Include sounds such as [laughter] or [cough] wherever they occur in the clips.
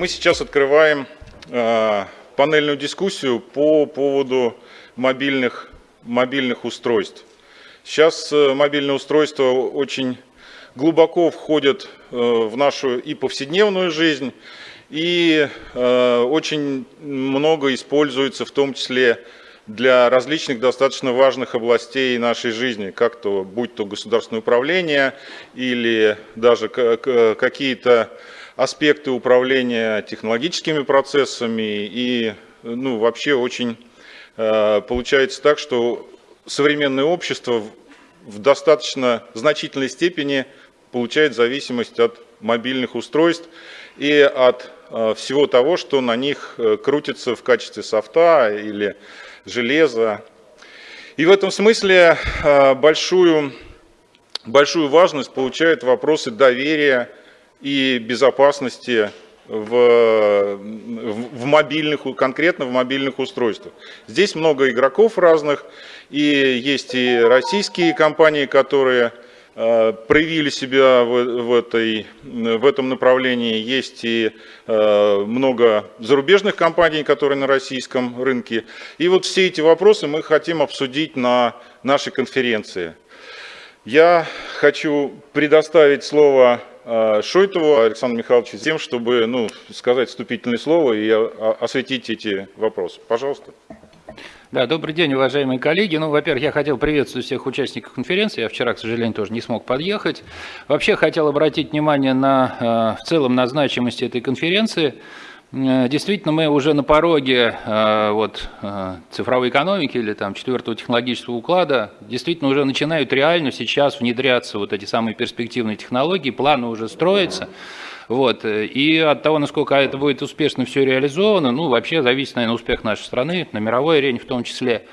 Мы сейчас открываем э, панельную дискуссию по поводу мобильных, мобильных устройств. Сейчас э, мобильные устройства очень глубоко входят э, в нашу и повседневную жизнь, и э, очень много используется в том числе для различных достаточно важных областей нашей жизни, как то будь то государственное управление или даже какие-то аспекты управления технологическими процессами и ну, вообще очень э, получается так, что современное общество в достаточно значительной степени получает зависимость от мобильных устройств и от э, всего того, что на них э, крутится в качестве софта или железа. И в этом смысле большую, большую важность получают вопросы доверия и безопасности в, в мобильных, конкретно в мобильных устройствах. Здесь много игроков разных, и есть и российские компании, которые э, проявили себя в, в, этой, в этом направлении. Есть и э, много зарубежных компаний, которые на российском рынке. И вот все эти вопросы мы хотим обсудить на нашей конференции. Я хочу предоставить слово Шойтову Александру Михайловичу с тем, чтобы ну, сказать вступительное слово и осветить эти вопросы. Пожалуйста. Да, добрый день, уважаемые коллеги. Ну, во-первых, я хотел приветствовать всех участников конференции. Я вчера, к сожалению, тоже не смог подъехать. Вообще хотел обратить внимание на а, в целом на значимость этой конференции. Э, действительно, мы уже на пороге э, вот, э, цифровой экономики или там, четвертого технологического уклада действительно уже начинают реально сейчас внедряться вот эти самые перспективные технологии, планы уже строятся. Вот. И от того, насколько это будет успешно все реализовано, ну, вообще зависит, наверное, успех нашей страны, на мировой арене в том числе.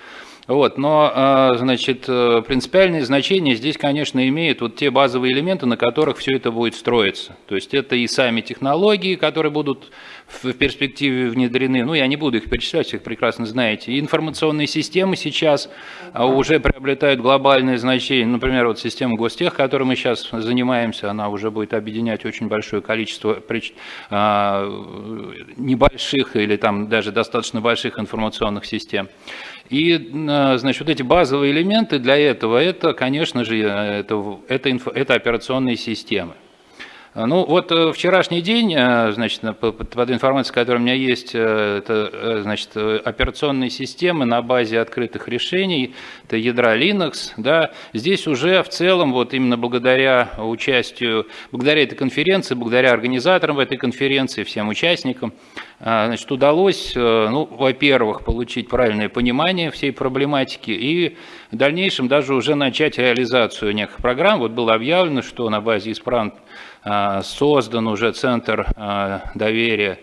Вот, но, значит, принципиальное значение здесь, конечно, имеют вот те базовые элементы, на которых все это будет строиться. То есть это и сами технологии, которые будут в перспективе внедрены, ну, я не буду их перечислять, их прекрасно знаете. И информационные системы сейчас а, уже приобретают глобальное значение. Например, вот система Гостех, которой мы сейчас занимаемся, она уже будет объединять очень большое количество а, небольших или там даже достаточно больших информационных систем. И, а, значит, вот эти базовые элементы для этого, это, конечно же, это, это, это операционные системы. А, ну вот э, вчерашний день, э, значит, под информацией, которая у меня есть, э, это значит, операционные системы на базе открытых решений, это ядра Linux, да, здесь уже в целом, вот именно благодаря участию, благодаря этой конференции, благодаря организаторам этой конференции, всем участникам, значит, удалось, ну, во-первых, получить правильное понимание всей проблематики и в дальнейшем даже уже начать реализацию неких программ. Вот было объявлено, что на базе испран создан уже центр а, доверия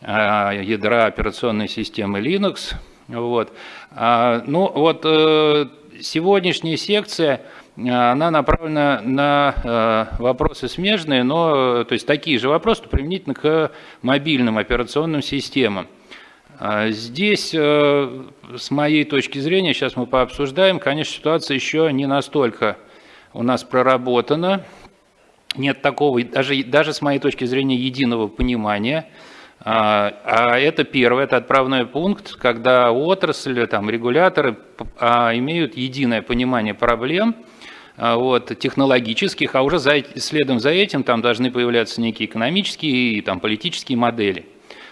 а, ядра операционной системы Linux. Вот. Ну вот э, сегодняшняя секция, она направлена на вопросы смежные, но то есть такие же вопросы применительно к мобильным операционным системам. Здесь, э, с моей точки зрения, сейчас мы пообсуждаем, конечно, ситуация еще не настолько у нас проработана, нет такого, даже, даже с моей точки зрения, единого понимания. А, а это первое, это отправной пункт, когда отрасль, там, регуляторы а, имеют единое понимание проблем, а, вот, технологических, а уже за, следом за этим там должны появляться некие экономические и там, политические модели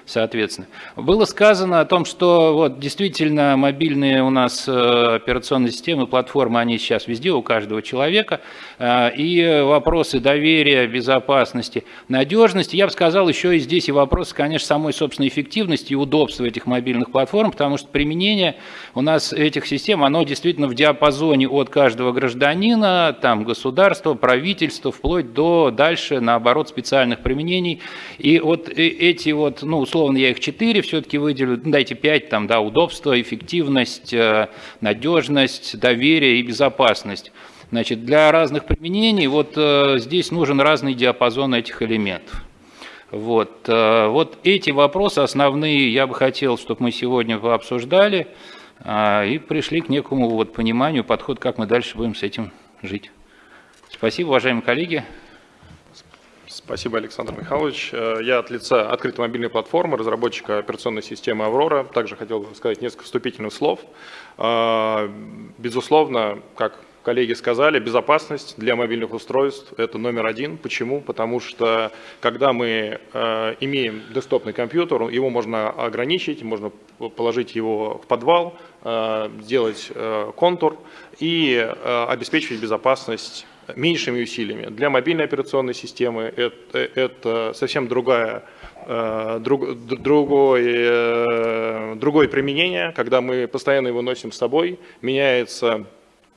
соответственно. Было сказано о том, что вот действительно мобильные у нас э, операционные системы, платформы, они сейчас везде у каждого человека, э, и вопросы доверия, безопасности, надежности, я бы сказал, еще и здесь и вопросы, конечно, самой собственной эффективности и удобства этих мобильных платформ, потому что применение у нас этих систем, оно действительно в диапазоне от каждого гражданина, там, государства, правительства, вплоть до дальше, наоборот, специальных применений. И вот э, эти вот, ну, условно я их 4 все-таки выделю, ну, дайте 5, там, да, удобство, эффективность, э, надежность, доверие и безопасность. Значит, для разных применений вот э, здесь нужен разный диапазон этих элементов. Вот, э, вот эти вопросы основные я бы хотел, чтобы мы сегодня обсуждали и пришли к некому вот пониманию, подход, как мы дальше будем с этим жить. Спасибо, уважаемые коллеги. Спасибо, Александр Михайлович. Э, я от лица открытой мобильной платформы, разработчика операционной системы «Аврора». Также хотел сказать несколько вступительных слов. Э, безусловно, как коллеги сказали, безопасность для мобильных устройств – это номер один. Почему? Потому что когда мы э, имеем десктопный компьютер, его можно ограничить, можно положить его в подвал, сделать контур и э, обеспечить безопасность меньшими усилиями. Для мобильной операционной системы это, это совсем другая э, Друг, другое, другое применение, когда мы постоянно его носим с собой, меняется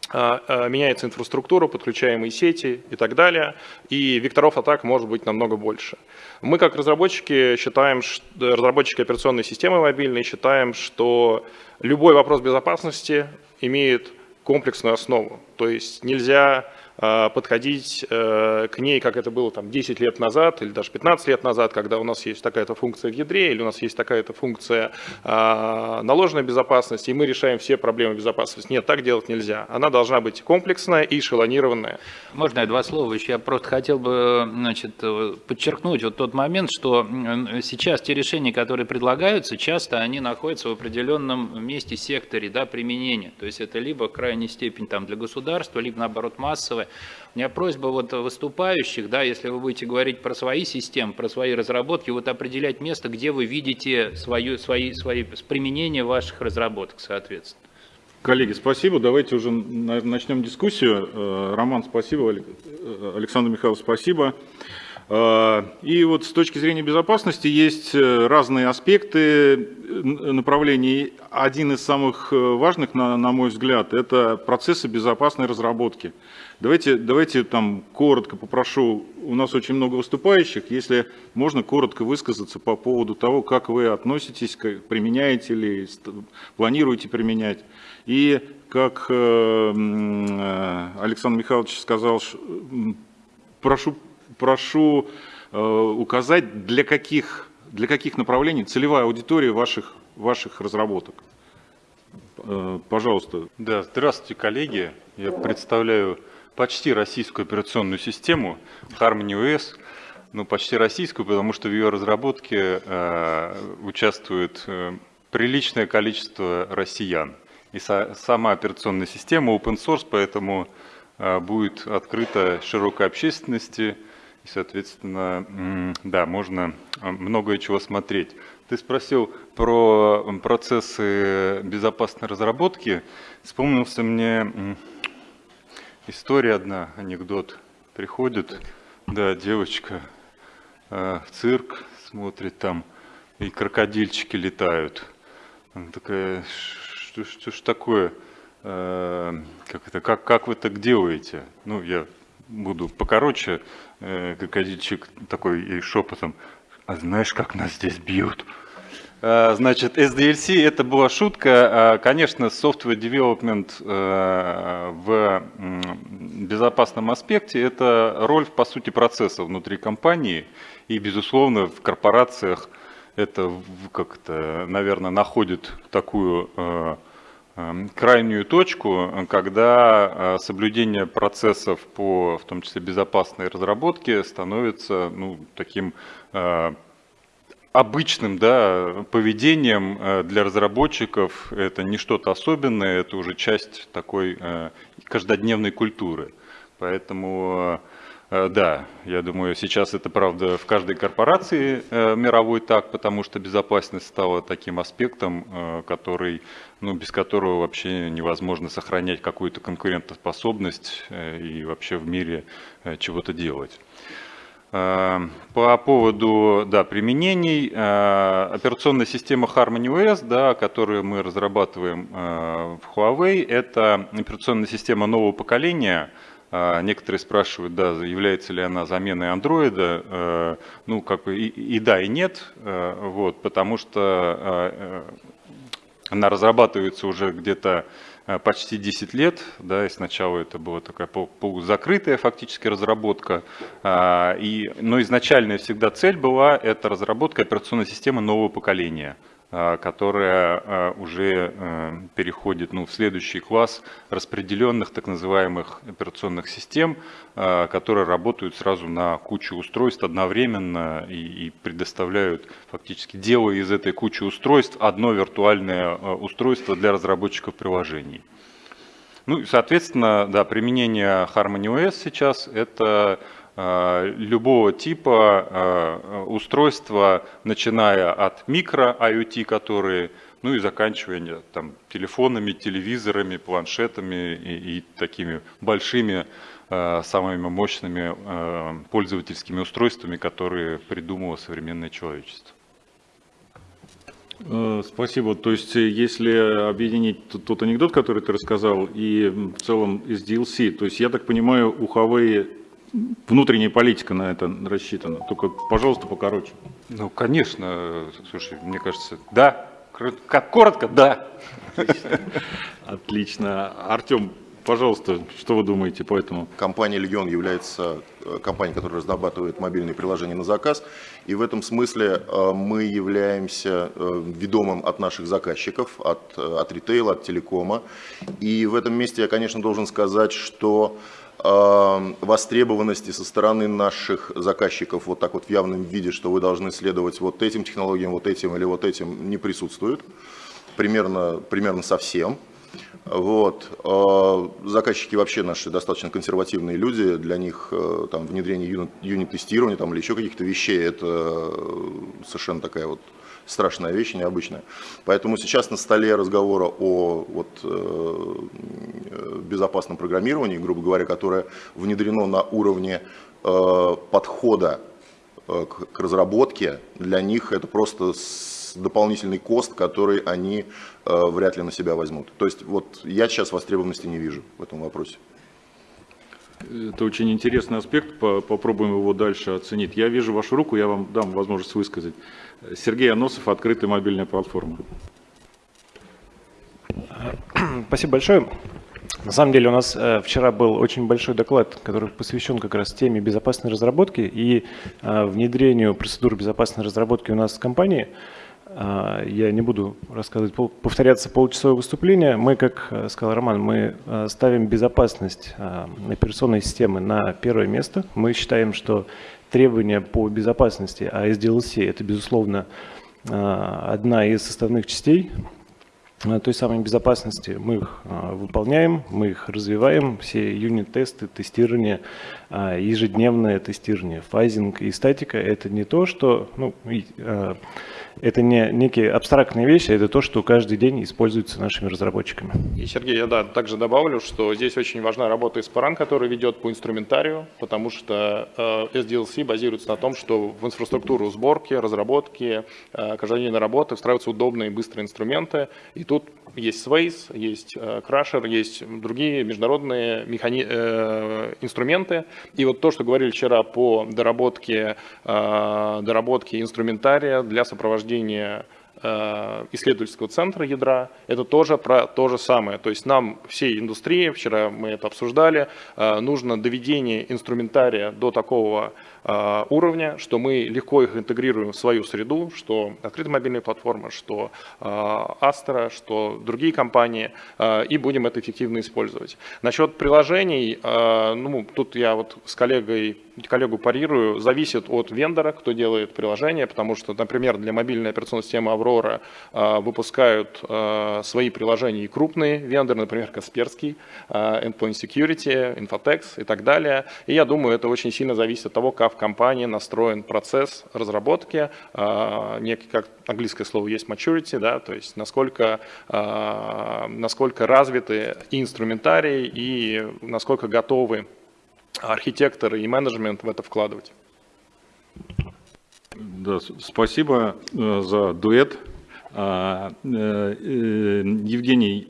а, а, меняется инфраструктура, подключаемые сети и так далее, и векторов атак может быть намного больше. Мы как разработчики считаем, разработчики операционной системы мобильной считаем, что любой вопрос безопасности имеет комплексную основу. То есть нельзя подходить э, к ней, как это было там 10 лет назад или даже 15 лет назад, когда у нас есть такая-то функция в ядре или у нас есть такая-то функция а, наложенной безопасности, и мы решаем все проблемы безопасности. Нет, так делать нельзя. Она должна быть комплексная и эшелонированная. Можно я два слова еще? Я просто хотел бы значит, подчеркнуть вот тот момент, что сейчас те решения, которые предлагаются, часто они находятся в определенном месте секторе да, применения. То есть это либо крайняя степень там, для государства, либо наоборот у меня просьба вот выступающих, да, если вы будете говорить про свои системы, про свои разработки, вот определять место, где вы видите свою, свои, свои применение ваших разработок, соответственно. Коллеги, спасибо. Давайте уже начнем дискуссию. Э, Роман, спасибо. Э, Александр Михайлович, спасибо. Э, и вот с точки зрения безопасности есть разные аспекты направлений. Один из самых важных, на мой взгляд, это процессы безопасной разработки. Давайте, давайте там коротко попрошу, у нас очень много выступающих, если можно коротко высказаться по поводу того, как вы относитесь, применяете ли, планируете применять. И как э, э, Александр Михайлович сказал, прошу, прошу э, указать, для каких, для каких направлений целевая аудитория ваших, ваших разработок. Пожалуйста. Да, здравствуйте, коллеги. Я представляю почти российскую операционную систему Harmony OS, ну почти российскую, потому что в ее разработке э, участвует э, приличное количество россиян. И со, сама операционная система open source, поэтому э, будет открыта широкой общественности, и, соответственно, да, можно э, многое чего смотреть. Ты спросил про процессы безопасной разработки. Вспомнился мне История одна, анекдот. Приходит, да, девочка э, в цирк, смотрит там, и крокодильчики летают. Она такая, что, что ж такое, э, как это, как, как вы так делаете? Ну, я буду покороче, э, крокодильчик такой и шепотом, а знаешь, как нас здесь бьют? Э, значит, SDLC это была шутка. Э, конечно, software development э, в безопасном аспекте это роль, по сути, процесса внутри компании. И, безусловно, в корпорациях это как-то, наверное, находит такую крайнюю точку, когда соблюдение процессов по, в том числе, безопасной разработке становится ну, таким обычным да, поведением э, для разработчиков. Это не что-то особенное, это уже часть такой э, каждодневной культуры. Поэтому, э, да, я думаю, сейчас это правда в каждой корпорации мировой так, потому что безопасность стала таким аспектом, который, ну, без которого вообще невозможно сохранять какую-то конкурентоспособность и вообще в мире чего-то делать. Э, по поводу да, применений, э, операционная система Harmony OS, да, которую мы разрабатываем э, в Huawei, это операционная система нового поколения. Некоторые спрашивают, да, является ли она заменой андроида. Ну, как бы и, и да, и нет, вот, потому что она разрабатывается уже где-то почти 10 лет, да, и сначала это была такая полузакрытая фактически разработка, а, и, но изначальная всегда цель была это разработка операционной системы нового поколения. А, которая а, уже а, переходит ну, в следующий класс распределенных так называемых операционных систем, которые работают сразу на кучу устройств одновременно и, и предоставляют, фактически делая из этой кучи устройств одно виртуальное устройство для разработчиков приложений. Ну и, соответственно, да, применение Harmony OS сейчас это Э, любого типа э, устройства, начиная от микро IoT, которые, ну и заканчивая там, телефонами, телевизорами, планшетами и, и такими большими, э, самыми мощными пользовательскими устройствами, которые придумало современное человечество. Спасибо. То есть, если объединить тот анекдот, который ты рассказал, и в целом из DLC, то есть, я так понимаю, у Huawei внутренняя политика на это рассчитана. Только, пожалуйста, покороче. Ну, конечно, слушай, мне кажется, да. Как коротко, да. Отлично. Отлично. Артем, пожалуйста, что вы думаете по этому? Компания «Легион» является э, компанией, которая разрабатывает мобильные приложения на заказ. И в этом смысле э, мы являемся э, ведомым от наших заказчиков, от, от ритейла, от телекома. И в этом месте я, конечно, должен сказать, что востребованности со стороны наших заказчиков вот так вот в явном виде, что вы должны следовать вот этим технологиям, вот этим или вот этим, не присутствует. Примерно, примерно совсем. Вот. Заказчики вообще наши достаточно консервативные люди, для них э, там, внедрение юнит-тестирования там, или еще каких-то вещей это э, совершенно такая вот страшная вещь, необычная. Поэтому сейчас на столе разговора о вот, э, безопасном программировании, грубо говоря, которое внедрено на уровне э, подхода э, к, к разработке, для них это просто дополнительный кост, который они э, вряд ли на себя возьмут. То есть вот я сейчас востребованности не вижу в этом вопросе. Это очень интересный аспект, попробуем его дальше оценить. Я вижу вашу руку, я вам дам возможность высказать. Сергей Аносов, открытая мобильная платформа. Спасибо большое. На самом деле у нас э, вчера был очень большой доклад, который посвящен как раз теме безопасной разработки и э, внедрению процедур безопасной разработки у нас в компании. Э, я не буду рассказывать, повторяться получасовое выступление. Мы, как сказал Роман, мы ставим безопасность операционной системы на первое место. Мы считаем, что требования по безопасности, а SDLC это, безусловно, а, одна из составных частей а, той самой безопасности. Мы их а, выполняем, мы их развиваем, все юнит-тесты, тестирование, ежедневное тестирование, фазинг и статика – это не то, что… Ну, это не некие абстрактные вещи, это то, что каждый день используется нашими разработчиками. И, Сергей, я да, также добавлю, что здесь очень важна работа Испаран, который ведет по инструментарию, потому что э, SDLC базируется на том, что в инфраструктуру сборки, разработки, э, каждодневной работы встраиваются удобные и быстрые инструменты. И тут есть Sways, есть э, Crusher, есть другие международные механи... э, инструменты. И вот то, что говорили вчера по доработке, э, доработке инструментария для сопровождения э, исследовательского центра ядра, это тоже про то же самое. То есть нам всей индустрии, вчера мы это обсуждали, э, нужно доведение инструментария до такого Э, уровня, что мы легко их интегрируем в свою среду, что открытая мобильная платформа, что э, Astra, что другие компании, э, и будем это эффективно использовать. Насчет приложений, ну, тут я вот с коллегой, коллегу парирую, зависит от вендора, кто делает приложение, потому что, например, для мобильной операционной системы Aurora выпускают свои приложения и крупные вендоры, например, Касперский, Endpoint Security, Infotex и так далее. И я думаю, это очень сильно зависит от того, как в компании настроен процесс разработки, а, некий, как английское слово есть maturity, да, то есть насколько, а, насколько развиты и инструментарий, и насколько готовы архитекторы и менеджмент в это вкладывать. Да, спасибо э, за дуэт. А, э, э, Евгений,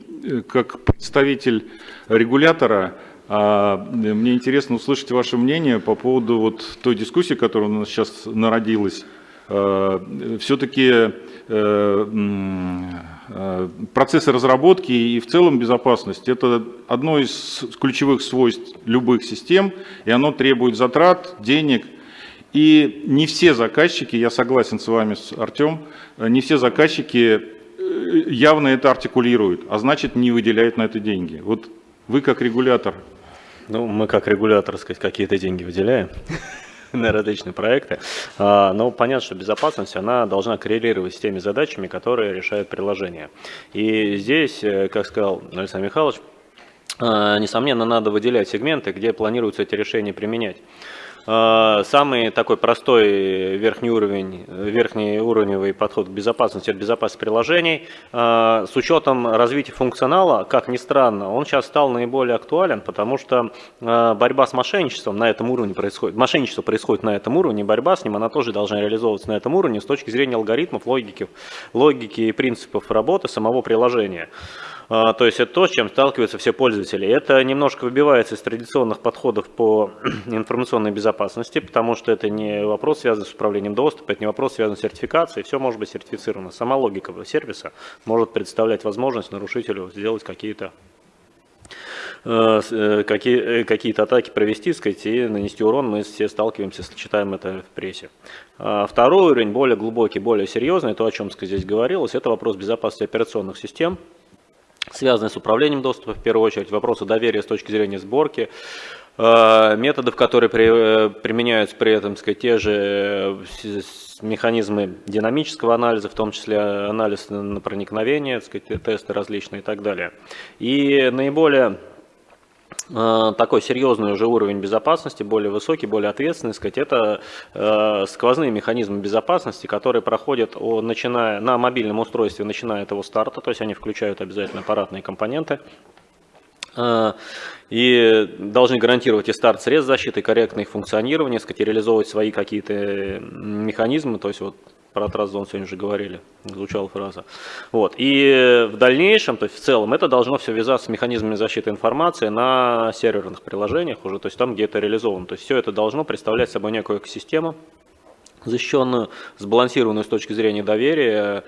как представитель регулятора, мне интересно услышать ваше мнение по поводу вот той дискуссии, которая у нас сейчас народилась. А, Все-таки э, э, процессы разработки и в целом безопасность – это одно из ключевых свойств любых систем, и оно требует затрат, денег. И не все заказчики, я согласен с вами, с Артем, не все заказчики э, явно это артикулируют, а значит не выделяют на это деньги. Вот вы как регулятор. Ну, мы как регулятор, сказать, какие-то деньги выделяем [laughs] на различные проекты. А, Но понятно, что безопасность, она должна коррелировать с теми задачами, которые решает приложение. И здесь, э, как сказал Александр Михайлович, а, несомненно, надо выделять сегменты, где планируется эти решения применять. А, Самый такой простой верхний уровень, верхний уровневый подход к безопасности – это безопасность приложений. А, С учетом развития функционала, как ни странно, он сейчас стал наиболее актуален, потому что а, борьба с мошенничеством на этом уровне происходит. Мошенничество происходит на этом уровне, борьба с ним, она тоже должна реализовываться на этом уровне с точки зрения алгоритмов, логики, логики и принципов работы самого приложения. А, То есть это то, с чем сталкиваются все пользователи. Это немножко выбивается из традиционных подходов по [clears throat] информационной безопасности, потому что это не вопрос, связанный с управлением доступа, это не вопрос, связанный с сертификацией, все может быть сертифицировано. Сама логика сервиса может представлять возможность нарушителю сделать какие-то э, э, э, какие-то атаки провести, сказать, и нанести урон, мы все сталкиваемся, читаем это в прессе. А Второй уровень, более глубокий, более серьезный, то, о чем сказать, здесь говорилось, это вопрос безопасности операционных систем, связанные с управлением доступа, в первую очередь, вопросы доверия с точки зрения сборки, э, методов, которые при- э, применяются при этом, сказать, те же э, механизмы динамического анализа, в том числе анализ на проникновение, сказать, тесты различные и так далее. И наиболее такой серьезный уже уровень безопасности, более высокий, более ответственный, сказать, это э, сквозные механизмы безопасности, которые проходят начиная, на мобильном устройстве, начиная от его старта, то есть они включают обязательно аппаратные компоненты, Э, и должны гарантировать и старт средств защиты, и корректное их функционирование, сказать, и реализовывать свои какие-то э, механизмы, то есть вот про Тразон сегодня уже говорили, звучала фраза. Вот. И в дальнейшем, то есть в целом, это должно все вязаться с механизмами защиты информации на серверных приложениях уже, то есть там, где это реализовано. То есть все это должно представлять собой некую экосистему, защищенную, сбалансированную с точки зрения доверия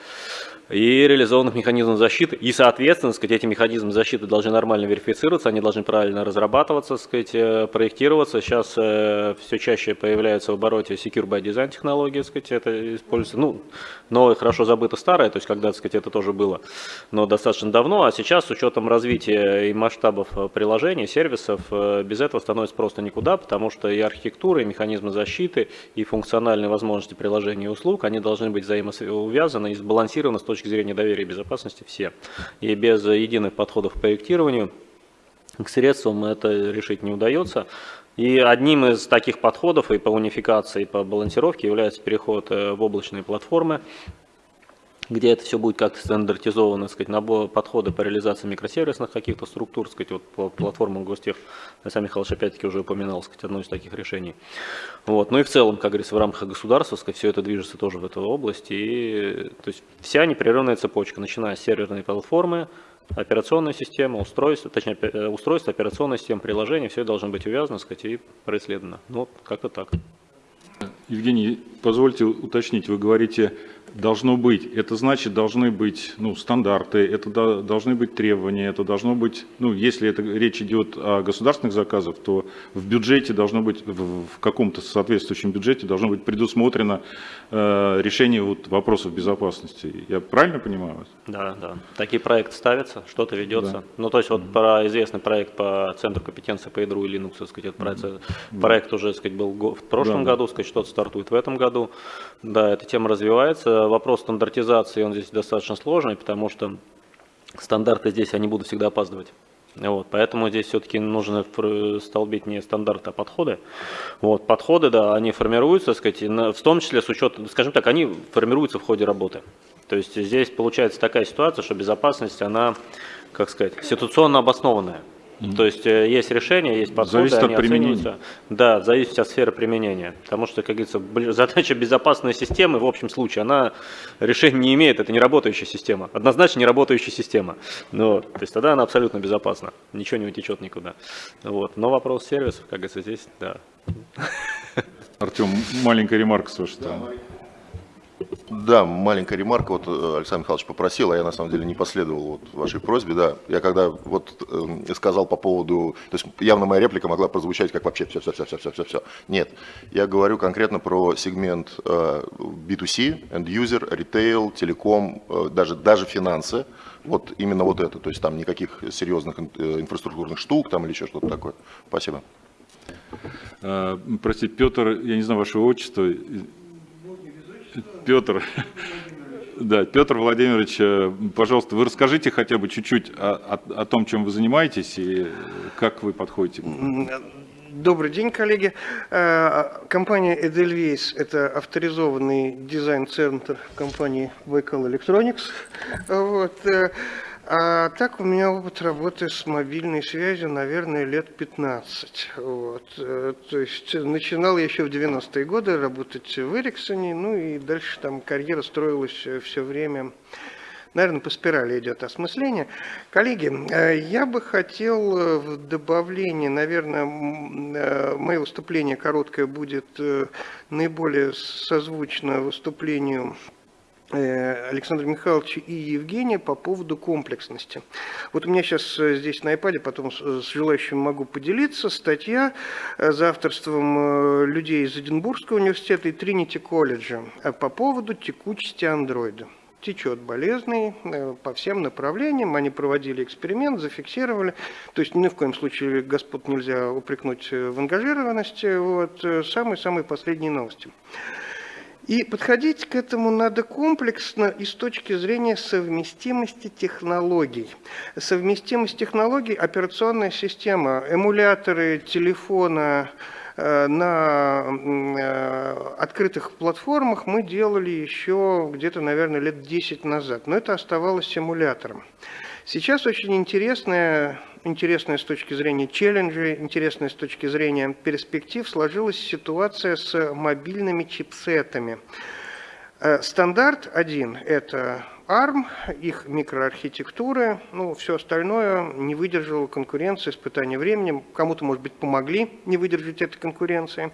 и реализованных механизмов защиты. И, соответственно, сказать, эти механизмы защиты должны нормально верифицироваться, они должны правильно разрабатываться, сказать, э, проектироваться. Сейчас э, все чаще появляются в обороте Secure by Design технологии, сказать, это используется, ну, новое, хорошо забыто старое, то есть когда, сказать, это тоже было, но достаточно давно, а сейчас с учетом развития и масштабов э, приложений, сервисов, э, без этого становится просто никуда, потому что и архитектура, и механизмы защиты, и функциональные возможности приложений и услуг, они должны быть взаимосвязаны и сбалансированы с точки зрения доверия и безопасности все. И без единых подходов к проектированию к средствам это решить не удается. И одним из таких подходов и по унификации, и по балансировке является переход э, в облачные платформы, где это все будет как-то стандартизовано, сказать, набор подходы по реализации микросервисных каких-то структур, сказать, вот по платформам Гостех, Александр Михайлович опять-таки уже упоминал, сказать, одно из таких решений. Вот. Ну и в целом, как говорится, в рамках государства, сказать, все это движется тоже в эту область, и то есть вся непрерывная цепочка, начиная с серверной платформы, операционная система, устройство, точнее, э, устройство, операционная система, приложение, все должно быть увязано, сказать, и происследовано. Ну, как-то так. Евгений, позвольте уточнить, вы говорите, должно быть, это значит, должны быть ну, стандарты, это до- должны быть требования, это должно быть, ну, если это речь идет о государственных заказах, то в бюджете должно быть, в, в каком-то соответствующем бюджете должно быть предусмотрено э, решение вот, вопросов безопасности. Я правильно понимаю вас? Да, да. Такие проекты ставятся, что-то ведется. Да. Ну, то есть вот про известный проект по Центру компетенции по ядру и Linux, так сказать, этот проект, проект уже, так сказать, был в прошлом да. году, так сказать, что-то стартует в этом году. Да, эта тема развивается. Вопрос стандартизации, он здесь достаточно сложный, потому что стандарты здесь, они будут всегда опаздывать. Вот, поэтому здесь все-таки нужно столбить не стандарты, а подходы. Вот, подходы, да, они формируются, сказать, в том числе с учетом, скажем так, они формируются в ходе работы. То есть здесь получается такая ситуация, что безопасность, она, как сказать, ситуационно обоснованная. То есть э, есть решения, есть подходы, Зависит от применения. оцениваются. Да, зависит от сферы применения. Потому что, как говорится, [laughs] задача безопасной системы в общем случае, она решения не имеет, это не работающая система. Однозначно не работающая система. Ну, то есть тогда она абсолютно безопасна, ничего не утечет никуда. Вот. Но вопрос сервисов, как говорится, здесь, да. Артем, маленькая ремарка с вашей стороны. Да, маленькая ремарка. Вот э, Александр Михайлович попросил, а я на самом деле не последовал вот вашей просьбе. Да, я когда вот э, сказал по поводу, то есть явно моя реплика могла прозвучать как вообще все, все, все, все, все, все, все. Нет, я говорю конкретно про сегмент э, B2C, end user, retail, телеком, э, даже даже финансы. Вот именно вот это, то есть там никаких серьезных э, инфраструктурных штук там или еще что-то такое. Спасибо. Э, Простите, Петр, я не знаю вашего отчества. Петр. Да, Петр Владимирович, э, пожалуйста, вы расскажите хотя бы чуть-чуть о, о- о том, чем вы занимаетесь и как вы подходите. Добрый день, коллеги. Э, Компания Edelweiss – это авторизованный дизайн-центр компании Baikal Electronics. Вот. Э, А так у меня опыт работы с мобильной связью, наверное, лет 15. Вот. э, То есть начинал я еще в 90-е годы работать в Эриксоне, ну и дальше там карьера строилась все время Наверное, по спирали идет осмысление. Коллеги, э, я бы хотел э, в добавлении, наверное, э, мое выступление короткое будет э, наиболее созвучно выступлению э, Александра Михайловича и Евгения по поводу комплексности. Вот у меня сейчас э, здесь на iPad, потом с с желающими могу поделиться, статья э, за авторством э, людей из Эдинбургского университета и Тринити колледжа э, по поводу текучести андроида течет болезненный э, по всем направлениям. Они проводили эксперимент, зафиксировали. То есть ни в коем случае господ нельзя упрекнуть э, в ангажированности. Вот э, самые-самые последние новости. И подходить к этому надо комплексно и с точки зрения совместимости технологий. Совместимость технологий, операционная система, эмуляторы телефона, э, на э, открытых платформах мы делали еще где-то, наверное, лет 10 назад, но это оставалось симулятором. Сейчас очень интересная, интересная с точки зрения челленджей, интересная с точки зрения перспектив сложилась ситуация с мобильными чипсетами. Э, Стандарт один – это ARM, их микроархитектуры, ну, все остальное не выдержало конкуренции, испытания временем. Кому-то, может быть, помогли не выдержать этой конкуренции.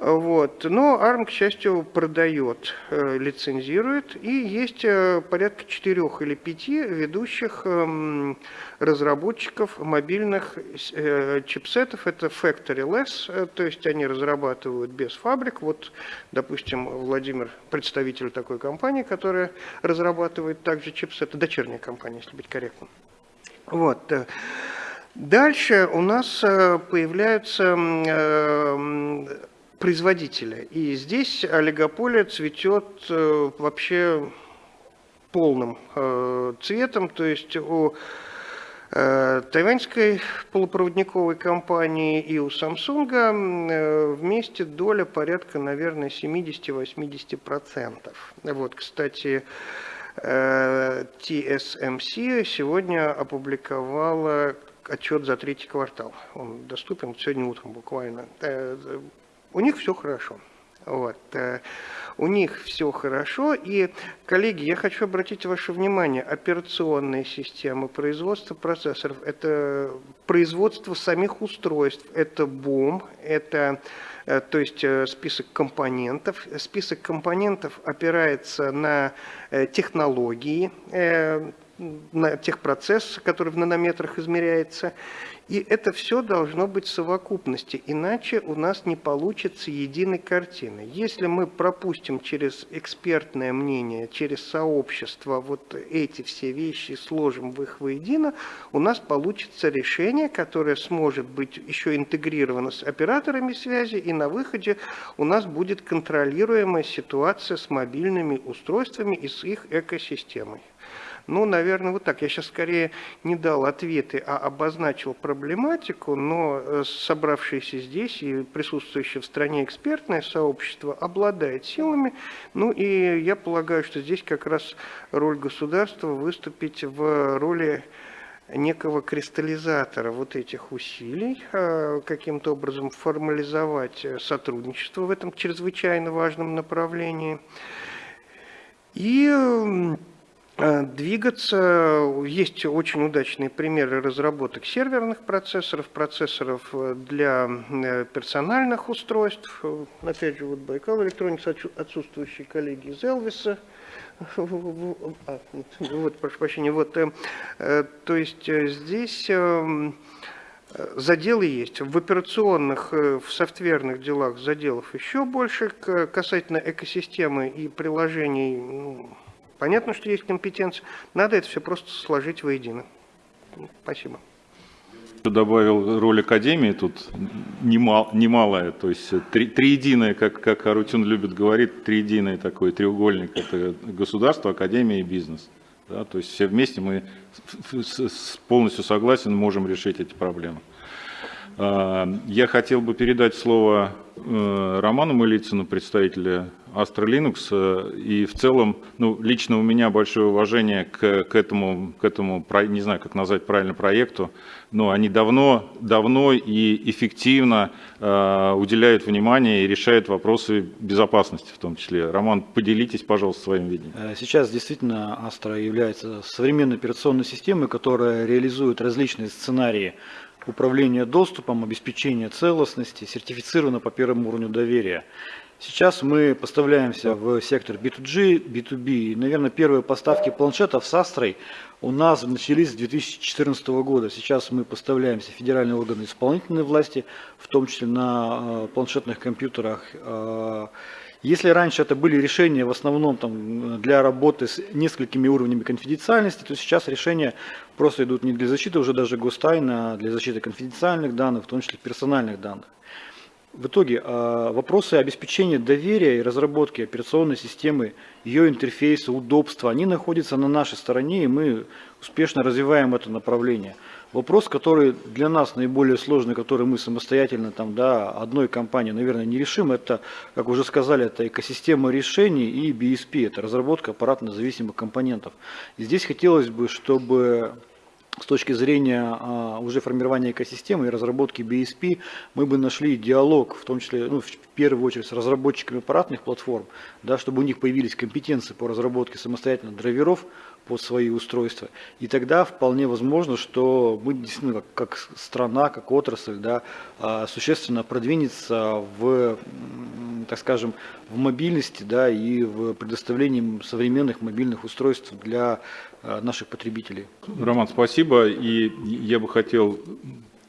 Вот. Но ARM, к счастью, продает, э, лицензирует, и есть э, порядка четырех или пяти ведущих эм, разработчиков мобильных э, чипсетов. Это factory-less, то есть они разрабатывают без фабрик. Вот, допустим, Владимир, представитель такой компании, которая разрабатывает также чипсеты, дочерняя компания, если быть корректным. Вот. Дальше у нас появляются производители. И здесь олигополия цветет э, вообще полным э, цветом. То есть у э, тайваньской полупроводниковой компании и у э, вместе доля порядка, наверное, 70-80%. Вот, кстати, TSMC сегодня опубликовала отчет за третий квартал. Он доступен сегодня утром буквально. У них все хорошо. Вот. э, У них все хорошо. И, коллеги, я хочу обратить ваше внимание, операционные системы, производство процессоров, это производство самих устройств, это бум, это э, то есть э, список компонентов. Список компонентов опирается на технологии, на техпроцесс, который в нанометрах измеряется. И это все должно быть в совокупности, иначе у нас не получится единой картины. Если мы пропустим через экспертное мнение, через сообщество вот эти все вещи, сложим в их воедино, у нас получится решение, которое сможет быть еще интегрировано с операторами связи, и на выходе у нас будет контролируемая ситуация с мобильными устройствами и с их экосистемой. Ну, наверное, вот так. Я сейчас скорее не дал ответы, а обозначил проблематику, но э, собравшиеся здесь и присутствующее в стране экспертное сообщество обладает силами. Ну, и я полагаю, что здесь как раз роль государства выступить в роли некого кристаллизатора вот этих усилий, э, каким-то образом формализовать сотрудничество в этом чрезвычайно важном направлении. И двигаться. Есть очень удачные примеры разработок серверных процессоров, процессоров э, для э, персональных устройств. Э, Опять же, вот Байкал Electronics, отсу- отсутствующие коллеги из Элвиса. [laughs] А, Вот, прошу прощения, вот, э, э, то есть э, здесь э, заделы есть. В операционных, э, в софтверных делах заделов еще больше. Касательно экосистемы и приложений, ну, понятно, что есть компетенция. Надо это все просто сложить воедино. Спасибо. Еще добавил роль Академии, тут немал, немалая, то есть три, триединое, как, как Арутюн любит говорить, триединый такой треугольник, это государство, Академия и бизнес. Да, то есть все вместе мы полностью согласен, можем решить эти проблемы. А, Я хотел бы передать слово э, Роману Мылицыну, представителя Astra Linux, э, и в целом, ну, лично у меня большое уважение к, к этому, к этому, не знаю, как назвать правильно, проекту, но они давно, давно и эффективно э, уделяют внимание и решают вопросы безопасности в том числе. Роман, поделитесь, пожалуйста, своим видением. Э, Сейчас действительно Astra является современной операционной системой, которая реализует различные сценарии управления доступом, обеспечения целостности, сертифицирована по первому уровню доверия. Сейчас мы поставляемся в сектор B2G, B2B. И, наверное, первые поставки планшетов с Astra у нас начались с 2014 года. Сейчас мы поставляемся в федеральные органы исполнительной власти, в том числе на э, планшетных компьютерах. Если раньше это были решения в основном там, для работы с несколькими уровнями конфиденциальности, то сейчас решения просто идут не для защиты уже даже гостайна, а для защиты конфиденциальных данных, в том числе персональных данных. В итоге э, вопросы обеспечения доверия и разработки операционной системы, ее интерфейса, удобства, они находятся на нашей стороне, и мы успешно развиваем это направление. Вопрос, который для нас наиболее сложный, который мы самостоятельно там, да, одной компанией, наверное, не решим, это, как уже сказали, это экосистема решений и BSP, это разработка аппаратно-зависимых компонентов. И здесь хотелось бы, чтобы с точки зрения а, уже формирования экосистемы и разработки BSP, мы бы нашли диалог, в том числе, ну, в первую очередь, с разработчиками аппаратных платформ, да, чтобы у них появились компетенции по разработке самостоятельно драйверов под свои устройства. И тогда вполне возможно, что мы действительно как, как страна, как отрасль, да, а, существенно продвинется в, так скажем, в мобильности да, и в предоставлении современных мобильных устройств для а, наших потребителей. Роман, спасибо. И я бы хотел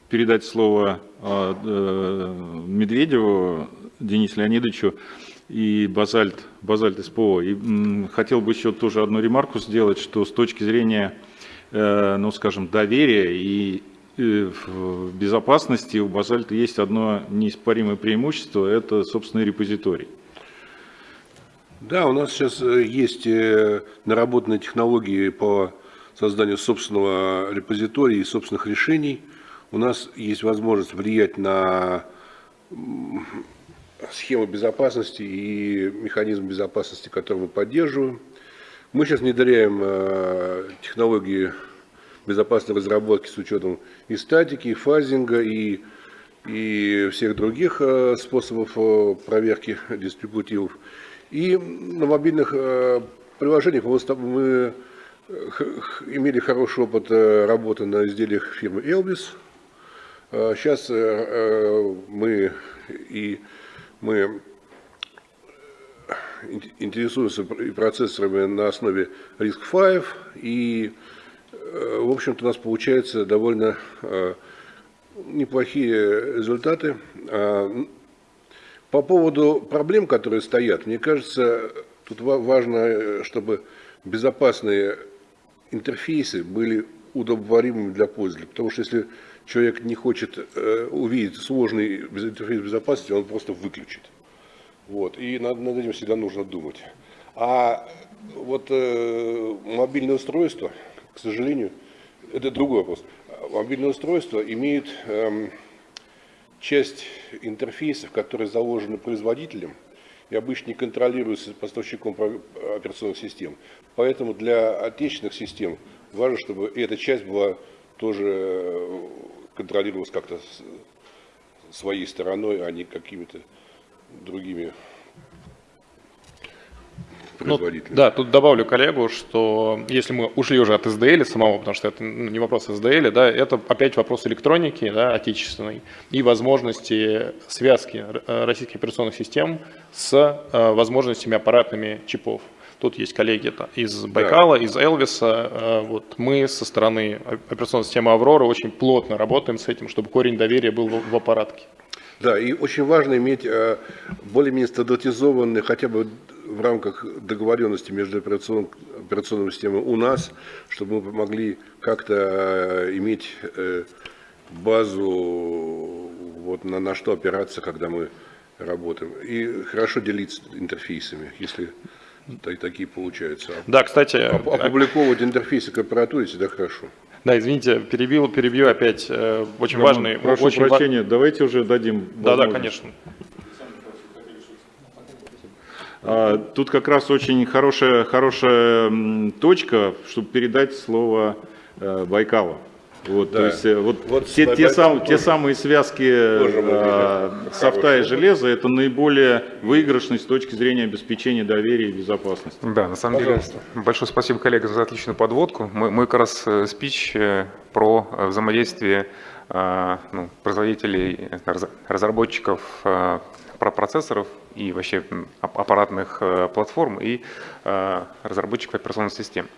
передать слово а, э, Медведеву Денису Леонидовичу и Базальт, Базальт СПО. И хотел бы еще тоже одну ремарку сделать, что с точки зрения, э, ну скажем, доверия и э, безопасности у Базальта есть одно неиспаримое преимущество, это собственный репозиторий. Да, у нас сейчас э, есть наработанные технологии по созданию собственного репозитория и собственных решений. У нас есть возможность влиять на схему безопасности и механизм безопасности, который мы поддерживаем. Мы сейчас внедряем э, технологии безопасной разработки с учетом и статики, и фазинга, и, и всех других э, способов э, проверки дистрибутивов. И на мобильных приложениях мы, имели хороший опыт работы на изделиях фирмы Elvis. Сейчас мы и мы ин- интересуемся процессорами на основе RISC-V, и, э, в общем-то, у нас получается довольно э, неплохие результаты. А, По поводу проблем, которые стоят, мне кажется, тут ва- важно, э, чтобы безопасные интерфейсы были удобоваримыми для пользователя. Потому что если человек не хочет э, увидеть сложный интерфейс безопасности, он просто выключит. Вот. И над, над этим всегда нужно думать. А вот э, мобильное устройство, к сожалению, это другой вопрос. Мобильное устройство имеет эм, часть интерфейсов, которые заложены производителем и обычно не контролируются поставщиком операционных систем. Поэтому для отечественных систем важно, чтобы эта часть была тоже э, контролировалась как-то своей стороной, а не какими-то другими Ну, да, тут добавлю коллегу, что если мы ушли уже от SDL самого, потому что это ну, не вопрос SDL, да, это опять вопрос электроники, да, отечественной, и возможности связки э, российских операционных систем с э, возможностями аппаратными чипов. Тут есть коллеги из Байкала, из Элвиса. Э, Вот мы со стороны операционной системы Аврора очень плотно работаем с этим, чтобы корень доверия был в аппаратке. Да, и очень важно иметь э, более-менее стандартизованные, хотя бы в рамках договоренности между операционным, операционными системами у нас, чтобы мы могли как-то э, иметь базу, вот на, на что опираться, когда мы работаем. И хорошо делиться интерфейсами, если та- такие получаются. Да, кстати, Оп- Опубликовывать интерфейсы к аппаратуре всегда хорошо. да, извините, перебил, перебью опять. э, Очень Роман, важный, Прошу очень ва- прощения, давайте уже дадим Да, да, конечно. А, Тут как раз очень хорошая, хорошая точка, чтобы передать слово э, Байкалу. Вот, Да. то есть, э, вот, Вот те, те, сам- те тоже- самые связки мы видим. софта и железа это наиболее выигрышный с точки зрения обеспечения доверия и безопасности. Да, на самом Пожалуйста. деле, большое спасибо, коллега, за отличную подводку. Мой, мой как раз спич про взаимодействие ну, производителей, раз- разработчиков про процессоров и вообще аппаратных платформ и разработчиков операционных систем.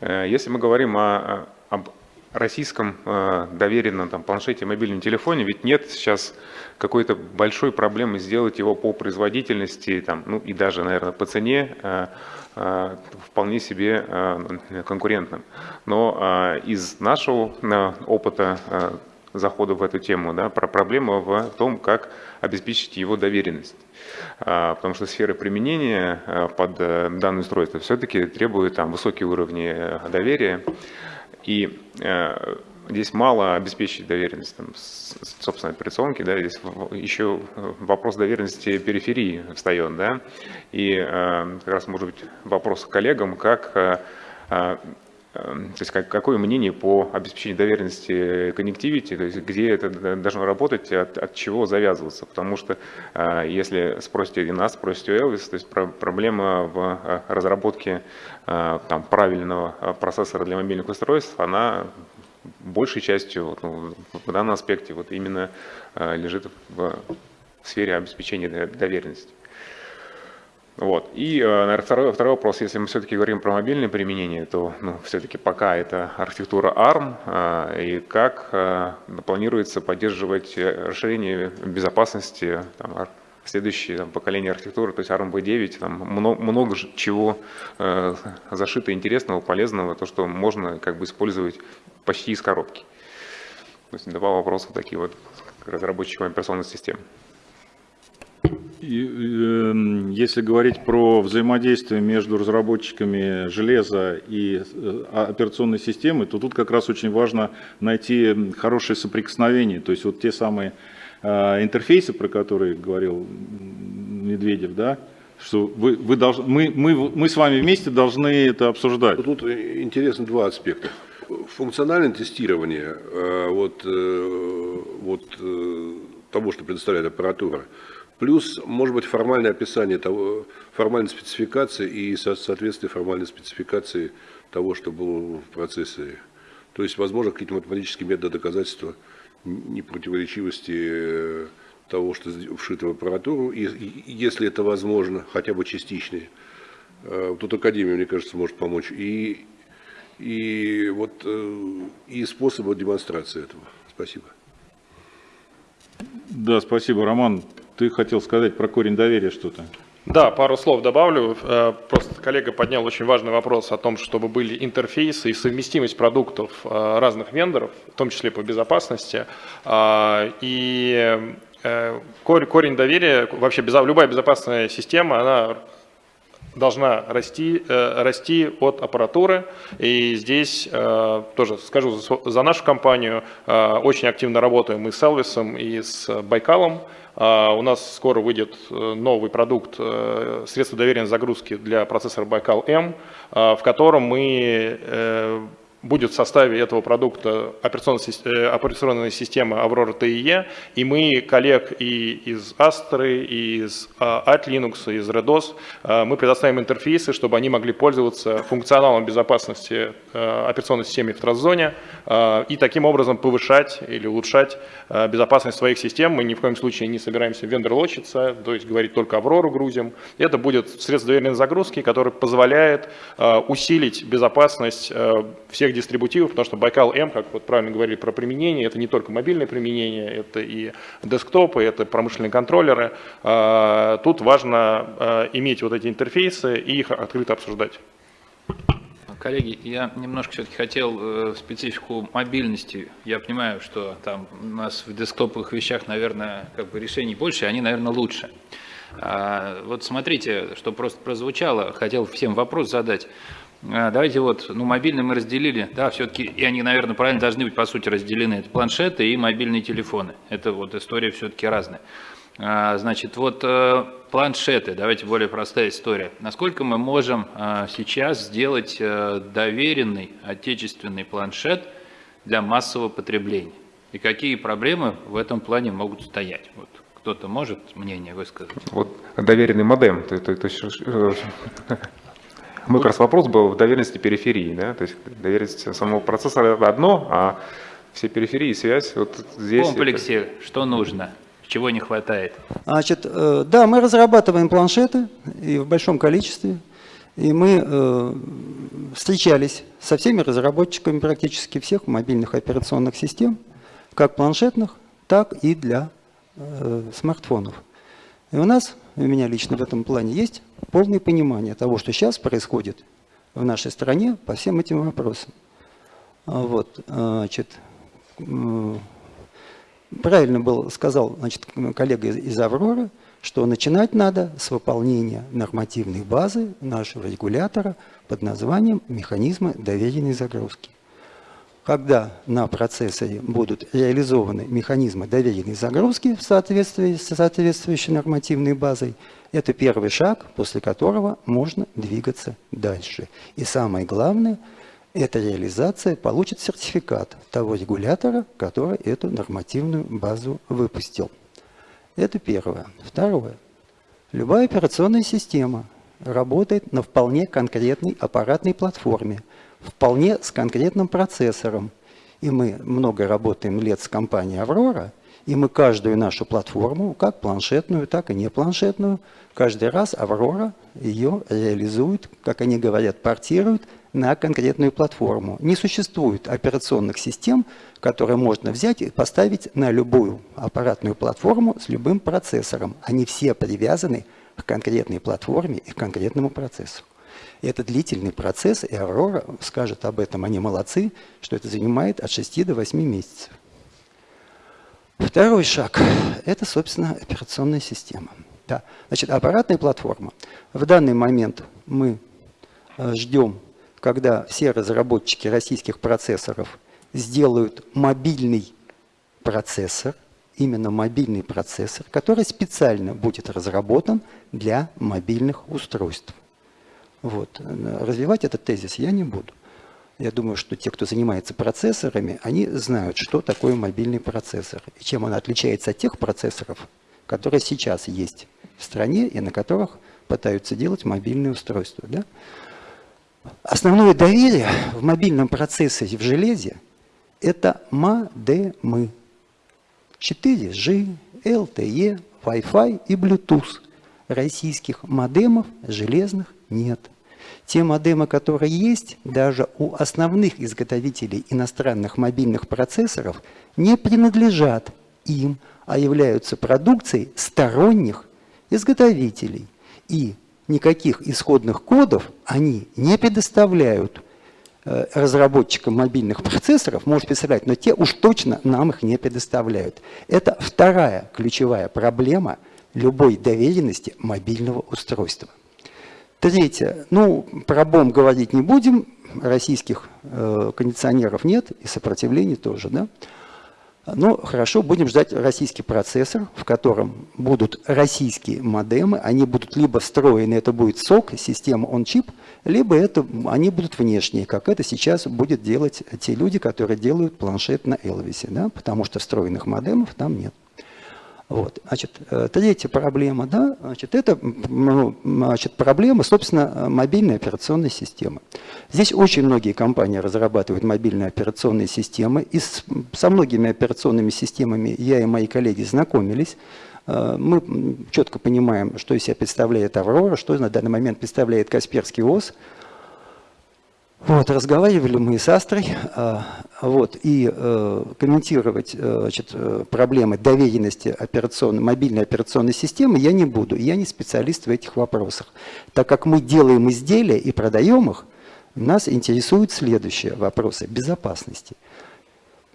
Если мы говорим о, об российском э, доверенном там, планшете, мобильном телефоне, ведь нет сейчас какой-то большой проблемы сделать его по производительности там, ну, и даже, наверное, по цене э, э, вполне себе э, конкурентным. Но э, из нашего опыта захода в эту тему, да, про проблема в том, как обеспечить его доверенность. Потому что сфера применения под данное устройство все-таки требует там, высокие уровни доверия. И э, здесь мало обеспечить доверенность, там, с- с- собственно, операционки, да, здесь еще вопрос доверенности периферии встает, да, и э, как раз может быть вопрос коллегам, как э, э, То есть как, какое мнение по обеспечению доверенности connectivity, то есть где это должно работать, от, от чего завязываться. Потому что э, если спросите и нас, спросите у Elvis, то есть про- проблема в э, разработке э, там, правильного процессора для мобильных устройств, она большей частью ну, в данном аспекте вот именно лежит в сфере обеспечения до- доверенности. Вот. И, э, наверное, второй, второй вопрос, если мы все-таки говорим про мобильное применение, то ну, все-таки пока это архитектура ARM, э, и как э, планируется поддерживать расширение безопасности, там, следующее там, поколение архитектуры, то есть ARM V9, там много, много чего э, зашито интересного, полезного, то, что можно как бы использовать почти из коробки. То есть два вопроса такие вот к разработчикам операционных систем. Эм, если говорить про взаимодействие между разработчиками железа и э, операционной системы, то тут как раз очень важно найти хорошее соприкосновение. То есть вот те самые э, интерфейсы, про которые говорил Медведев, да, что вы, вы должны, мы, мы, мы с вами вместе должны это обсуждать. Тут интересно два аспекта. Функциональное тестирование э, вот, вот, того, что предоставляет аппаратура, плюс, может быть, формальное описание того, формальной спецификации и со- соответствие формальной спецификации того, что было в процессоре. То есть, возможно, какие-то математические методы доказательства непротиворечивости э, того, что вшито в аппаратуру, и, и- если это возможно, хотя бы частичные. Э, Тут Академия, мне кажется, может помочь. И, и, вот, э, и способы демонстрации этого. Спасибо. Да, спасибо, Роман. Ты хотел сказать про корень доверия что-то. Да, пару слов добавлю. Э, Просто коллега поднял очень важный вопрос о том, чтобы были интерфейсы и совместимость продуктов э, разных вендоров, в том числе по безопасности. И э, кор- корень доверия, вообще любая безопасная система, она должна расти, э, расти от аппаратуры. И здесь э, тоже скажу за, за нашу компанию, э, очень активно работаем и с Элвисом, и с Байкалом. А, У нас скоро выйдет э, новый продукт э, средства доверенной загрузки для процессора Байкал М, а, в котором мы э, будет в составе этого продукта операционная, э, система Aurora TIE, и мы коллег и из Astra, и из от Linux, и из RedOS, мы предоставим интерфейсы, чтобы они могли пользоваться функционалом безопасности операционной системы в трасс-зоне и таким образом повышать или улучшать безопасность своих систем. Мы ни в коем случае не собираемся вендор-лочиться, то есть говорить только Aurora грузим. Это будет средство доверенной загрузки, которое позволяет усилить безопасность всех дистрибутивов, потому что Байкал М, как вот правильно говорили про применение, это не только мобильное применение, это и десктопы, это промышленные контроллеры. А, тут важно а, иметь вот эти интерфейсы и их открыто обсуждать. Коллеги, я немножко все-таки хотел э, специфику мобильности. Я понимаю, что там у нас в десктоповых вещах, наверное, как бы решений больше, они, наверное, лучше. А, вот смотрите, что просто прозвучало, хотел всем вопрос задать. А, давайте вот, ну, мобильные мы разделили, да, все-таки, и они, наверное, правильно должны быть, по сути, разделены. Это планшеты и мобильные телефоны. Это вот история все-таки разная. А, значит, вот э, планшеты, давайте более простая история. Насколько мы можем а, сейчас сделать э, доверенный отечественный планшет для массового потребления? И какие проблемы в этом плане могут стоять? Вот кто-то может мнение высказать? Вот доверенный модем, то, то, то, мой как раз вопрос был в доверенности периферии. Да? То есть доверенность самого процессора это одно, а все периферии, связь вот здесь. В комплексе это... что нужно? Чего не хватает? Значит, э, да, мы разрабатываем планшеты и в большом количестве. И мы э, встречались со всеми разработчиками практически всех мобильных операционных систем, как планшетных, так и для э, смартфонов. И у нас, у меня лично в этом плане есть полное понимание того, что сейчас происходит в нашей стране по всем этим вопросам. А вот, значит, правильно был, сказал значит, коллега из «Авроры», что начинать надо с выполнения нормативной базы нашего регулятора под названием «Механизмы доверенной загрузки». Когда на процессоре будут реализованы механизмы доверенной загрузки в соответствии с соответствующей нормативной базой, это первый шаг, после которого можно двигаться дальше. И самое главное, эта реализация получит сертификат того регулятора, который эту нормативную базу выпустил. Это первое. Второе. Любая операционная система работает на вполне конкретной аппаратной платформе – вполне с конкретным процессором. И мы много работаем лет с компанией «Аврора», и мы каждую нашу платформу, как планшетную, так и не планшетную, каждый раз «Аврора» ее реализует, как они говорят, портирует на конкретную платформу. Не существует операционных систем, которые можно взять и поставить на любую аппаратную платформу с любым процессором. Они все привязаны к конкретной платформе и к конкретному Это длительный процесс, и Аврора скажет об этом, они молодцы, что это занимает от 6 до 8 месяцев. Второй шаг – это, собственно, операционная система. Да. Значит, аппаратная платформа. В данный момент мы э, ждем, когда все разработчики российских процессоров сделают мобильный процессор, именно мобильный процессор, который специально будет разработан для мобильных устройств. Вот. Развивать этот тезис я не буду. Я думаю, что те, кто занимается процессорами, они знают, что такое мобильный процессор и чем он отличается от тех процессоров, которые сейчас есть в стране и на которых пытаются делать мобильные устройства. Да? Основное доверие в мобильном процессоре в железе – это модемы. 4G, LTE, Wi-Fi и Bluetooth. Российских модемов железных нет. Те модемы, которые есть, даже у основных изготовителей иностранных мобильных процессоров, не принадлежат им, а являются продукцией сторонних изготовителей. И никаких исходных кодов они не предоставляют э, разработчикам мобильных процессоров, может представлять, но те уж точно нам их не предоставляют. Это вторая ключевая проблема любой доверенности мобильного устройства. Третье. Ну, про бомб говорить не будем. Российских э, кондиционеров нет и сопротивления тоже. Да? Ну, хорошо, будем ждать российский процессор, в котором будут российские модемы, они будут либо встроены, это будет сок, система on-chip, либо это, они будут внешние, как это сейчас будет делать те люди, которые делают планшет на Элвисе, да, потому что встроенных модемов там нет. Вот. Значит, э, третья проблема, да, значит, это ну, значит, проблема, собственно, мобильной операционной системы. Здесь очень многие компании разрабатывают мобильные операционные системы, и с, со многими операционными системами я и мои коллеги знакомились. Э, мы четко понимаем, что из себя представляет Аврора, что на данный момент представляет Касперский ОС, вот, разговаривали мы с Астрой, а, вот, и э, комментировать э, значит, э, проблемы доверенности операционной, мобильной операционной системы я не буду. Я не специалист в этих вопросах. Так как мы делаем изделия и продаем их, нас интересуют следующие вопросы безопасности.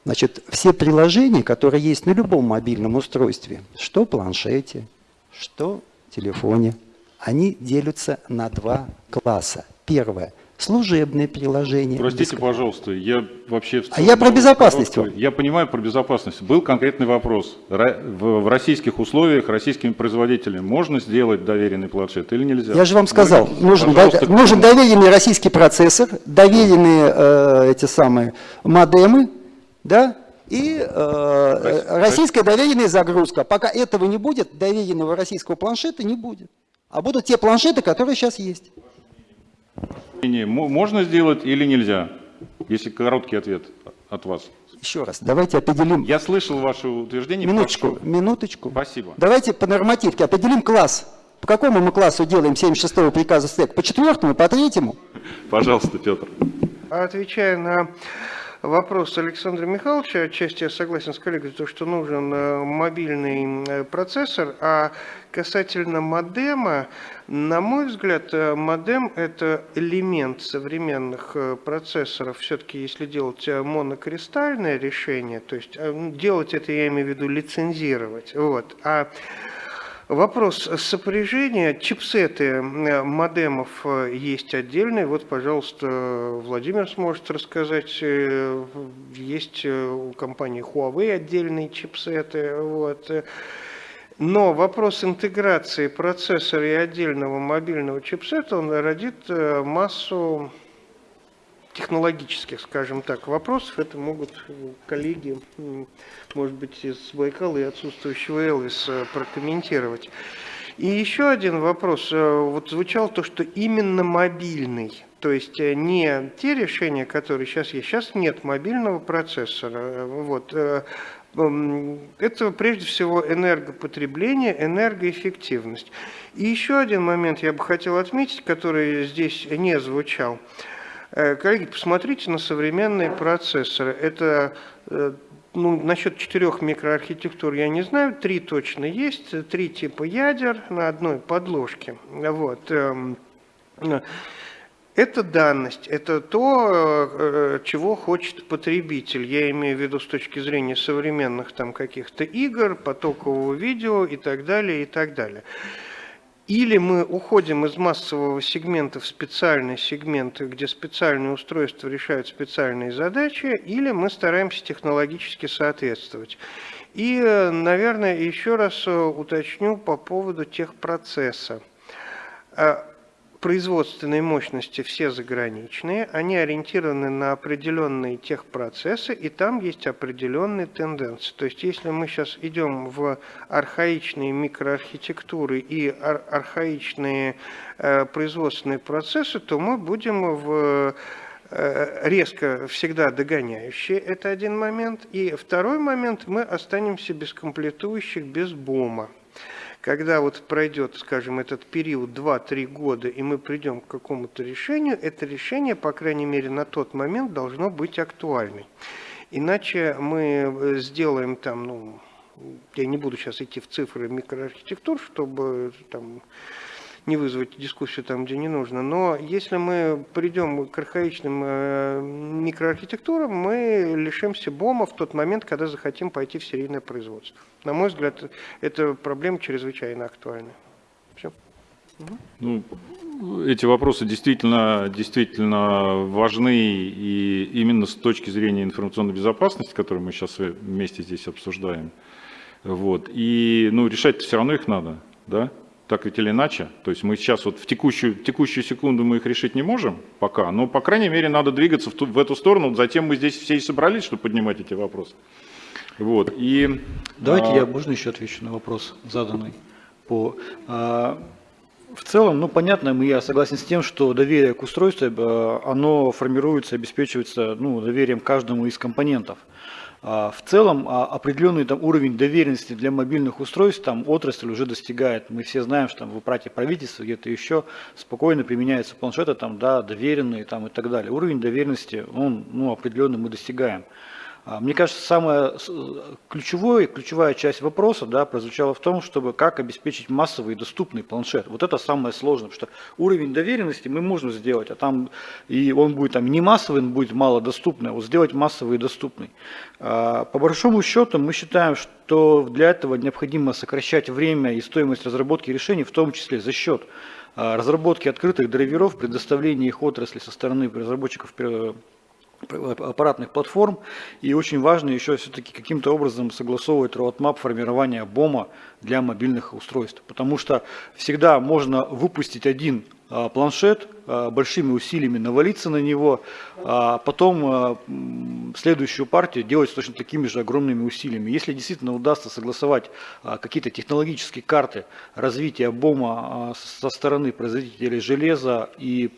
Значит, все приложения, которые есть на любом мобильном устройстве, что планшете, что телефоне, они делятся на два класса. Первое – служебные приложения. Простите, пожалуйста, я вообще... А я про безопасность. Я понимаю про безопасность. Был конкретный вопрос. В российских условиях российскими производителями можно сделать доверенный планшет или нельзя? Я же вам сказал, нужен, нужен доверенный российский процессор, доверенные э, эти самые модемы, да, и э, российская доверенная загрузка. Пока этого не будет, доверенного российского планшета не будет. А будут те планшеты, которые сейчас есть. Можно сделать или нельзя? Если короткий ответ от вас. Еще раз, давайте определим... Я слышал ваше утверждение. Минуточку, прошу. минуточку. Спасибо. Давайте по нормативке определим класс. По какому мы классу делаем 76-го приказа СТЭК? По четвертому, по третьему? Пожалуйста, Петр. Отвечая на вопрос Александра Михайловича, отчасти я согласен с коллегой, то, что нужен э, мобильный э, процессор, а касательно модема, на мой взгляд, э, модем – это элемент современных процессоров. Все-таки, если делать монокристальное решение, то есть делать это, я имею в виду, лицензировать. Вот. А Вопрос сопряжения. Чипсеты модемов э, есть отдельные. Вот, пожалуйста, Владимир сможет рассказать. Э, есть э, у компании Huawei отдельные чипсеты. Вот. Но вопрос интеграции процессора и отдельного мобильного чипсета, он родит массу технологических, скажем так, вопросов. Это могут коллеги, может быть, из Байкала и отсутствующего Элвиса прокомментировать. И еще один вопрос. Э, вот звучало то, что именно мобильный, то есть э, не те решения, которые сейчас есть. Сейчас нет мобильного процессора. Вот. Э, это прежде всего энергопотребление, энергоэффективность. И еще один момент я бы хотел отметить, который здесь не звучал – коллеги, посмотрите на современные процессоры. Это ну, насчет четырех микроархитектур я не знаю, три точно есть, три типа ядер на одной подложке. Вот. Эм, это данность, это то, э, чего хочет потребитель. Я имею в виду с точки зрения современных там каких-то игр, потокового видео и так далее, и так далее. Или мы уходим из массового сегмента в специальный сегмент, где специальные устройства решают специальные задачи, или мы стараемся технологически соответствовать. И, наверное, еще раз э, уточню по поводу техпроцесса. Производственные мощности все заграничные, они ориентированы на определенные техпроцессы, и там есть определенные тенденции. То есть если мы сейчас идем в архаичные микроархитектуры и ар архаичные э, производственные процессы, то мы будем в э, резко всегда догоняющие, это один момент. И второй момент, мы останемся без комплектующих, без БОМа когда вот пройдет, скажем, этот период 2-3 года, и мы придем к какому-то решению, это решение, по крайней мере, на тот момент должно быть актуальным. Иначе мы э, сделаем там, ну, я не буду сейчас идти в цифры микроархитектур, чтобы там не вызвать дискуссию там, где не нужно. Но если мы придем к архаичным э, микроархитектурам, мы лишимся БОМа в тот момент, когда захотим пойти в серийное производство. На мой взгляд, эта проблема чрезвычайно актуальна. Все. Ну, эти вопросы действительно, действительно важны и именно с точки зрения информационной безопасности, которую мы сейчас вместе здесь обсуждаем. Вот. И ну, решать все равно их надо, да? Так ведь или иначе. То есть мы сейчас вот в текущую, текущую секунду мы их решить не можем пока, но по крайней мере надо двигаться в, ту, в эту сторону. Затем мы здесь все и собрались, чтобы поднимать эти вопросы. Вот. И, Давайте а... я, можно еще отвечу на вопрос заданный по... А, в целом, ну, понятно, я согласен с тем, что доверие к устройству, э, оно формируется, обеспечивается ну, доверием каждому из компонентов. А, в целом а, определенный там, уровень доверенности для мобильных устройств там, отрасль уже достигает. Мы все знаем, что там, в аппарате правительства где-то еще спокойно применяются планшеты, там, да, доверенные там, и так далее. Уровень доверенности он, ну, определенно мы достигаем. А, мне кажется, самая ключевая, ключевая часть вопроса да, прозвучала в том, чтобы как обеспечить массовый и доступный планшет. Вот это самое сложное, потому что уровень доверенности мы можем сделать, а там и он будет там не массовый, он будет малодоступный, а вот сделать массовый и доступный. А, по большому счету мы считаем, что для этого необходимо сокращать время и стоимость разработки решений, в том числе за счет а, разработки открытых драйверов, предоставления их отрасли со стороны разработчиков аппаратных платформ. И очень важно еще все-таки каким-то образом согласовывать roadmap формирования БОМа для мобильных устройств. Потому что всегда можно выпустить один а, планшет, большими усилиями навалиться на него, а потом следующую партию делать с точно такими же огромными усилиями. Если действительно удастся согласовать какие-то технологические карты развития БОМа со стороны производителей железа и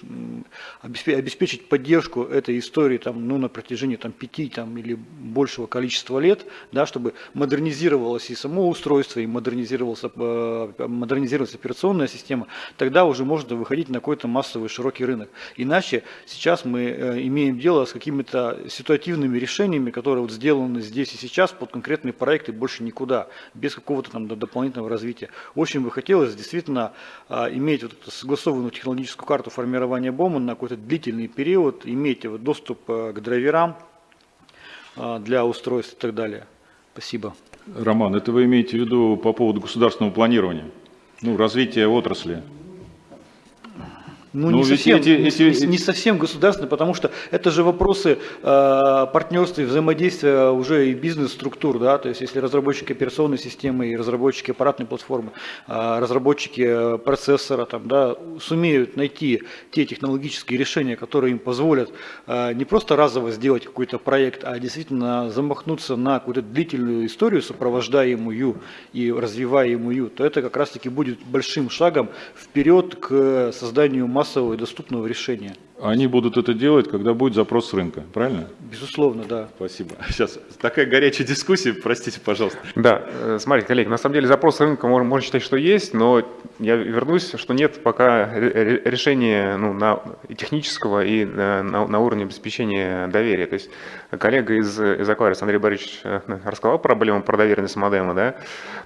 обеспечить поддержку этой истории там, ну, на протяжении там, пяти там, или большего количества лет, да, чтобы модернизировалось и само устройство, и модернизировалась, модернизировалась операционная система, тогда уже можно выходить на какой-то массовый широкий рынок. Иначе сейчас мы э, имеем дело с какими-то ситуативными решениями, которые вот сделаны здесь и сейчас под конкретные проекты больше никуда, без какого-то там дополнительного развития. Очень бы хотелось действительно а, иметь вот эту согласованную технологическую карту формирования БОМа на какой-то длительный период, иметь вот доступ э, к драйверам а, для устройств и так далее. Спасибо. Роман, это вы имеете в виду по поводу государственного планирования, ну, развития отрасли? Ну, не, совсем, эти, эти... Не, не совсем государственные, потому что это же вопросы э, партнерства и взаимодействия уже и бизнес-структур, да, то есть если разработчики операционной системы и разработчики аппаратной платформы, э, разработчики процессора там, да, сумеют найти те технологические решения, которые им позволят э, не просто разово сделать какой-то проект, а действительно замахнуться на какую-то длительную историю, сопровождаемую и развиваемую, то это как раз-таки будет большим шагом вперед к созданию масс массового и доступного решения. Они будут это делать, когда будет запрос рынка, правильно? Безусловно, да. Спасибо. [laughs] Сейчас такая горячая дискуссия, простите, пожалуйста. Да, э, смотрите, коллеги, на самом деле запрос рынка можно, можно считать, что есть, но я вернусь, что нет пока решения ну, на технического и на, на уровне обеспечения доверия. То есть коллега из, из Aquarius Андрей Борисович э, рассказал проблему про доверенность модема, да?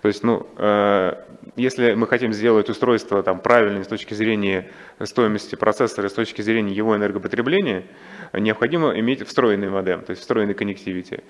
То есть, ну, э, если мы хотим сделать устройство там правильное с точки зрения стоимости процессора, с точки зрения его энергопотребления, необходимо иметь встроенный модем, то есть встроенный коннективити.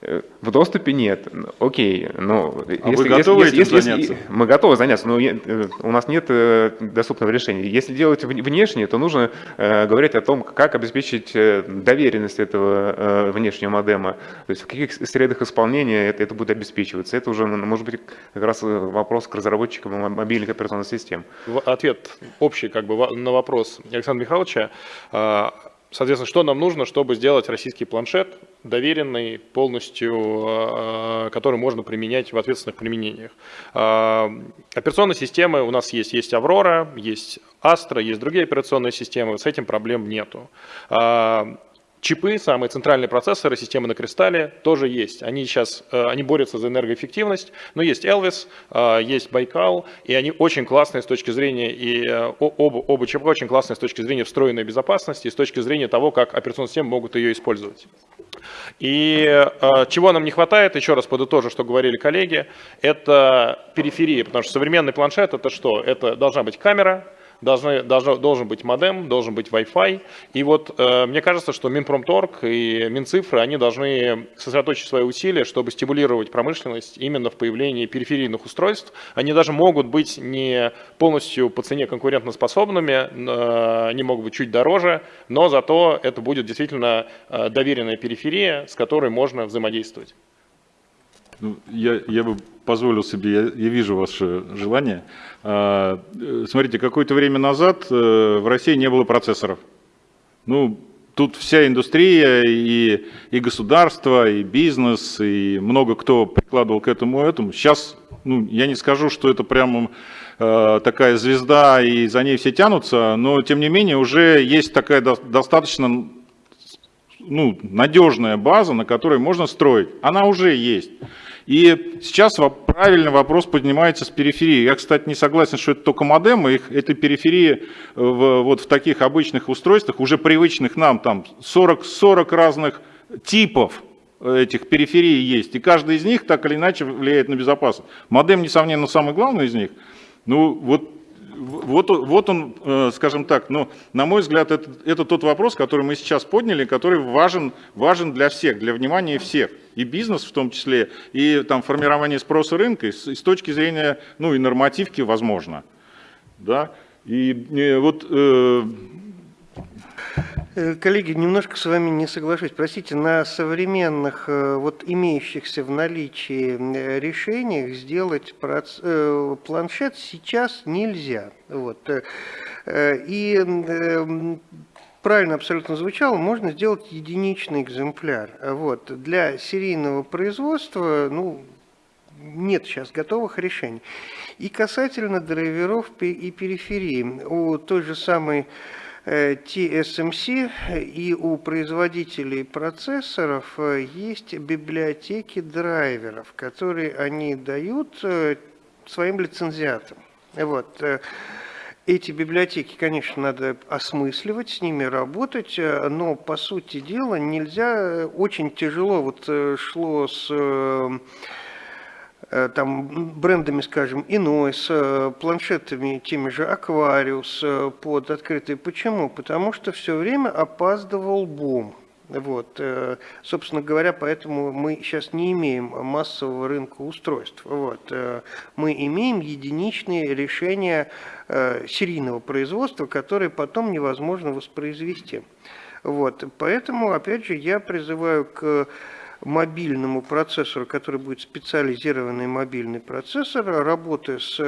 Э, в доступе нет. Окей, но а если, вы готовы если, этим если, заняться? мы готовы заняться, но э, у нас нет э, доступного решения. Если делать внешне, то нужно говорить о том, как обеспечить доверенность этого внешнего модема, то есть в каких средах исполнения это, это будет обеспечиваться. Это уже, может быть, как раз вопрос к разработчикам мобильных операционных систем. Ответ общий как бы на вопрос Александра Михайловича. Соответственно, что нам нужно, чтобы сделать российский планшет доверенный, полностью, а, который можно применять в ответственных применениях. А, операционные системы у нас есть. Есть Аврора, есть Astra, есть другие операционные системы. С этим проблем нету. Чипы, самые центральные процессоры, системы на кристалле тоже есть. Они сейчас э, они борются за энергоэффективность, но есть Elvis, э, есть Байкал, и они очень классные с точки зрения, и э, оба, оба чипа очень классные с точки зрения встроенной безопасности, и с точки зрения того, как операционные системы могут ее использовать. И чего нам не хватает, еще раз подытожу, что говорили коллеги, это периферия, потому что современный планшет это что? Это должна быть камера, должны, должно, должен быть модем, должен быть Wi-Fi. И вот э, мне кажется, что Минпромторг и Минцифры, они должны сосредоточить свои усилия, чтобы стимулировать промышленность именно в появлении периферийных устройств. Они даже могут быть не полностью по цене конкурентоспособными, э, они могут быть чуть дороже, но зато это будет действительно э, доверенная периферия, с которой можно взаимодействовать. Ну, я, я бы позволил себе, я, я вижу ваше желание. А, э, смотрите, какое-то время назад э, в России не было процессоров. Ну, тут вся индустрия, и, и государство, и бизнес, и много кто прикладывал к этому этому. Сейчас, ну, я не скажу, что это прямо э, такая звезда, и за ней все тянутся, но тем не менее уже есть такая до, достаточно ну, надежная база, на которой можно строить. Она уже есть. И сейчас правильный вопрос поднимается с периферии. Я, кстати, не согласен, что это только модемы. Их, этой периферии э, в, вот в таких обычных устройствах, уже привычных нам, там 40, 40 разных типов этих периферий есть. И каждый из них так или иначе влияет на безопасность. Модем, несомненно, самый главный из них. Ну, вот вот, вот он, э, скажем так, ну, на мой взгляд, это, это тот вопрос, который мы сейчас подняли, который важен, важен для всех, для внимания всех. И бизнес в том числе, и там формирование спроса рынка, и с, и с точки зрения, ну, и нормативки возможно. Да? И, и вот э, Э, коллеги, немножко с вами не соглашусь. Простите, на современных, э, вот имеющихся в наличии э, решениях сделать планшет сейчас нельзя. Вот. И правильно абсолютно звучало, можно сделать единичный экземпляр. Вот. Для серийного производства, ну, нет сейчас готовых решений. И касательно драйверов и периферии, у той же самой TSMC и у производителей процессоров э, есть библиотеки драйверов, которые они дают э, своим лицензиатам. Вот. Э, эти библиотеки, конечно, надо осмысливать, с ними работать, но, по сути дела, нельзя, очень тяжело, вот шло с Э, там, брендами, скажем, иной, с э, планшетами теми же Aquarius э, под открытый. Почему? Потому что все время опаздывал бум. Вот, собственно говоря, поэтому мы сейчас не имеем массового рынка устройств. Вот, мы имеем единичные решения серийного производства, которые потом невозможно воспроизвести. Вот, поэтому, опять же, я призываю к мобильному процессору, который будет специализированный мобильный процессор, работы с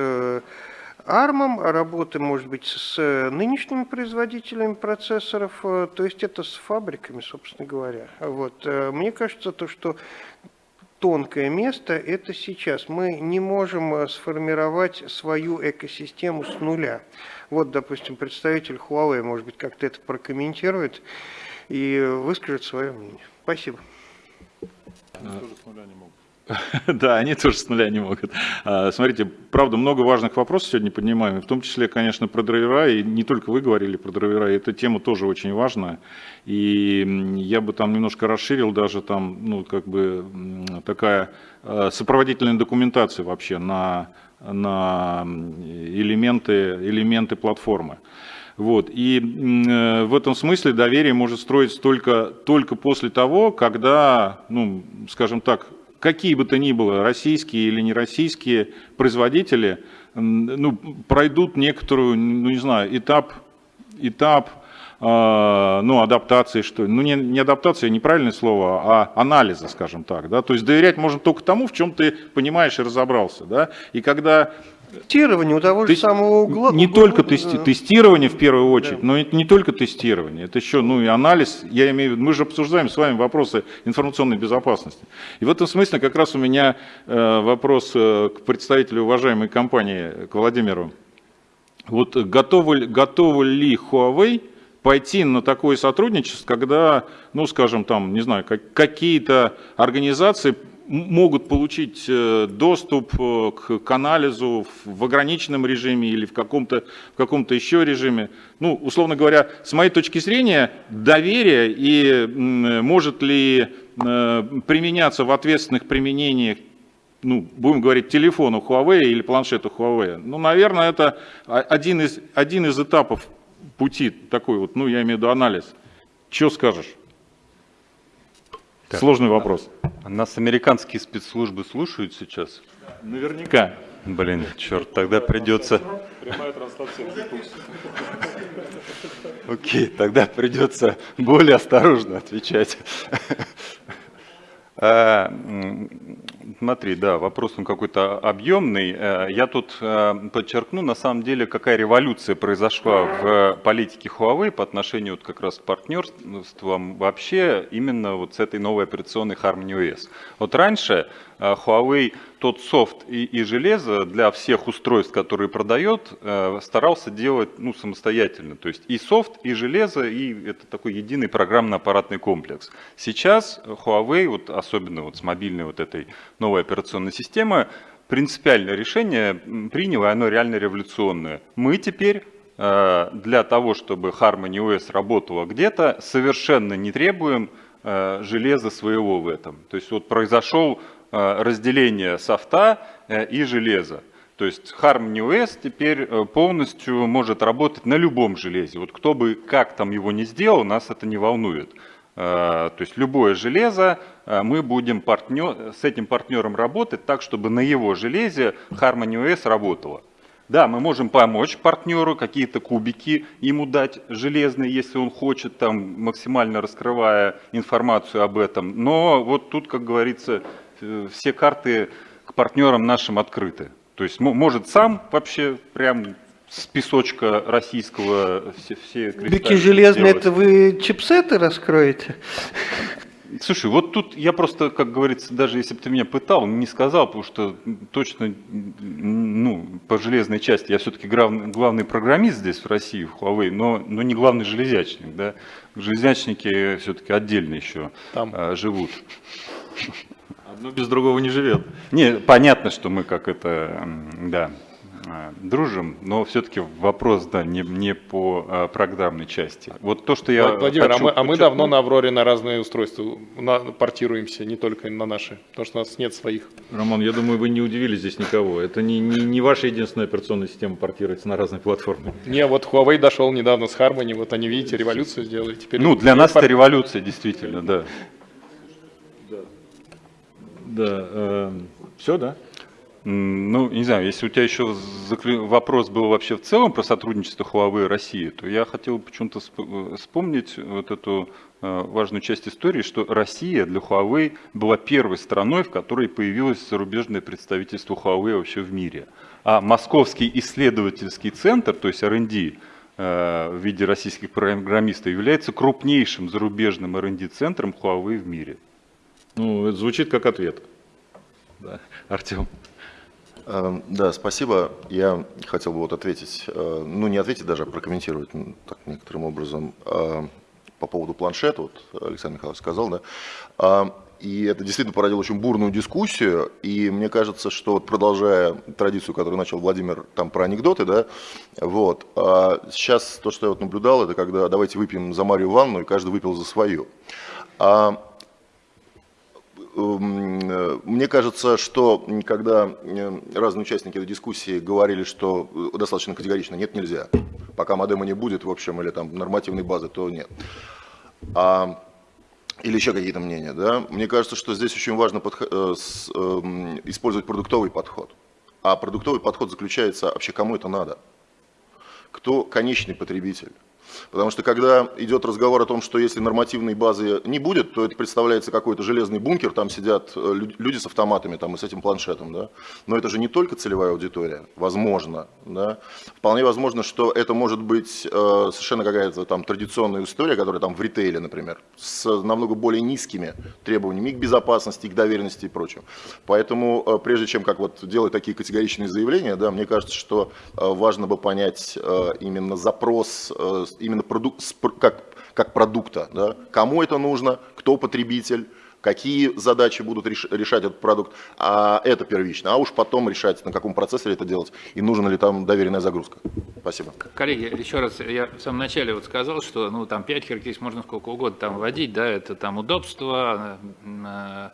ARM, э, работы, может быть, с нынешними производителями процессоров, э, то есть это с фабриками, собственно говоря. Вот. Э, мне кажется, то, что тонкое место – это сейчас. Мы не можем сформировать свою экосистему с нуля. Вот, допустим, представитель Huawei, может быть, как-то это прокомментирует и выскажет свое мнение. Спасибо. [laughs] Да, они тоже с нуля не могут. А, смотрите, правда, много важных вопросов сегодня поднимаем, в том числе, конечно, про драйвера, и не только вы говорили про драйвера, эта тема тоже очень важная. И я бы там немножко расширил даже там, ну, как бы такая а, сопроводительная документация вообще на, на элементы, элементы платформы. Вот. И э, в этом смысле доверие может строиться только, только после того, когда, ну, скажем так, какие бы то ни было, российские или нероссийские производители, ну, пройдут некоторую, ну, не знаю, этап, этап э, ну, адаптации, что ну, не, не адаптация, неправильное слово, а анализа, скажем так, да, то есть доверять можно только тому, в чем ты понимаешь и разобрался, да, и когда Тестирование у того же Тест... самого угла. Не только тести... тестирование в первую очередь, да. но это не только тестирование, это еще ну, и анализ. Я имею в виду, мы же обсуждаем с вами вопросы информационной безопасности. И в этом смысле как раз у меня э, вопрос э, к представителю уважаемой компании, к Владимиру. Вот готовы, готовы ли Huawei пойти на такое сотрудничество, когда, ну, скажем, там, не знаю, какие-то организации могут получить э, доступ э, к анализу в ограниченном режиме или в каком-то в каком-то еще режиме. Ну, условно говоря, с моей точки зрения, доверие и может ли э, применяться в ответственных применениях ну, будем говорить, телефону Huawei или планшету Huawei. Ну, наверное, это один из, один из этапов пути такой вот, ну, я имею в виду анализ. Что скажешь? Так. Сложный вопрос. Нас американские спецслужбы слушают сейчас? Наверняка. Блин, черт, тогда придется... Прямая трансляция. Окей, тогда придется более осторожно отвечать. А, смотри, да, вопрос он какой-то объемный. Э, я тут э, подчеркну, на самом деле, какая революция произошла в политике Huawei по отношению вот как раз к партнерствам вообще именно вот с этой новой операционной Harmony OS. Вот раньше э, Huawei тот софт и, и железо для всех устройств, которые продает, старался делать ну, самостоятельно. То есть и софт, и железо, и это такой единый программно-аппаратный комплекс. Сейчас Huawei, вот особенно вот с мобильной вот этой новой операционной системы, принципиальное решение приняло, и оно реально революционное. Мы теперь э, для того, чтобы Harmony OS работала где-то, совершенно не требуем э, железа своего в этом. То есть вот произошел э, разделение софта и железа. То есть Harmony OS теперь полностью может работать на любом железе. Вот кто бы как там его не сделал, нас это не волнует. То есть любое железо Э, мы будем партнер, с этим партнером работать так, чтобы на его железе Harmony OS работала. Да, мы можем помочь партнеру, какие-то кубики ему дать железные, если он хочет, там, максимально раскрывая информацию об этом. Но вот тут, как говорится, э, все карты к партнерам нашим открыты. То есть может сам вообще прям с песочка российского все, все Кубики железные, это вы чипсеты раскроете? Слушай, вот тут я просто, как говорится, даже если бы ты меня пытал, не сказал, потому что точно, ну, по железной части, я все-таки главный, главный программист здесь в России, в Huawei, но, но не главный железячник, да. Железнячники все-таки отдельно еще Там. А, живут. Одно без другого не живет. Не, понятно, что мы как это, да, а, дружим, но все-таки вопрос, да, не, не по а, программной части. Вот то, что я Владимир, хочу а, мы, а мы давно на Авроре на разные устройства на, портируемся, не только на наши, потому что у нас нет своих. Роман, я думаю, вы не удивили здесь никого. Это не, не, не ваша единственная операционная система портируется на разные платформы. Не, вот Huawei дошел недавно с Harmony, вот они, видите, революцию сделали. Теперь ну, для нас пор... это революция, действительно. Да, да э, все, да? Ну, не знаю, если у тебя еще вопрос был вообще в целом про сотрудничество Huawei и России, то я хотел почему-то э, вспомнить вот эту э, важную часть истории, что Россия для Huawei была первой страной, в которой появилось зарубежное представительство Huawei вообще в мире. А Московский исследовательский центр, то есть R&D, э, в виде российских программистов, является крупнейшим зарубежным R&D-центром Huawei в мире. Ну, это звучит как ответ. Да. Артем. Эм, да, спасибо. Я хотел бы вот ответить, э, ну не ответить даже, а прокомментировать так, некоторым образом э, по поводу планшета, вот Александр Михайлович сказал, да. А, и это действительно породило очень бурную дискуссию, и мне кажется, что вот продолжая традицию, которую начал Владимир там про анекдоты, да, вот, а сейчас то, что я вот наблюдал, это когда давайте выпьем за Марию Ивановну, и каждый выпил за свою. А мне кажется, что когда э, разные участники этой дискуссии говорили, что э, достаточно категорично нет, нельзя. Пока модема не будет, в общем, или там нормативной базы, то нет. А, или еще какие-то мнения. Да? Мне кажется, что здесь очень важно подход, с, э, использовать продуктовый подход. А продуктовый подход заключается вообще кому это надо? Кто конечный потребитель? Потому что когда идет разговор о том, что если нормативной базы не будет, то это представляется какой-то железный бункер, там сидят э, люди с автоматами там, и с этим планшетом. Да? Но это же не только целевая аудитория, возможно. Да? Вполне возможно, что это может быть э, совершенно какая-то там традиционная история, которая там в ритейле, например, с намного более низкими требованиями к безопасности, к доверенности и прочим. Поэтому э, прежде чем как вот делать такие категоричные заявления, да, мне кажется, что э, важно бы понять э, именно запрос именно продукт, как, как продукта. Да? Кому это нужно, кто потребитель, какие задачи будут реш, решать этот продукт, а это первично, а уж потом решать, на каком процессоре это делать и нужна ли там доверенная загрузка. Спасибо. Коллеги, еще раз, я в самом начале вот сказал, что ну там 5 характеристик можно сколько угодно там вводить, да, это там удобство, э,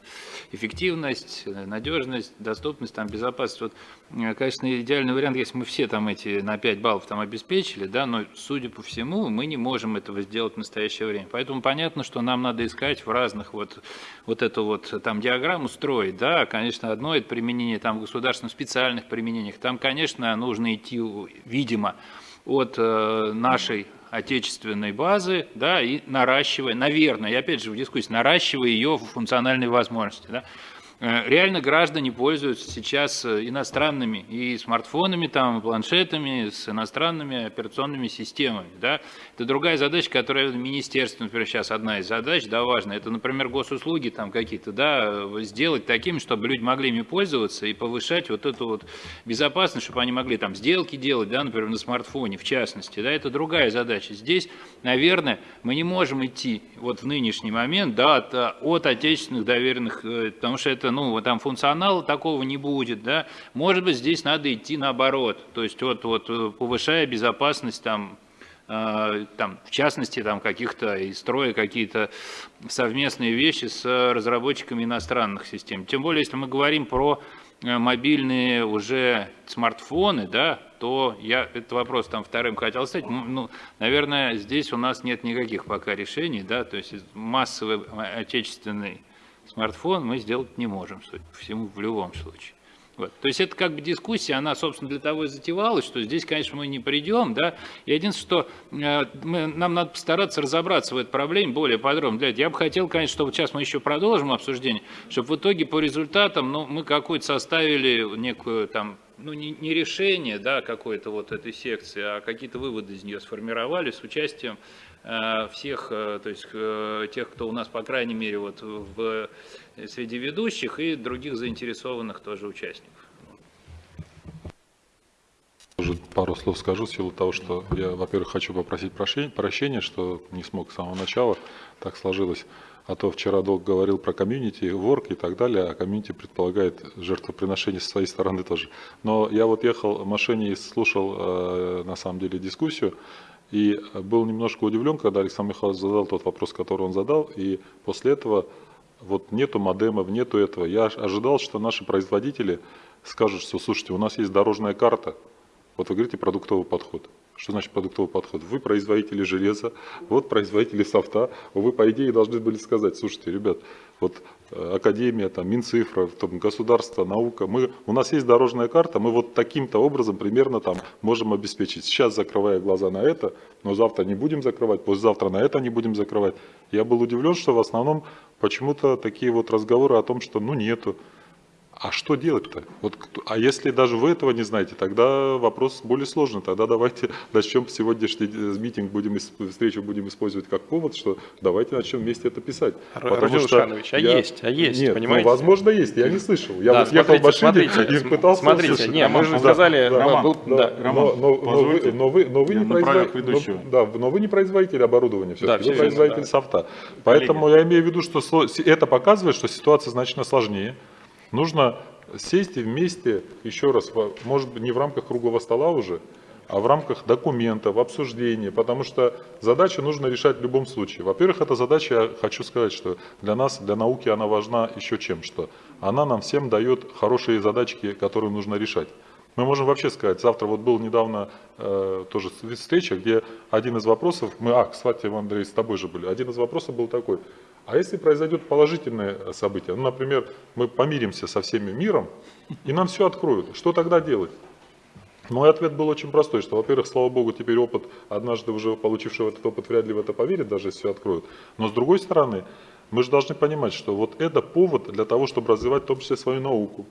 эффективность, надежность, доступность, там безопасность. Вот, э, конечно, идеальный вариант, если мы все там эти на 5 баллов там обеспечили, да, но судя по всему, мы не можем этого сделать в настоящее время. Поэтому понятно, что нам надо искать в разных вот вот эту вот там диаграмму строить, да, конечно, одно это применение там государственных специальных применениях, там, конечно, нужно идти, видимо, от э, нашей отечественной базы, да, и наращивая, наверное, и опять же в дискуссии, наращивая ее функциональные возможности, да. Э, реально граждане пользуются сейчас э, иностранными и смартфонами, там, планшетами с иностранными операционными системами. Да? Это другая задача, которая министерство, например, сейчас одна из задач, да, важная. Это, например, госуслуги там какие-то, да, сделать такими, чтобы люди могли ими пользоваться и повышать вот эту вот безопасность, чтобы они могли там сделки делать, да, например, на смартфоне, в частности. Да? Это другая задача. Здесь, наверное, мы не можем идти вот в нынешний момент да, от, от отечественных доверенных, э, потому что это это, ну, там функционала такого не будет, да, может быть, здесь надо идти наоборот, то есть вот, вот э, повышая безопасность там, э, там, в частности, там каких-то и строя какие-то совместные вещи с разработчиками иностранных систем. Тем более, если мы говорим про э, мобильные уже смартфоны, да, то я этот вопрос там вторым хотел стать. Ну, наверное, здесь у нас нет никаких пока решений, да, то есть массовый отечественный смартфон мы сделать не можем, судя по всему, в любом случае. Вот. То есть это как бы дискуссия, она, собственно, для того и затевалась, что здесь, конечно, мы не придем, да, и единственное, что э, мы, нам надо постараться разобраться в этой проблеме более подробно. Для этого я бы хотел, конечно, чтобы сейчас мы еще продолжим обсуждение, чтобы в итоге по результатам, ну, мы какую-то составили некую там ну, не, не решение да, какой-то вот этой секции, а какие-то выводы из нее сформировали с участием всех, э, то есть э, тех, кто у нас, по крайней мере, вот в, среди ведущих и других заинтересованных тоже участников. Тоже пару слов скажу в силу того, что я, во-первых, хочу попросить прощения, что не смог с самого начала, так сложилось. А то вчера долго говорил про комьюнити, ворк и так далее, а комьюнити предполагает жертвоприношение со своей стороны тоже. Но я вот ехал в машине и слушал, на самом деле, дискуссию, и был немножко удивлен, когда Александр Михайлович задал тот вопрос, который он задал, и после этого вот нету модемов, нету этого. Я ожидал, что наши производители скажут, что слушайте, у нас есть дорожная карта, вот вы говорите продуктовый подход. Что значит продуктовый подход? Вы производители железа, вот производители софта. Вы, по идее, должны были сказать, слушайте, ребят, вот э, Академия, там, Минцифра, там, государство, наука, мы, у нас есть дорожная карта, мы вот таким-то образом примерно там можем обеспечить. Сейчас закрывая глаза на это, но завтра не будем закрывать, послезавтра на это не будем закрывать. Я был удивлен, что в основном почему-то такие вот разговоры о том, что ну нету. А что делать-то? Вот, а если даже вы этого не знаете, тогда вопрос более сложный. Тогда давайте [laughs] начнем сегодняшний э, митинг, будем, встречу будем использовать как повод, что давайте начнем вместе это писать. Родион Ушанович, а я... есть, а есть, Нет, ну, понимаете? Ну, возможно, есть, я не слышал. Я да, вот ехал в машине смотрите, [laughs] и пытался Смотрите, услышать. нет, мы же сказали... Роман, был, но, да, но, но, но, вы, но, вы, но, вы не производитель, но, да, но вы не производитель оборудования, все да, вы производитель да. софта. Поэтому Коллеги. я имею в виду, что это показывает, что ситуация значительно сложнее. Нужно сесть и вместе, еще раз, может быть, не в рамках круглого стола уже, а в рамках документов, обсуждения, потому что задачу нужно решать в любом случае. Во-первых, эта задача, я хочу сказать, что для нас, для науки она важна еще чем, что она нам всем дает хорошие задачки, которые нужно решать. Мы можем вообще сказать, завтра вот был недавно э, тоже встреча, где один из вопросов, мы, а, кстати, Андрей, с тобой же были, один из вопросов был такой, а если произойдет положительное событие, ну, например, мы помиримся со всеми миром, и нам все откроют, что тогда делать? Мой ответ был очень простой, что, во-первых, слава богу, теперь опыт, однажды уже получивший этот опыт, вряд ли в это поверит, даже если все откроют. Но с другой стороны, мы же должны понимать, что вот это повод для того, чтобы развивать в том числе свою науку.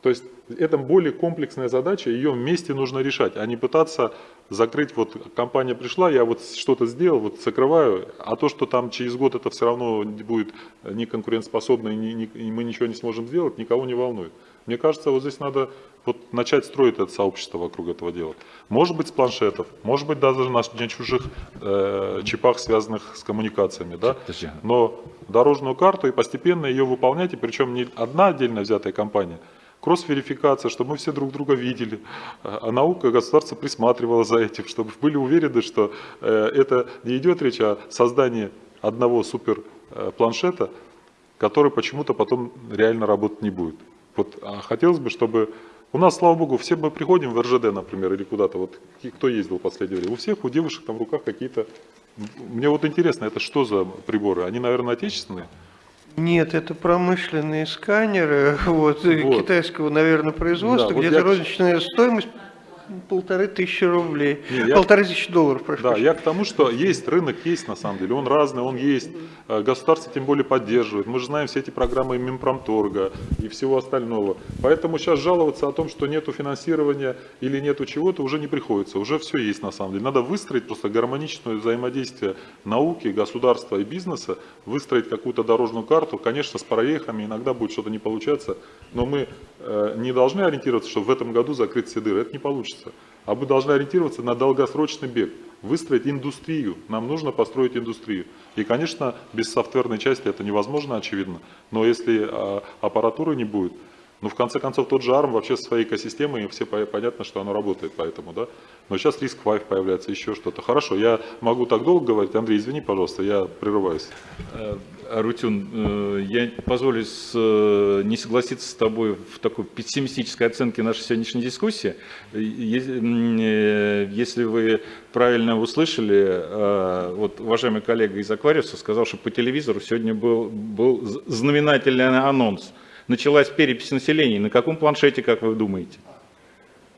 То есть Это более комплексная задача, ее вместе нужно решать, а не пытаться закрыть, вот компания пришла, я вот что-то сделал, вот закрываю, а то, что там через год это все равно будет не конкурентоспособно и, не, не, и мы ничего не сможем сделать, никого не волнует. Мне кажется, вот здесь надо вот начать строить это сообщество вокруг этого дела. Может быть с планшетов, может быть даже на, на чужих э, чипах, связанных с коммуникациями, да? но дорожную карту и постепенно ее выполнять, и причем не одна отдельно взятая компания, кросс-верификация, чтобы мы все друг друга видели, а наука, государство присматривало за этим, чтобы были уверены, что э, это не идет речь о создании одного супер э, который почему-то потом реально работать не будет. Вот, а хотелось бы, чтобы у нас, слава богу, все мы приходим в РЖД, например, или куда-то, вот кто ездил в последнее время, у всех у девушек там в руках какие-то... Мне вот интересно, это что за приборы? Они, наверное, отечественные? Нет, это промышленные сканеры [laughs] вот, вот. китайского, наверное, производства, да, где вот розничная я... стоимость полторы тысячи рублей, Не, полторы я... тысячи долларов, прошу Да, я к тому, что есть, рынок есть на самом деле, он разный, он есть, э, государство тем более поддерживает, мы же знаем все эти программы Минпромторга и всего остального, поэтому сейчас жаловаться о том, что нету финансирования или нету чего-то уже не приходится, уже все есть на самом деле, надо выстроить просто гармоничное взаимодействие науки, государства и бизнеса, выстроить какую-то дорожную карту, конечно, с проехами иногда будет что-то не получаться, но мы не должны ориентироваться, что в этом году закрыть все дыры, это не получится. А мы должны ориентироваться на долгосрочный бег, выстроить индустрию. Нам нужно построить индустрию. И, конечно, без софтверной части это невозможно, очевидно. Но если а, аппаратуры не будет, ну, в конце концов, тот же ARM вообще со своей экосистемой, и все понятно, что оно работает, поэтому, да. Но сейчас риск 5 появляется, еще что-то. Хорошо, я могу так долго говорить. Андрей, извини, пожалуйста, я прерываюсь. Э, Арутюн, э, я позволю э, не согласиться с тобой в такой пессимистической оценке нашей сегодняшней дискуссии. Если вы правильно услышали, вот уважаемый коллега из Аквариуса сказал, что по телевизору сегодня был, был знаменательный анонс – началась перепись населения. На каком планшете, как вы думаете?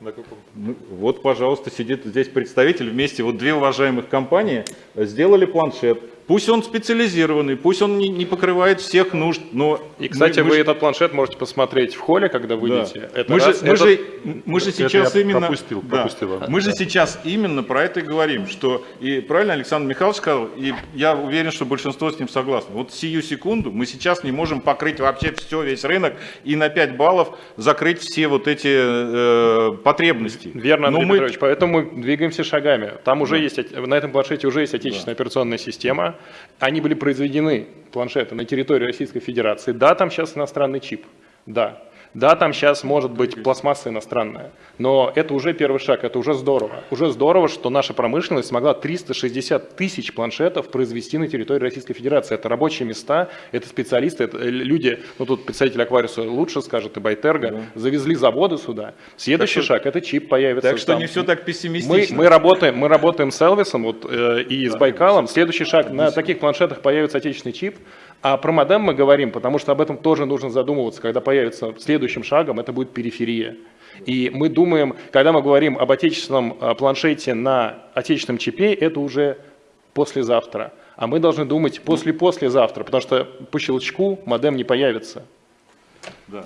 На каком? Ну, вот, пожалуйста, сидит здесь представитель вместе, вот две уважаемых компании сделали планшет. Пусть он специализированный, пусть он не, не покрывает всех нужд, но... И, кстати, мы, вы мы этот планшет можете посмотреть в холле, когда выйдете. Да. Это мы, раз, же, мы, же, мы же сейчас именно... Пропустил, да. пропустил. Мы же сейчас именно про это и говорим, что, и правильно Александр Михайлович сказал, и я уверен, что большинство с ним согласно. Вот сию секунду мы сейчас не можем покрыть вообще все, весь рынок, и на 5 баллов закрыть все вот эти э, потребности. Верно, Андрей Но Петрович, мы... поэтому мы двигаемся шагами. Там уже да. есть, на этом планшете уже есть отечественная да. операционная система, они были произведены, планшеты, на территории Российской Федерации. Да, там сейчас иностранный чип, да. Да, там сейчас может быть пластмасса иностранная, но это уже первый шаг, это уже здорово. Уже здорово, что наша промышленность смогла 360 тысяч планшетов произвести на территории Российской Федерации. Это рабочие места, это специалисты, это люди, ну тут представитель Аквариуса лучше скажет, и Байтерга, да. завезли заводы сюда. Следующий так шаг, это чип появится. Так что там. не все так пессимистично. Мы, мы, работаем, мы работаем с Элвисом вот, э, и да, с Байкалом. Следующий шаг, на таких планшетах появится отечественный чип. А про модем мы говорим, потому что об этом тоже нужно задумываться, когда появится следующим шагом, это будет периферия. И мы думаем, когда мы говорим об отечественном а, планшете на отечественном чипе, это уже послезавтра. А мы должны думать после-послезавтра, потому что по щелчку модем не появится. Да.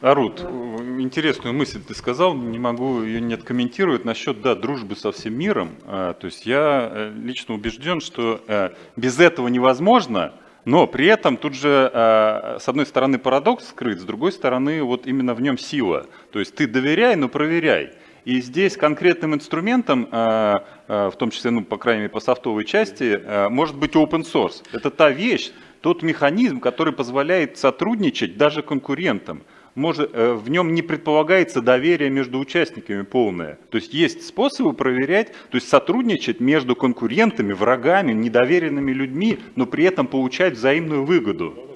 А, Арут, интересную мысль ты сказал, не могу ее не откомментировать насчет да, дружбы со всем миром. А, то есть я э, лично убежден, что э, без этого невозможно, но при этом тут же э, с одной стороны парадокс скрыт, с другой стороны вот именно в нем сила. То есть ты доверяй, но проверяй. И здесь конкретным инструментом, в том числе, ну, по крайней мере, по софтовой части, может быть open source. Это та вещь, тот механизм, который позволяет сотрудничать даже конкурентам может, э, в нем не предполагается доверие между участниками полное. То есть есть способы проверять, то есть сотрудничать между конкурентами, врагами, недоверенными людьми, но при этом получать взаимную выгоду.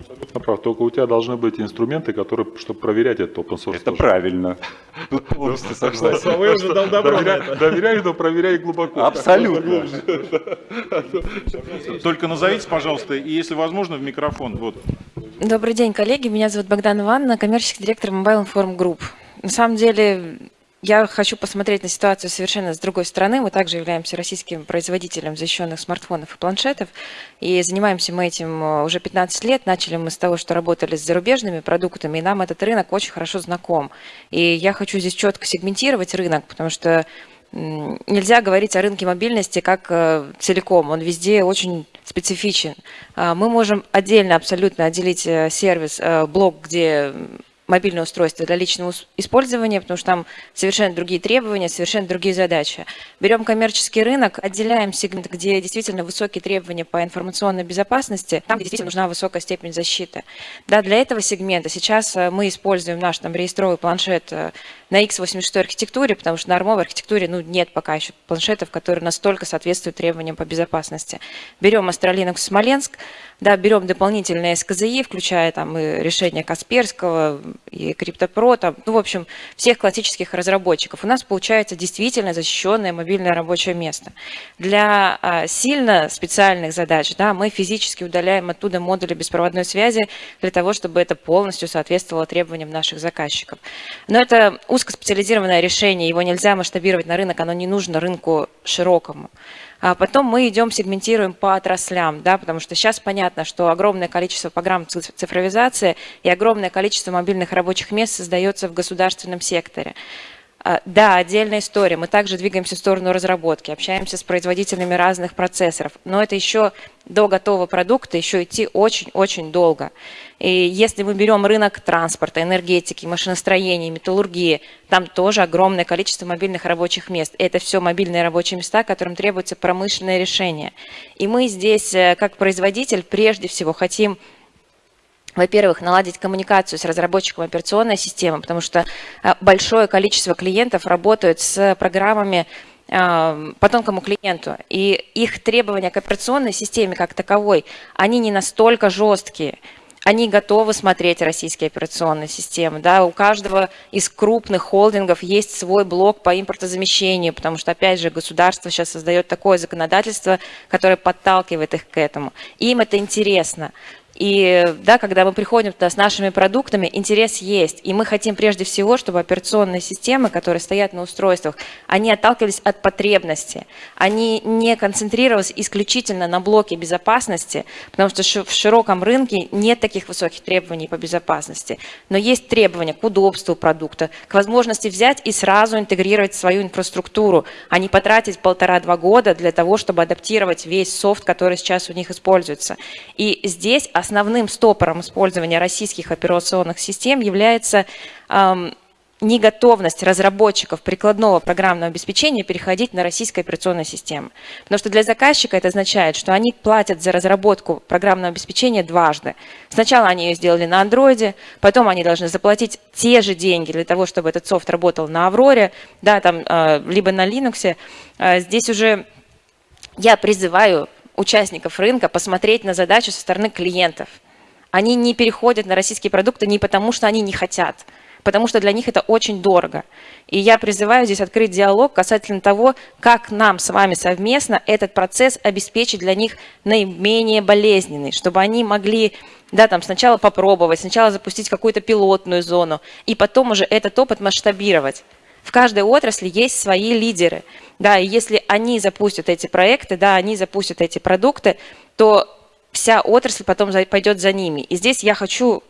Абсолютно прав. Только у тебя должны быть инструменты, которые, чтобы проверять этот open source. Это тоже. правильно. Полностью согласен. Вы уже дал добро Доверяй, но проверяй глубоко. Абсолютно. [laughs] Только назовите, пожалуйста, и если возможно, в микрофон. Вот. Добрый день, коллеги. Меня зовут Богдан Ивановна, коммерческий директор Mobile Inform Group. На самом деле, я хочу посмотреть на ситуацию совершенно с другой стороны. Мы также являемся российским производителем защищенных смартфонов и планшетов. И занимаемся мы этим э, уже 15 лет. Начали мы с того, что работали с зарубежными продуктами, и нам этот рынок очень хорошо знаком. И я хочу здесь четко сегментировать рынок, потому что нельзя говорить о рынке мобильности как э, целиком. Он везде очень специфичен. А, мы можем отдельно абсолютно отделить э, сервис, блок, где мобильное устройство для личного использования, потому что там совершенно другие требования, совершенно другие задачи. Берем коммерческий рынок, отделяем сегмент, где действительно высокие требования по информационной безопасности, там, где действительно нужна высокая степень защиты. Да, для этого сегмента сейчас э, мы используем наш там реестровый планшет э, на x86 архитектуре, потому что на армовой архитектуре ну, нет пока еще планшетов, которые настолько соответствуют требованиям по безопасности. Берем Astra Смоленск, да, берем дополнительные СКЗИ, включая там и решения Касперского, и CryptoPro, там, ну, в общем, всех классических разработчиков. У нас получается действительно защищенное мобильное рабочее место. Для а, сильно специальных задач да, мы физически удаляем оттуда модули беспроводной связи для того, чтобы это полностью соответствовало требованиям наших заказчиков. Но это узкоспециализированное решение, его нельзя масштабировать на рынок, оно не нужно рынку широкому. А потом мы идем, сегментируем по отраслям, да, потому что сейчас понятно, что огромное количество программ цифровизации и огромное количество мобильных рабочих мест создается в государственном секторе. А, да, отдельная история. Мы также двигаемся в сторону разработки, общаемся с производителями разных процессоров. Но это еще до готового продукта еще идти очень-очень долго. И если мы берем рынок транспорта, энергетики, машиностроения, металлургии, там тоже огромное количество мобильных рабочих мест. Это все мобильные рабочие места, которым требуется промышленное решение. И мы здесь, э, как производитель, прежде всего хотим во-первых, наладить коммуникацию с разработчиком операционной системы, потому что э, большое количество клиентов работают с программами э, по тонкому клиенту, и их требования к операционной системе как таковой, они не настолько жесткие, они готовы смотреть российские операционные системы. Да? У каждого из крупных холдингов есть свой блок по импортозамещению, потому что, опять же, государство сейчас создает такое законодательство, которое подталкивает их к этому. Им это интересно. И да, когда мы приходим туда с нашими продуктами, интерес есть. И мы хотим прежде всего, чтобы операционные системы, которые стоят на устройствах, они отталкивались от потребности. Они не концентрировались исключительно на блоке безопасности, потому что в широком рынке нет таких высоких требований по безопасности. Но есть требования к удобству продукта, к возможности взять и сразу интегрировать свою инфраструктуру, а не потратить полтора-два года для того, чтобы адаптировать весь софт, который сейчас у них используется. И здесь основным стопором использования российских операционных систем является неготовность разработчиков прикладного программного обеспечения переходить на российскую операционную систему. Потому что для заказчика это означает, что они платят за разработку программного обеспечения дважды. Сначала они ее сделали на андроиде, потом они должны заплатить те же деньги для того, чтобы этот софт работал на Авроре, да, там, э, либо на Linux. Э, здесь уже я призываю участников рынка посмотреть на задачу со стороны клиентов. Они не переходят на российские продукты не потому, что они не хотят, потому что для них это очень дорого. И я призываю здесь открыть диалог касательно того, как нам с вами совместно этот процесс обеспечить для них наименее болезненный, чтобы они могли да, там сначала попробовать, сначала запустить какую-то пилотную зону, и потом уже этот опыт масштабировать. В каждой отрасли есть свои лидеры. Да, и если они запустят эти проекты, да, они запустят эти продукты, то вся отрасль потом пойдет за ними. И здесь я хочу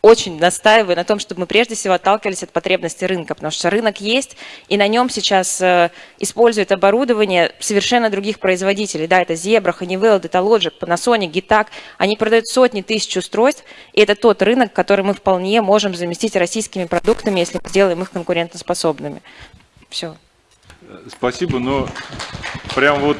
очень настаиваю на том, чтобы мы прежде всего отталкивались от потребностей рынка, потому что рынок есть, и на нем сейчас э, используют оборудование совершенно других производителей. Да, это Zebra, Honeywell, Datalogic, Panasonic, Gitac. Они продают сотни тысяч устройств, и это тот рынок, который мы вполне можем заместить российскими продуктами, если сделаем их конкурентоспособными. Все. Спасибо, но прям вот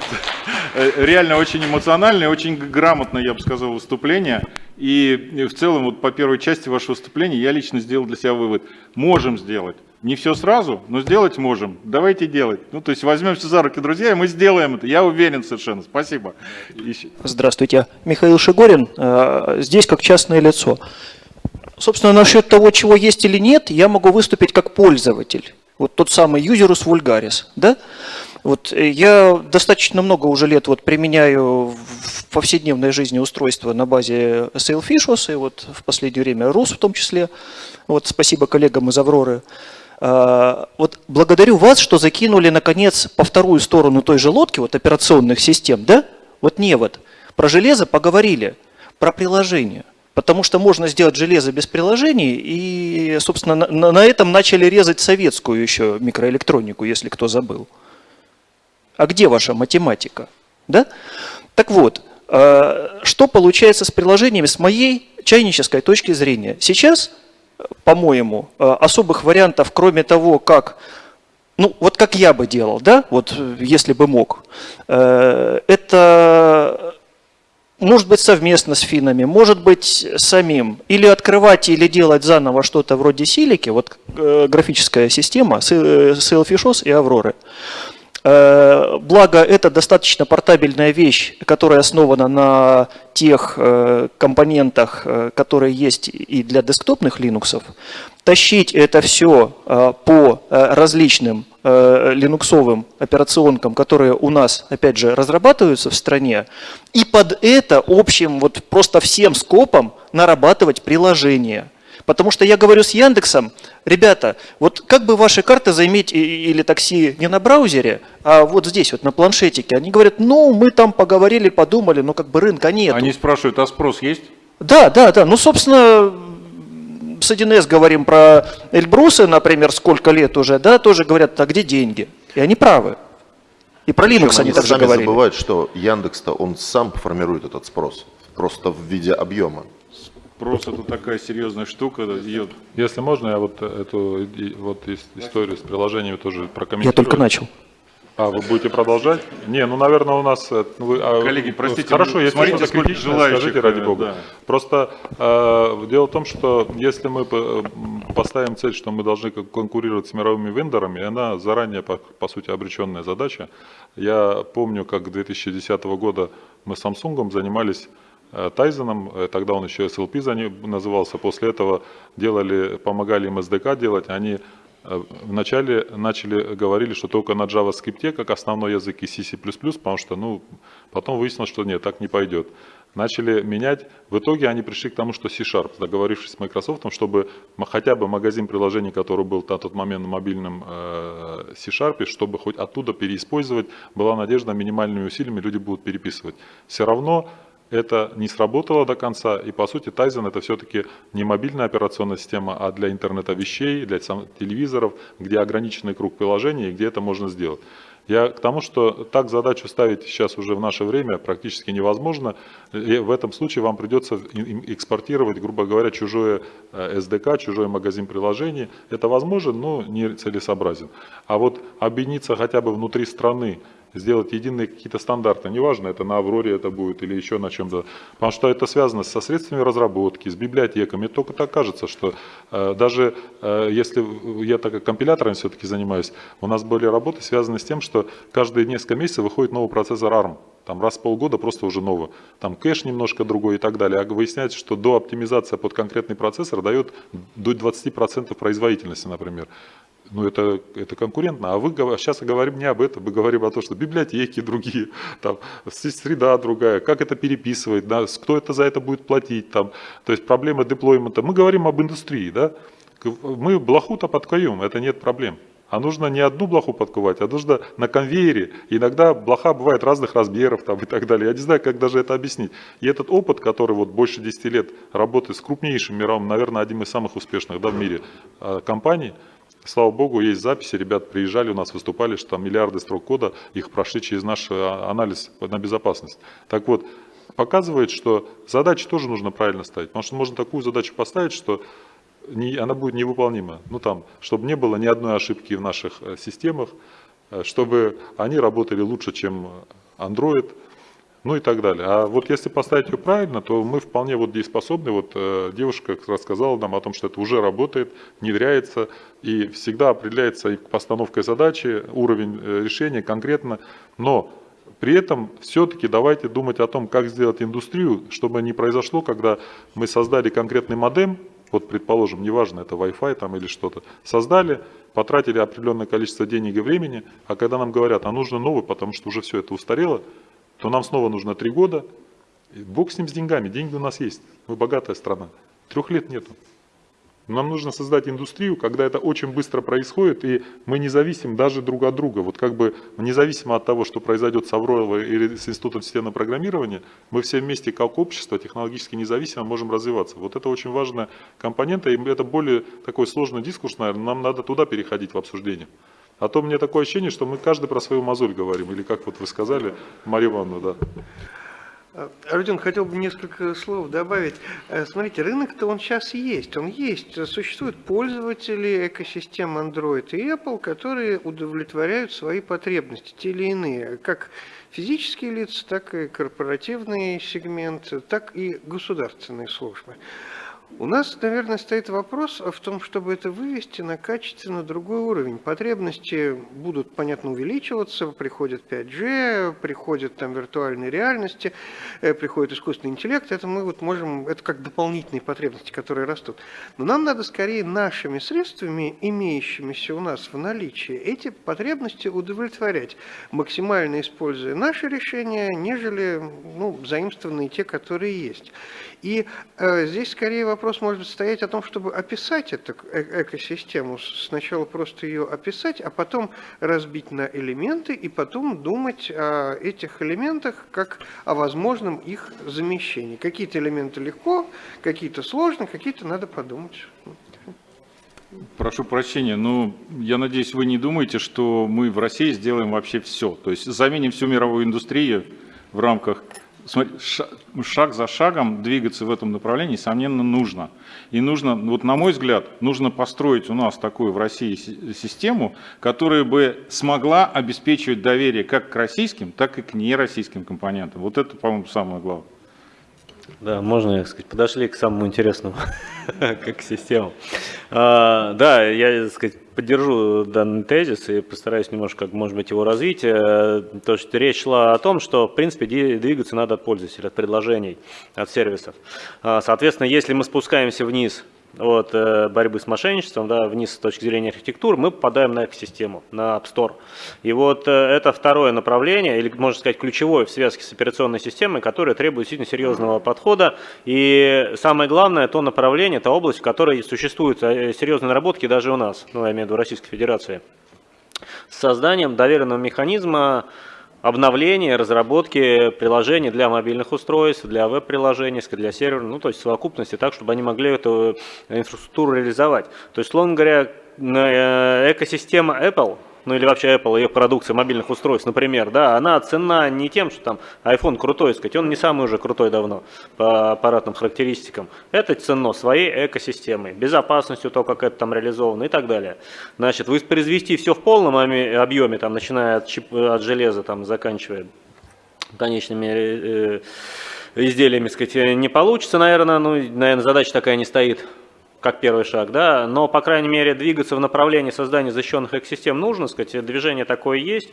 э, реально очень эмоциональное, очень грамотное, я бы сказал, выступление. И в целом вот по первой части вашего выступления я лично сделал для себя вывод. Можем сделать. Не все сразу, но сделать можем. Давайте делать. Ну, то есть возьмемся за руки, друзья, и мы сделаем это. Я уверен совершенно. Спасибо. Здравствуйте. Михаил Шигорин. Э, здесь как частное лицо. Собственно, насчет того, чего есть или нет, я могу выступить как пользователь вот тот самый юзерус вульгарис, да? Вот э, я достаточно много уже лет вот применяю в повседневной жизни устройства на базе Sailfishos, и вот в последнее время RUS в том числе. Вот спасибо коллегам из Авроры. э, вот благодарю вас, что закинули, наконец, по вторую сторону той же лодки, вот операционных систем, да? Вот не вот. Про железо поговорили, про приложение. Потому что можно сделать железо без приложений, и, собственно, на, на этом начали резать советскую еще микроэлектронику, если кто забыл. А где ваша математика? Да? Так вот, э, что получается с приложениями с моей чайнической точки зрения? Сейчас, по-моему, э, особых вариантов, кроме того, как ну, вот как я бы делал, да, вот если бы мог, э, это может быть совместно с финнами, может быть самим, или открывать, или делать заново что-то вроде силики, вот э, графическая система, Sailfishos и Авроры. Э, благо, это достаточно портабельная вещь, которая основана на тех э, компонентах, которые есть и для десктопных Linux. Тащить это все по различным Э, линуксовым операционкам, которые у нас, опять же, разрабатываются в стране, и под это общим, вот просто всем скопом нарабатывать приложение. Потому что я говорю с Яндексом, ребята, вот как бы ваши карты заиметь или такси не на браузере, а вот здесь, вот на планшетике. Они говорят, ну, мы там поговорили, подумали, но как бы рынка нет. Они спрашивают, а спрос есть? Да, да, да. Ну, собственно, с 1С говорим про Эльбрусы, например, сколько лет уже, да, тоже говорят, а где деньги? И они правы. И про Linux Причем они, также сами говорили. забывают, что Яндекс-то он сам формирует этот спрос, просто в виде объема. Спрос это такая серьезная штука. Ее... Если можно, я вот эту вот историю с приложениями тоже прокомментирую. Я только начал. А, вы будете продолжать? Не, ну, наверное, у нас... э, Вы, а, Коллеги, простите, Хорошо, если смотрите, что-то критичное, желающих, скажите, ради э, бога. да. Просто э, дело в том, что если мы по- поставим цель, что мы должны конкурировать с мировыми вендорами, она заранее, по, по сути, обреченная задача. Я помню, как 2010 года мы с Samsung занимались э, Тайзеном, э, тогда он еще SLP назывался, после этого делали, помогали им SDK делать, они э, Вначале начали говорили, что только на JavaScript как основной язык и C++, потому что ну, потом выяснилось, что нет, так не пойдет. Начали менять. В итоге они пришли к тому, что C-Sharp, договорившись с Microsoft, чтобы хотя бы магазин приложений, который был на тот момент на мобильном э, C-Sharp, чтобы хоть оттуда переиспользовать, была надежда минимальными усилиями люди будут переписывать. Все равно это не сработало до конца, и по сути Tizen это все-таки не мобильная операционная система, а для интернета вещей, для телевизоров, где ограниченный круг приложений, и где это можно сделать. Я к тому, что так задачу ставить сейчас уже в наше время практически невозможно. И в этом случае вам придется экспортировать, грубо говоря, чужое э, SDK, чужой магазин приложений. Это возможно, но не целесообразен. А вот объединиться хотя бы внутри страны, сделать единые какие-то стандарты, неважно, это на Авроре это будет или еще на чем-то, потому что это связано со средствами разработки, с библиотеками. Только так кажется, что э, даже э, если я так как компилятором все-таки занимаюсь, у нас были работы связаны с тем, что каждые несколько месяцев выходит новый процессор ARM. Там раз в полгода просто уже новый. Там кэш немножко другой и так далее. А выясняется, что до оптимизация под конкретный процессор дает до 20% производительности, например. Ну, это, это конкурентно. А вы сейчас говорим не об этом, мы говорим о том, что библиотеки другие, [laughs] там, среда другая, как это переписывать, да, кто это за это будет платить, там, то есть проблема деплоймента. Мы говорим об индустрии, да, мы блоху-то подкуем, это нет проблем. А нужно не одну блоху подковать, а нужно на конвейере. Иногда блоха бывает разных размеров там, и так далее. Я не знаю, как даже это объяснить. И этот опыт, который вот больше 10 лет работы с крупнейшим мировым, наверное, одним из самых успешных да, в мире э, компаний, Слава богу, есть записи, ребят приезжали у нас, выступали, что там миллиарды строк кода, их прошли через наш э, анализ на безопасность. Так вот, показывает, что задачи тоже нужно правильно ставить, потому что можно такую задачу поставить, что не, она будет невыполнима. Ну там, чтобы не было ни одной ошибки в наших э, системах, э, чтобы они работали лучше, чем Android, ну и так далее. А вот если поставить ее правильно, то мы вполне вот дееспособны. Вот э, девушка рассказала нам о том, что это уже работает, внедряется и всегда определяется и постановкой задачи, уровень э, решения конкретно. Но при этом все-таки давайте думать о том, как сделать индустрию, чтобы не произошло, когда мы создали конкретный модем, вот предположим, неважно, это Wi-Fi там или что-то, создали, потратили определенное количество денег и времени, а когда нам говорят, а нужно новый, потому что уже все это устарело, то нам снова нужно три года. Бог с ним с деньгами, деньги у нас есть, мы богатая страна. Трех лет нету. Нам нужно создать индустрию, когда это очень быстро происходит, и мы не зависим даже друг от друга. Вот как бы независимо от того, что произойдет с Авроевой или с Институтом системного программирования, мы все вместе как общество технологически независимо можем развиваться. Вот это очень важная компонента, и это более такой сложный дискурс, наверное, нам надо туда переходить в обсуждение. А то мне такое ощущение, что мы каждый про свою мозоль говорим, или как вот вы сказали, Мария Ивановна, да. Родион, хотел бы несколько слов добавить. Э, Смотрите, рынок-то он сейчас есть, он есть. Существуют пользователи экосистем Android и Apple, которые удовлетворяют свои потребности, те или иные, как физические лица, так и корпоративный сегмент, так и государственные службы. У нас, наверное, стоит вопрос в том, чтобы это вывести на качественно другой уровень. Потребности будут, понятно, увеличиваться, приходит 5G, приходят там виртуальные реальности, э, приходит искусственный интеллект. Это мы вот можем, это как дополнительные потребности, которые растут. Но нам надо скорее нашими средствами, имеющимися у нас в наличии, эти потребности удовлетворять, максимально используя наши решения, нежели ну, заимствованные те, которые есть. И э, здесь скорее вопрос может стоять о том, чтобы описать эту э экосистему. Сначала просто ее описать, а потом разбить на элементы и потом думать о этих элементах как о возможном их замещении. Какие-то элементы легко, какие-то сложно, какие-то надо подумать. Прошу прощения, но я надеюсь, вы не думаете, что мы в России сделаем вообще все. То есть заменим всю мировую индустрию в рамках смотри, шаг за шагом двигаться в этом направлении, несомненно, нужно. И нужно, вот на мой взгляд, нужно построить у нас такую в России систему, которая бы смогла обеспечивать доверие как к российским, так и к нероссийским компонентам. Вот это, по-моему, самое главное. Да, можно, сказать, подошли к самому интересному, [laughs] как систему. А, да, я, так сказать, поддержу данный тезис и постараюсь немножко, может быть, его развить. Э, то, что речь шла о том, что, в принципе, двигаться надо от пользователя, от предложений, от сервисов. А, соответственно, если мы спускаемся вниз от э, борьбы с мошенничеством, да, вниз с точки зрения архитектуры, мы попадаем на экосистему, на App Store. И вот э, это второе направление, или можно сказать ключевое в связке с операционной системой, которое требует действительно серьезного подхода. И самое главное, то направление, та область, в которой существуют э, серьезные наработки даже у нас, ну, я имею в виду Российской Федерации, с созданием доверенного механизма обновления, разработки приложений для мобильных устройств, для веб-приложений, для сервера, ну, то есть совокупности так, чтобы они могли эту инфраструктуру реализовать. То есть, словно говоря, э, экосистема Apple ну или вообще Apple, ее продукция мобильных устройств, например, да, она цена не тем, что там iPhone крутой, сказать, он не самый уже крутой давно по аппаратным характеристикам. Это ценно своей экосистемой, безопасностью, то, как это там реализовано и так далее. Значит, воспроизвести все в полном объеме, там, начиная от, чип, от железа, там, заканчивая конечными э, изделиями, сказать, не получится, наверное, ну, наверное, задача такая не стоит как первый шаг, да, но, по крайней мере, двигаться в направлении создания защищенных экосистем нужно, сказать, движение такое есть.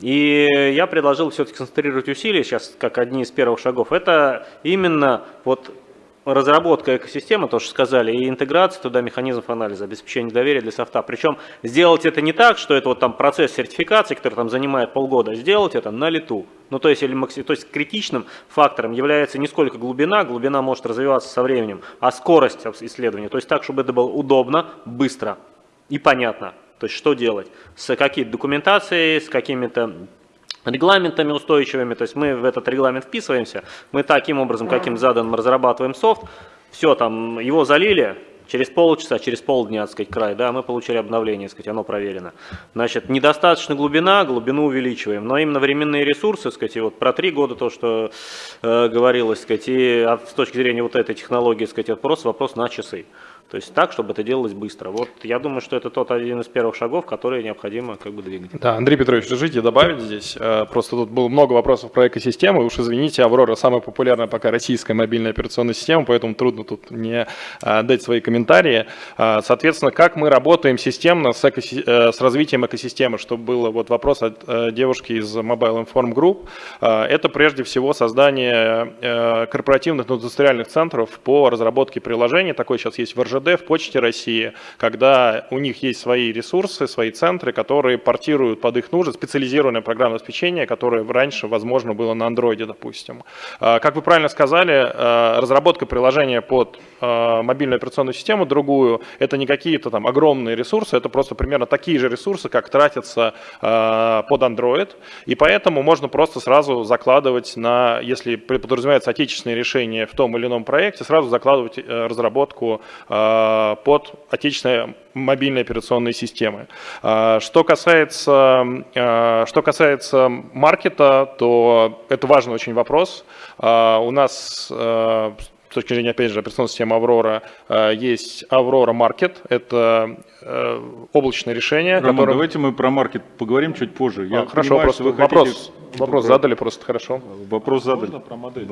И я предложил все-таки концентрировать усилия сейчас, как одни из первых шагов. Это именно вот разработка экосистемы, то, что сказали, и интеграция туда механизмов анализа, обеспечение доверия для софта. Причем сделать это не так, что это вот там процесс сертификации, который там занимает полгода, а сделать это на лету. Ну, то есть, или, то есть критичным фактором является не сколько глубина, глубина может развиваться со временем, а скорость исследования. То есть так, чтобы это было удобно, быстро и понятно. То есть что делать? С какой-то документацией, с какими-то регламентами устойчивыми, то есть мы в этот регламент вписываемся, мы таким образом, каким задан, мы разрабатываем софт, все, там, его залили, через полчаса, через полдня, так сказать, край, да, мы получили обновление, так сказать, оно проверено. Значит, недостаточно глубина, глубину увеличиваем, но именно временные ресурсы, так сказать, и вот про три года то, что э, говорилось, так сказать, и а с точки зрения вот этой технологии, так сказать, это просто вопрос на часы. То есть так, чтобы это делалось быстро. Вот я думаю, что это тот один из первых шагов, которые необходимо как бы двигать. Да, Андрей Петрович, разрешите добавить здесь. Э, просто тут было много вопросов про экосистемы. Уж извините, Аврора самая популярная пока российская мобильная операционная система, поэтому трудно тут не э, дать свои комментарии. Э, соответственно, как мы работаем системно с, экоси... с развитием экосистемы, чтобы было вот вопрос от девушки из Mobile Inform Group. Это прежде всего создание корпоративных индустриальных центров по разработке приложений. Такой сейчас есть в РЖД ГИБДД, в Почте России, когда у них есть свои ресурсы, свои центры, которые портируют под их нужды специализированное программное обеспечение, которое раньше, возможно, было на андроиде, допустим. А, Как вы правильно сказали, а, разработка приложения под а, мобильную операционную систему другую, это не какие-то там огромные ресурсы, это просто примерно такие же ресурсы, как тратятся а, под Android, и поэтому можно просто сразу закладывать на, если подразумевается отечественные решения в том или ином проекте, сразу закладывать э, разработку а, под отечественные мобильные операционные системы. Что касается, что касается маркета, то это важный очень вопрос. У нас с точки зрения, опять же, операционной системы Аврора, а, есть Аврора Маркет, это э, облачное решение, Роман, которое... давайте мы про маркет поговорим чуть позже. Я А, хорошо, понимаю, просто вы вопрос, хотите- вопрос задали просто хорошо. Вопрос задали. Можно про модель?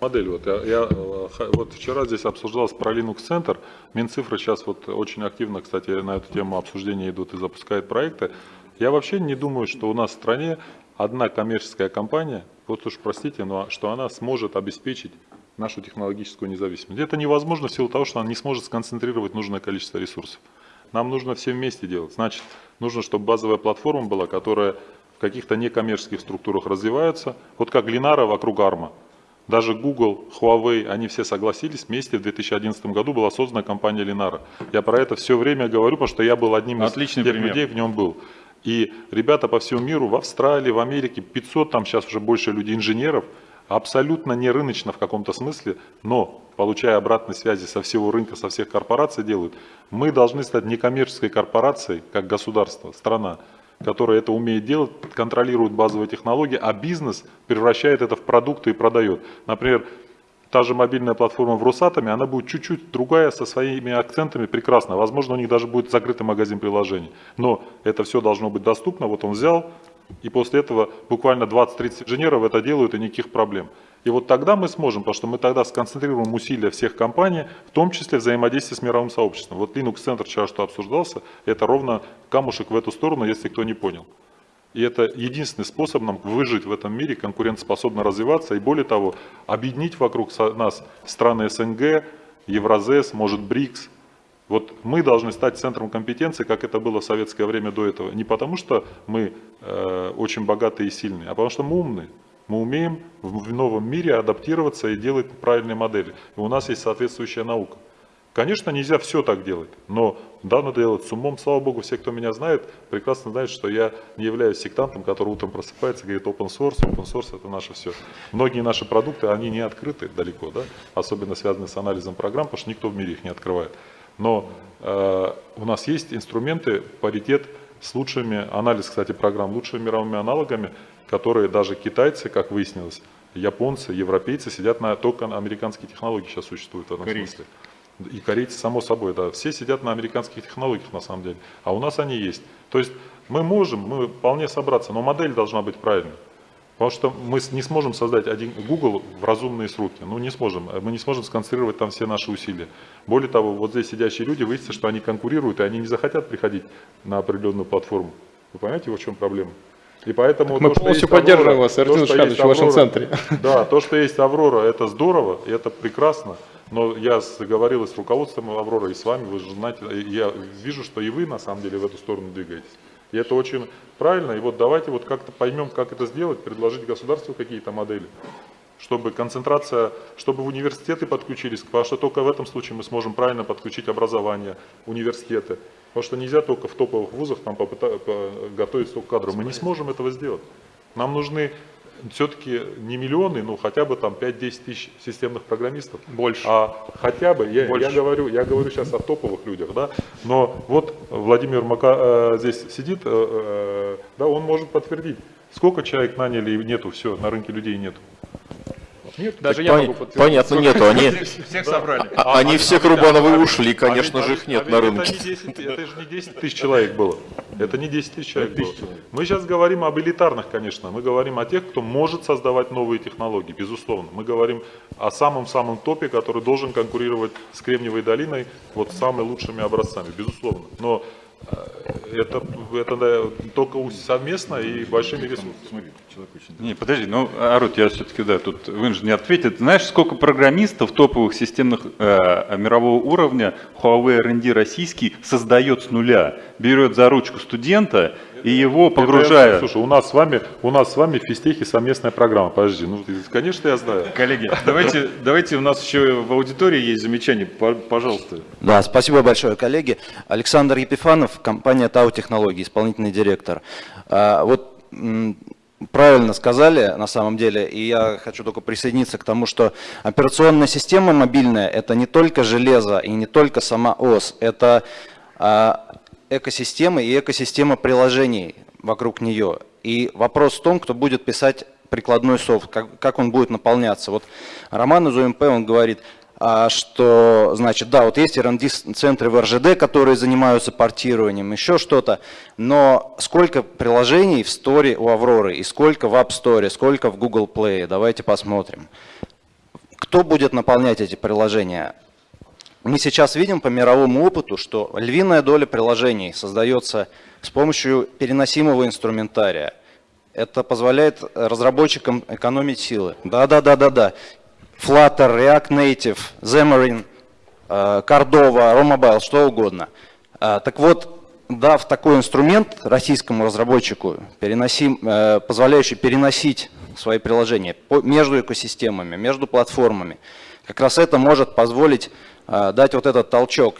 Модель. Вот, я, я, э, вот вчера здесь обсуждалось про Linux Center. Минцифры сейчас вот очень активно, кстати, на эту тему обсуждения идут и запускают проекты. Я вообще не думаю, что у нас в стране одна коммерческая компания, вот уж простите, но что она сможет обеспечить нашу технологическую независимость. Это невозможно в силу того, что она не сможет сконцентрировать нужное количество ресурсов. Нам нужно все вместе делать. Значит, нужно, чтобы базовая платформа была, которая в каких-то некоммерческих структурах развивается, вот как Линара вокруг Арма. Даже Google, Huawei, они все согласились, вместе в 2011 году была создана компания Linara. Я про это все время говорю, потому что я был одним из Отличный тех пример. людей, в нем был. И ребята по всему миру, в Австралии, в Америке, 500 там сейчас уже больше людей, инженеров, абсолютно не рыночно в каком-то смысле, но получая обратной связи со всего рынка, со всех корпораций делают, мы должны стать некоммерческой корпорацией, как государство, страна, которая это умеет делать, контролирует базовые технологии, а бизнес превращает это в продукты и продает. Например, та же мобильная платформа в Росатоме, она будет чуть-чуть другая, со своими акцентами, прекрасно. Возможно, у них даже будет закрытый магазин приложений. Но это все должно быть доступно. Вот он взял, и после этого буквально 20-30 инженеров это делают, и никаких проблем. И вот тогда мы сможем, потому что мы тогда сконцентрируем усилия всех компаний, в том числе взаимодействие с мировым сообществом. Вот Linux Center вчера что обсуждался, это ровно камушек в эту сторону, если кто не понял. И это единственный способ нам выжить в этом мире, конкурентоспособно развиваться и более того, объединить вокруг нас страны СНГ, Евразес, может БРИКС. Вот мы должны стать центром компетенции, как это было в советское время до этого. Не потому что мы э, очень богатые и сильные, а потому что мы умные. Мы умеем в новом мире адаптироваться и делать правильные модели. И у нас есть соответствующая наука. Конечно, нельзя все так делать, но да, надо делать с умом. Слава богу, все, кто меня знает, прекрасно знают, что я не являюсь сектантом, который утром просыпается и говорит open source, open source это наше все. Многие наши продукты, они не открыты далеко, да? особенно связанные с анализом программ, потому что никто в мире их не открывает. Но э, у нас есть инструменты, паритет с лучшими, анализ, кстати, программ, лучшими мировыми аналогами, которые даже китайцы, как выяснилось, японцы, европейцы сидят на только на американские технологии сейчас существуют в этом Корейцы. смысле. И корейцы, само собой, да. Все сидят на американских технологиях на самом деле. А у нас они есть. То есть мы можем, мы вполне собраться, но модель должна быть правильной. Потому что мы не сможем создать один Google в разумные сроки. Ну, не сможем. Мы не сможем сконцентрировать там все наши усилия. Более того, вот здесь сидящие люди, выяснится, что они конкурируют, и они не захотят приходить на определенную платформу. Вы понимаете, в чем проблема? И поэтому Так мы то, полностью Аврора- поддерживаем вас, Артем есть в вашем Аврора- центре. [laughs] Да, то, что есть Аврора, это здорово, и это прекрасно. Но я говорил и с руководством Авроры, и с вами, вы же знаете, я вижу, что и вы на самом деле в эту сторону двигаетесь. И это очень правильно. И вот давайте вот как-то поймем, как это сделать, предложить государству какие-то модели, чтобы концентрация, чтобы университеты подключились, потому что только в этом случае мы сможем правильно подключить образование, университеты. Потому что нельзя только в топовых вузах там попыта- по- готовить столько кадров. Мы не сможем этого сделать. Нам нужны все-таки не миллионы, но хотя бы там 5-10 тысяч системных программистов. Больше. А хотя бы, я, Больше. я говорю, я говорю сейчас о топовых людях, да, но вот Владимир Мака э, здесь сидит, э, э, да, он может подтвердить, сколько человек наняли и нету, все, на рынке людей нету. Нет. Даже Так я пон- могу подтвердить. Понятно, нету, они... [laughs] Всех собрали. А- Они все к Рубановой ушли, конечно а же, их нет а на рынке. Это, не 10, это же не 10 [laughs] тысяч человек было. Это не 10 тысяч человек было. Мы сейчас говорим об элитарных, конечно. Мы говорим о тех, кто может создавать новые технологии, безусловно. Мы говорим о самом-самом топе, который должен конкурировать с Кремниевой долиной вот с самыми лучшими образцами, безусловно. Но Это, это да, только совместно и большими ресурсами. Не, подожди, ну, Арут, я все-таки, да, тут вы же не ответит. Знаешь, сколько программистов топовых системных э, мирового уровня Huawei R&D российский создает с нуля? Берет за ручку студента и его погружая... Слушай, у нас с вами, у нас с вами в физтехе совместная программа. Подожди, ну, конечно, я знаю. Коллеги, давайте, давайте, у нас еще в аудитории есть замечания, пожалуйста. Да, спасибо большое, коллеги. Александр Епифанов, компания Тау Технологии, исполнительный директор. А, вот правильно сказали на самом деле, и я хочу только присоединиться к тому, что операционная система мобильная – это не только железо и не только сама ОС, это экосистема и экосистема приложений вокруг нее. И вопрос в том, кто будет писать прикладной софт, как, как он будет наполняться. Вот Роман из УМП, он говорит, а, что, значит, да, вот есть R&D-центры в РЖД, которые занимаются портированием, еще что-то, но сколько приложений в сторе у Авроры и сколько в App Store, сколько в Google Play, давайте посмотрим. Кто будет наполнять эти приложения? Мы сейчас видим по мировому опыту, что львиная доля приложений создается с помощью переносимого инструментария. Это позволяет разработчикам экономить силы. Да-да-да-да-да. Flutter, React Native, Xamarin, э, Cordova, Romobile, что угодно. Э, так вот, дав такой инструмент российскому разработчику, переносим, э, позволяющий переносить свои приложения между экосистемами, между платформами, как раз это может позволить дать вот этот толчок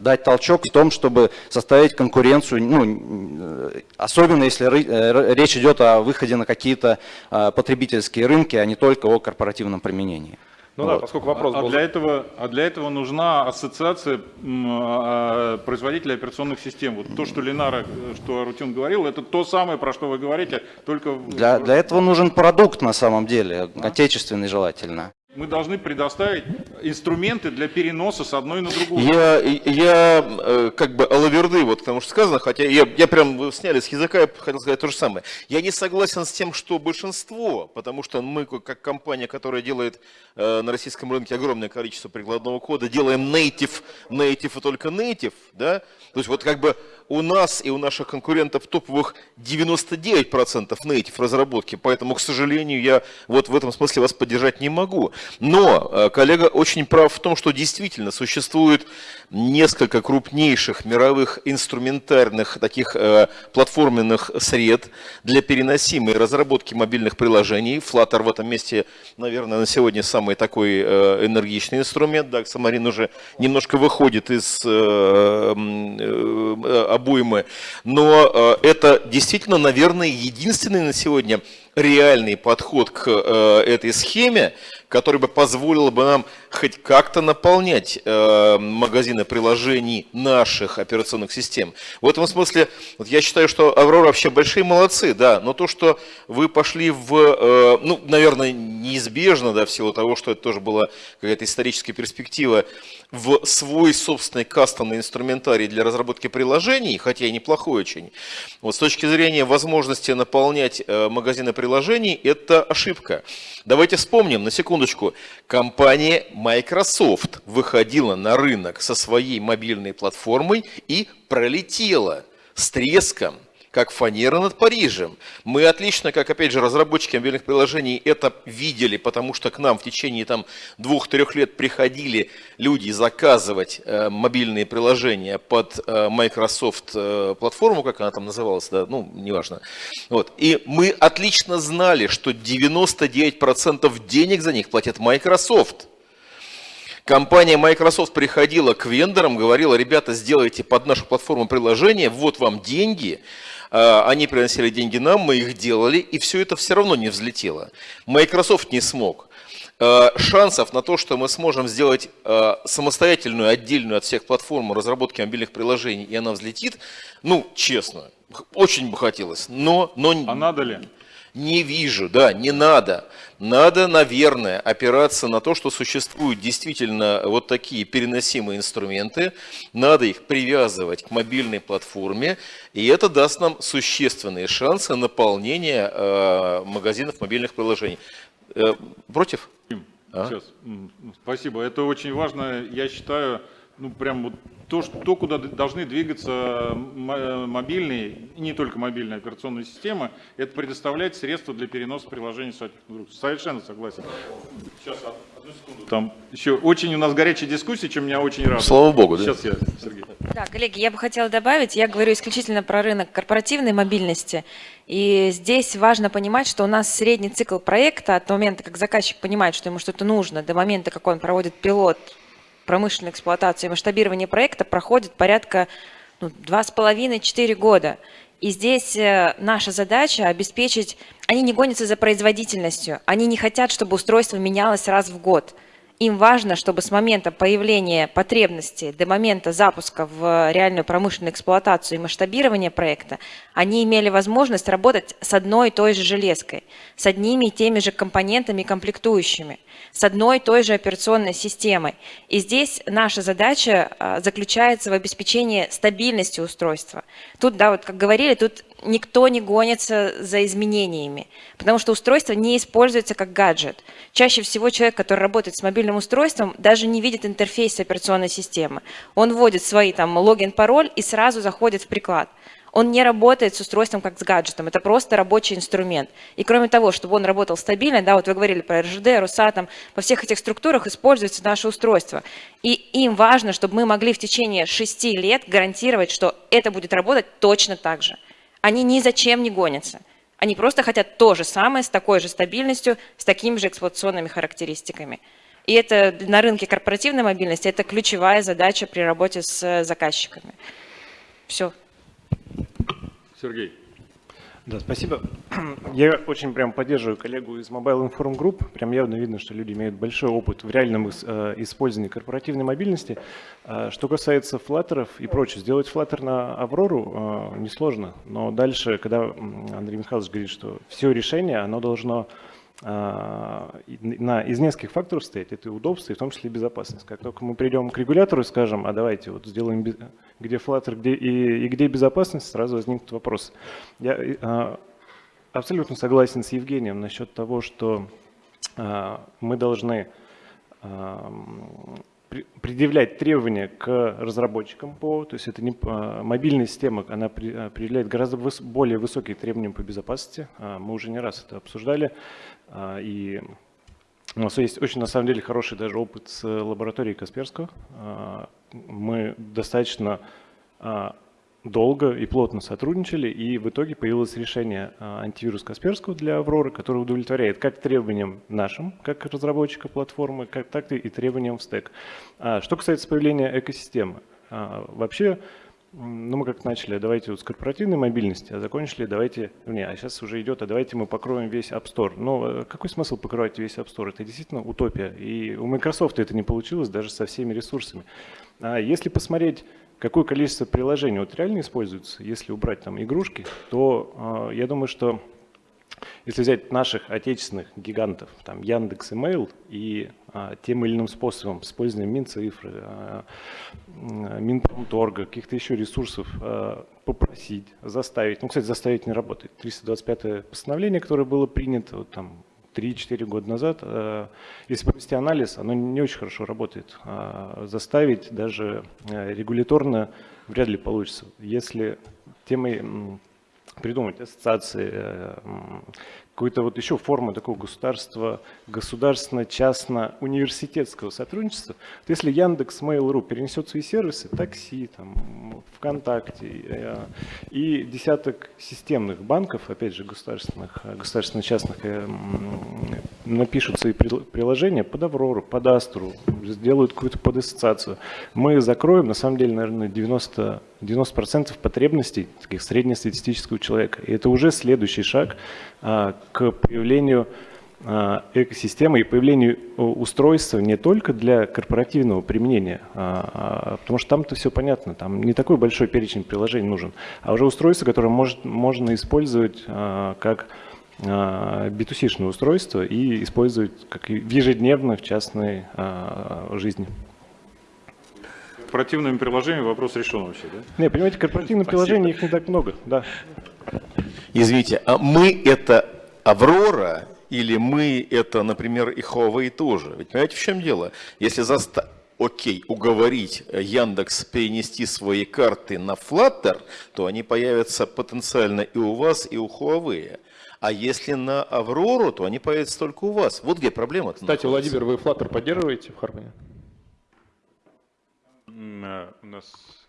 дать толчок в том, чтобы составить конкуренцию, ну, особенно если э, речь идет о выходе на какие-то а, потребительские рынки, а не только о корпоративном применении. Ну вот. да, поскольку вопрос а, был... А для, этого, а для этого нужна ассоциация а, производителей операционных систем. Вот то, что Ленара, что Арутюн говорил, это то самое, про что вы говорите, только... Для, для этого нужен продукт на самом деле, а? отечественный желательно. Мы должны предоставить инструменты для переноса с одной на другую. Я, я э, как бы алаверды, вот потому что сказано, хотя я, я прям вы сняли с языка, я хотел сказать то же самое. Я не согласен с тем, что большинство, потому что мы как компания, которая делает э, на российском рынке огромное количество прикладного кода, делаем native, native и только native, да, то есть вот как бы у нас и у наших конкурентов топовых 99% native разработки, поэтому, к сожалению, я вот в этом смысле вас поддержать не могу. Но э, коллега очень прав в том, что действительно существует несколько крупнейших мировых инструментарных таких э, платформенных сред для переносимой разработки мобильных приложений. Flutter в этом месте, наверное, на сегодня самый такой э, энергичный инструмент. Да, Xamarin уже немножко выходит из э, э, обоймы, но э, это действительно, наверное, единственный на сегодня реальный подход к э, этой схеме, который бы позволил бы нам хоть как-то наполнять э, магазины приложений наших операционных систем. В этом смысле вот я считаю, что Аврора вообще большие молодцы, да, но то, что вы пошли в, э, ну, наверное, неизбежно, да, в силу того, что это тоже была какая-то историческая перспектива, в свой собственный кастомный инструментарий для разработки приложений, хотя и неплохой очень, вот с точки зрения возможности наполнять э, магазины приложений, это ошибка. Давайте вспомним, на секундочку, компания Microsoft выходила на рынок со своей мобильной платформой и пролетела с треском как фанера над Парижем. Мы отлично, как опять же разработчики мобильных приложений, это видели, потому что к нам в течение там двух-трех лет приходили люди заказывать э, мобильные приложения под э, Microsoft э, платформу, как она там называлась, да, ну, неважно. Вот. И мы отлично знали, что 99% денег за них платит Microsoft. Компания Microsoft приходила к вендорам, говорила, ребята, сделайте под нашу платформу приложение, вот вам деньги, они приносили деньги нам, мы их делали, и все это все равно не взлетело. Microsoft не смог. А, шансов на то, что мы сможем сделать а, самостоятельную, отдельную от всех платформ разработки мобильных приложений, и она взлетит, ну, честно, очень бы хотелось, но... но а надо ли? Не вижу, да, не надо. Надо, наверное, опираться на то, что существуют действительно вот такие переносимые инструменты. Надо их привязывать к мобильной платформе, и это даст нам существенные шансы наполнения э, магазинов мобильных приложений. Э, против? А? Сейчас. Спасибо. Это очень важно, я считаю, ну, прям вот то, что, то, куда должны двигаться мобильные, и не только мобильные операционные системы, это предоставлять средства для переноса приложений друг. Совершенно согласен. Сейчас, одну секунду. Там еще очень у нас горячая дискуссия, чем меня очень радует. Слава богу, да? Сейчас я, Сергей. Да, коллеги, я бы хотела добавить, я говорю исключительно про рынок корпоративной мобильности. И здесь важно понимать, что у нас средний цикл проекта от момента, как заказчик понимает, что ему что-то нужно, до момента, как он проводит пилот, промышленной эксплуатации и масштабирования проекта проходит порядка ну, 2,5-4 года. И здесь э, наша задача обеспечить, они не гонятся за производительностью, они не хотят, чтобы устройство менялось раз в год. Им важно, чтобы с момента появления потребности до момента запуска в реальную промышленную эксплуатацию и масштабирование проекта, они имели возможность работать с одной и той же железкой, с одними и теми же компонентами и комплектующими, с одной и той же операционной системой. И здесь наша задача а, заключается в обеспечении стабильности устройства. Тут, да, вот как говорили, тут никто не гонится за изменениями, потому что устройство не используется как гаджет. Чаще всего человек, который работает с мобильным устройством, даже не видит интерфейс операционной системы. Он вводит свои там логин, пароль и сразу заходит в приклад. Он не работает с устройством как с гаджетом, это просто рабочий инструмент. И кроме того, чтобы он работал стабильно, да, вот вы говорили про РЖД, Росатом, во всех этих структурах используется наше устройство. И им важно, чтобы мы могли в течение шести лет гарантировать, что это будет работать точно так же они ни зачем не гонятся. Они просто хотят то же самое, с такой же стабильностью, с такими же эксплуатационными характеристиками. И это на рынке корпоративной мобильности это ключевая задача при работе с заказчиками. Все. Сергей. Да, спасибо. [clears throat] Я очень прям поддерживаю коллегу из Mobile Inform Group. Прям явно видно, что люди имеют большой опыт в реальном э, использовании корпоративной мобильности. А что касается флаттеров и прочее, сделать флаттер на Аврору э, несложно. Но дальше, когда Андрей Михайлович говорит, что все решение, оно должно на, из нескольких факторов стоять. Это и удобство, и в том числе и безопасность. Как только мы придем к регулятору и скажем, а давайте вот сделаем, где Flutter, где и, и где безопасность, сразу возникнут вопрос. Я а, абсолютно согласен с Евгением насчет того, что а, мы должны а, предъявлять требования к разработчикам ПО, то есть это не мобильная система, она определяет гораздо более высокие требования по безопасности. Мы уже не раз это обсуждали. А, и у нас есть очень, на самом деле, хороший даже опыт с лабораторией Касперского. А, мы достаточно а, долго и плотно сотрудничали, и в итоге появилось решение антивирус Касперского для Авроры, которое удовлетворяет как требованиям нашим, как разработчика платформы, как, так и требованиям в стек. Что касается появления экосистемы, вообще ну, мы как начали, давайте вот с корпоративной мобильности, а закончили, давайте, не, а сейчас уже идет, а давайте мы покроем весь App Store. Но э, какой смысл покрывать весь App Store? Это действительно утопия. И у Microsoft это не получилось даже со всеми ресурсами. А если посмотреть, какое количество приложений вот реально используется, если убрать там игрушки, то э, я думаю, что если взять наших отечественных гигантов, там Яндекс, Email, и а, тем или иным способом, с использованием Минцифры, а, Минпромторга, каких-то еще ресурсов а, попросить, заставить. Ну, кстати, заставить не работает. 325-е постановление, которое было принято вот, там, 3-4 года назад, а, если провести анализ, оно не очень хорошо работает. А, заставить даже а, регуляторно вряд ли получится. Если темой придумать ассоциации, э, какой-то вот еще формы такого государства, государственно-частно-университетского сотрудничества. Вот если Яндекс, Mail.ru перенесет свои сервисы, такси, там, ВКонтакте э, и десяток системных банков, опять же, государственных, государственно-частных, э, напишут свои приложения под Аврору, под Астру, сделают какую-то подассоциацию, мы закроем, на самом деле, наверное, 90 90% потребностей таких среднестатистического человека. И это уже следующий шаг а, к появлению а, экосистемы и появлению устройства не только для корпоративного применения, а, потому что там-то все понятно, там не такой большой перечень приложений нужен, а уже устройство, которое может, можно использовать как B2C устройство и использовать как ежедневно в частной жизни корпоративными приложениями вопрос решен вообще, да? Не, понимаете, корпоративные приложения, их не так много, да. Извините, а мы это Аврора или мы это, например, и Huawei тоже? Ведь понимаете, в чем дело? Если заста... окей, уговорить Яндекс перенести свои карты на Flutter, то они появятся потенциально и у вас, и у Huawei. А если на Аврору, то они появятся только у вас. Вот где проблема. Кстати, Владимир, вы Flutter поддерживаете в Harmony? М, У нас, э,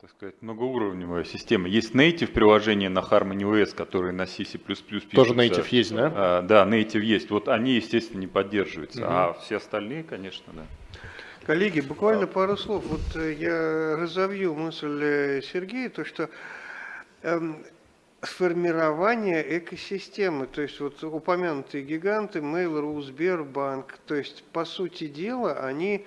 так сказать, многоуровневая система. Есть native приложение на Harmony OS, которые на C++ пишутся. Тоже native есть, да? А, Да, native есть. Вот они, естественно, не поддерживаются. Мгм. А все остальные, конечно, да. Коллеги, буквально пару слов. Вот э, я разовью мысль э, Сергея, то что эм, сформирование экосистемы, то есть вот упомянутые гиганты, Mail.ru, Сбербанк, то есть по сути дела они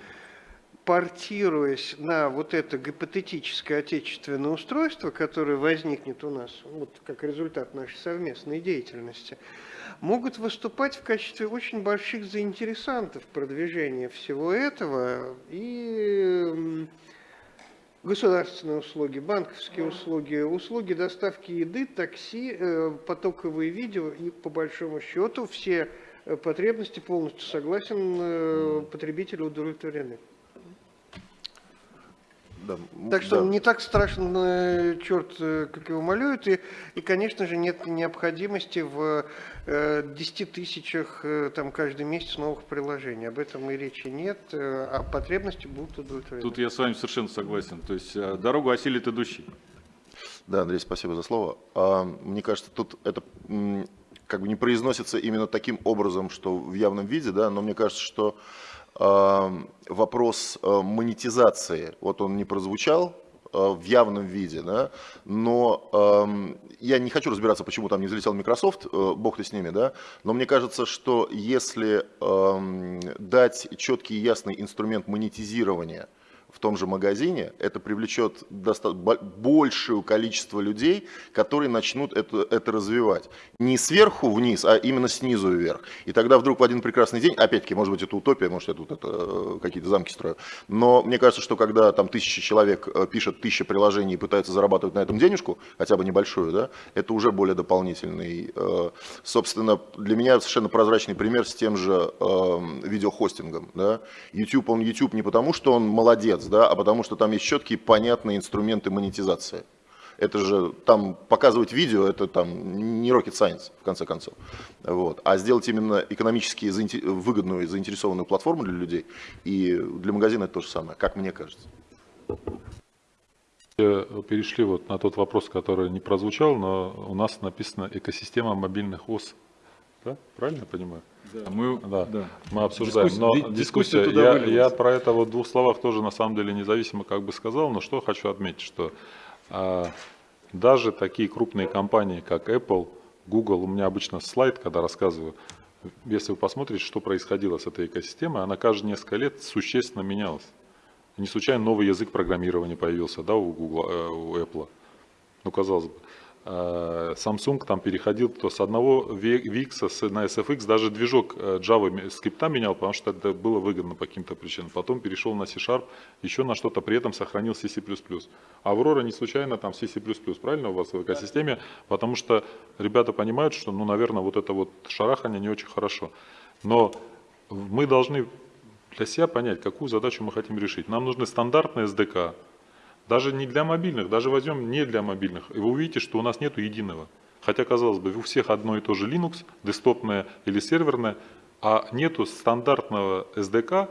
портируясь на вот это гипотетическое отечественное устройство, которое возникнет у нас вот как результат нашей совместной деятельности, могут выступать в качестве очень больших заинтересантов продвижения всего этого и государственные услуги, банковские услуги, услуги доставки еды, такси, э, потоковые видео и по большому счету все э, потребности полностью согласен, э, потребители удовлетворены. Да, Так что да. не так страшен э, черт, э, как его малюют, и, и, конечно же, нет необходимости в э, 10 тысячах э, там, каждый месяц новых приложений. Об этом и речи нет, э, а потребности будут удовлетворены. Тут я с вами совершенно согласен. То есть э, дорогу осилит идущий. Да, Андрей, спасибо за слово. А, Мне кажется, тут это как бы не произносится именно таким образом, что в явном виде, да, но мне кажется, что вопрос а, монетизации, вот он не прозвучал а, в явном виде, да, но я не хочу разбираться, почему там не залетел Microsoft, э, бог ты с ними, да, но мне кажется, что если дать четкий и ясный инструмент монетизирования том же магазине, это привлечет большее количество людей, которые начнут это, это развивать. Не сверху вниз, а именно снизу вверх. И тогда вдруг в один прекрасный день, опять-таки, может быть, это утопия, может, я тут это, э, какие-то замки строю, но мне кажется, что когда там тысяча человек э, пишет тысяча приложений и пытаются зарабатывать на этом денежку, хотя бы небольшую, да, это уже более дополнительный. э, Собственно, для меня совершенно прозрачный пример с тем же э, видеохостингом. Да. YouTube, он YouTube не потому, что он молодец, да, а потому что там есть четкие, понятные инструменты монетизации. Это же там показывать видео, это там не rocket science, в конце концов. Вот. А сделать именно экономически выгодную и заинтересованную платформу для людей, и для магазина это то же самое, как мне кажется. Э, Перешли вот на тот вопрос, который не прозвучал, но у нас написано экосистема мобильных ОС. Да? Правильно я понимаю? Да, мы, Да, да. мы обсуждаем. Дискуссия- но ди- дискуссия дискуссия, туда я, вылилась. я про это вот в двух словах тоже на самом деле независимо как бы сказал, но что хочу отметить, что а, даже такие крупные компании, как Apple, Google, у меня обычно слайд, когда рассказываю, если вы посмотрите, что происходило с этой экосистемой, она каждые несколько лет существенно менялась. Не случайно новый язык программирования появился да, у, Google, э, у Apple. Ну, казалось бы. Э, Samsung там переходил то с одного VX на SFX, даже движок э, Java скрипта менял, потому что это было выгодно по каким-то причинам. Потом перешел на C-Sharp, еще на что-то, при этом сохранил C++. Аврора не случайно там C++, правильно у вас в экосистеме? Потому что ребята понимают, что, ну, наверное, вот это вот шарахание не очень хорошо. Но мы должны для себя понять, какую задачу мы хотим решить. Нам нужны стандартные SDK, даже не для мобильных, даже возьмем не для мобильных. И вы увидите, что у нас нету единого. Хотя, казалось бы, у всех одно и то же Linux, десктопное или серверное, а нету стандартного SDK.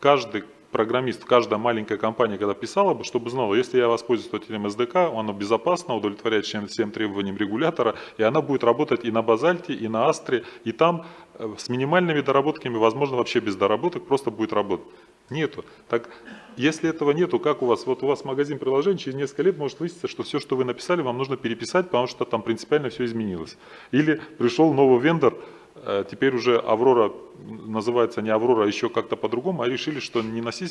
Каждый программист, каждая маленькая компания, когда писала бы, чтобы знала, если я воспользуюсь этим SDK, оно безопасно, удовлетворяет всем, требованиям регулятора, и она будет работать и на базальте, и на астре, и там э, с минимальными доработками, возможно, вообще без доработок, просто будет работать. Нету. Так, если этого нету, как у вас? Вот у вас магазин приложений, через несколько лет может выясниться, что все, что вы написали, вам нужно переписать, потому что там принципиально все изменилось. Или пришел новый вендор, э, теперь уже Аврора называется не Аврора, а еще как-то по-другому, а решили, что не на C++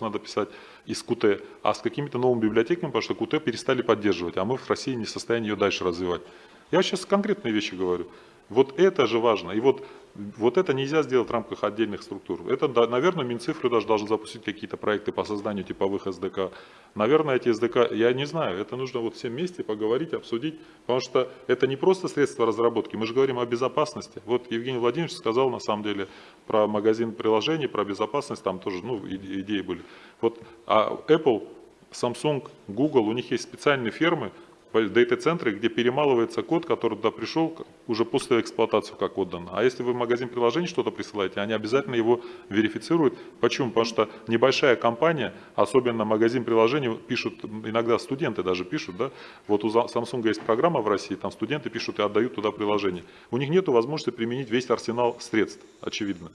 надо писать из Qt, а с какими-то новыми библиотеками, потому что Qt перестали поддерживать, а мы в России не в состоянии ее дальше развивать. Я сейчас конкретные вещи говорю. Вот это же важно. И вот вот это нельзя сделать в рамках отдельных структур. Это, наверное, Минцифры даже должны запустить какие-то проекты по созданию типовых СДК. Наверное, эти СДК, я не знаю, это нужно вот всем вместе поговорить, обсудить, потому что это не просто средство разработки, мы же говорим о безопасности. Вот Евгений Владимирович сказал на самом деле про магазин приложений, про безопасность, там тоже ну, идеи были. Вот а Apple, Samsung, Google, у них есть специальные фермы, дата-центры, где перемалывается код, который туда пришел уже после эксплуатации как отдан. А если вы в магазин приложений что-то присылаете, они обязательно его верифицируют. Почему? Потому что небольшая компания, особенно магазин приложений, пишут, иногда студенты даже пишут, да, вот у Samsung есть программа в России, там студенты пишут и отдают туда приложение. У них нет возможности применить весь арсенал средств, очевидно.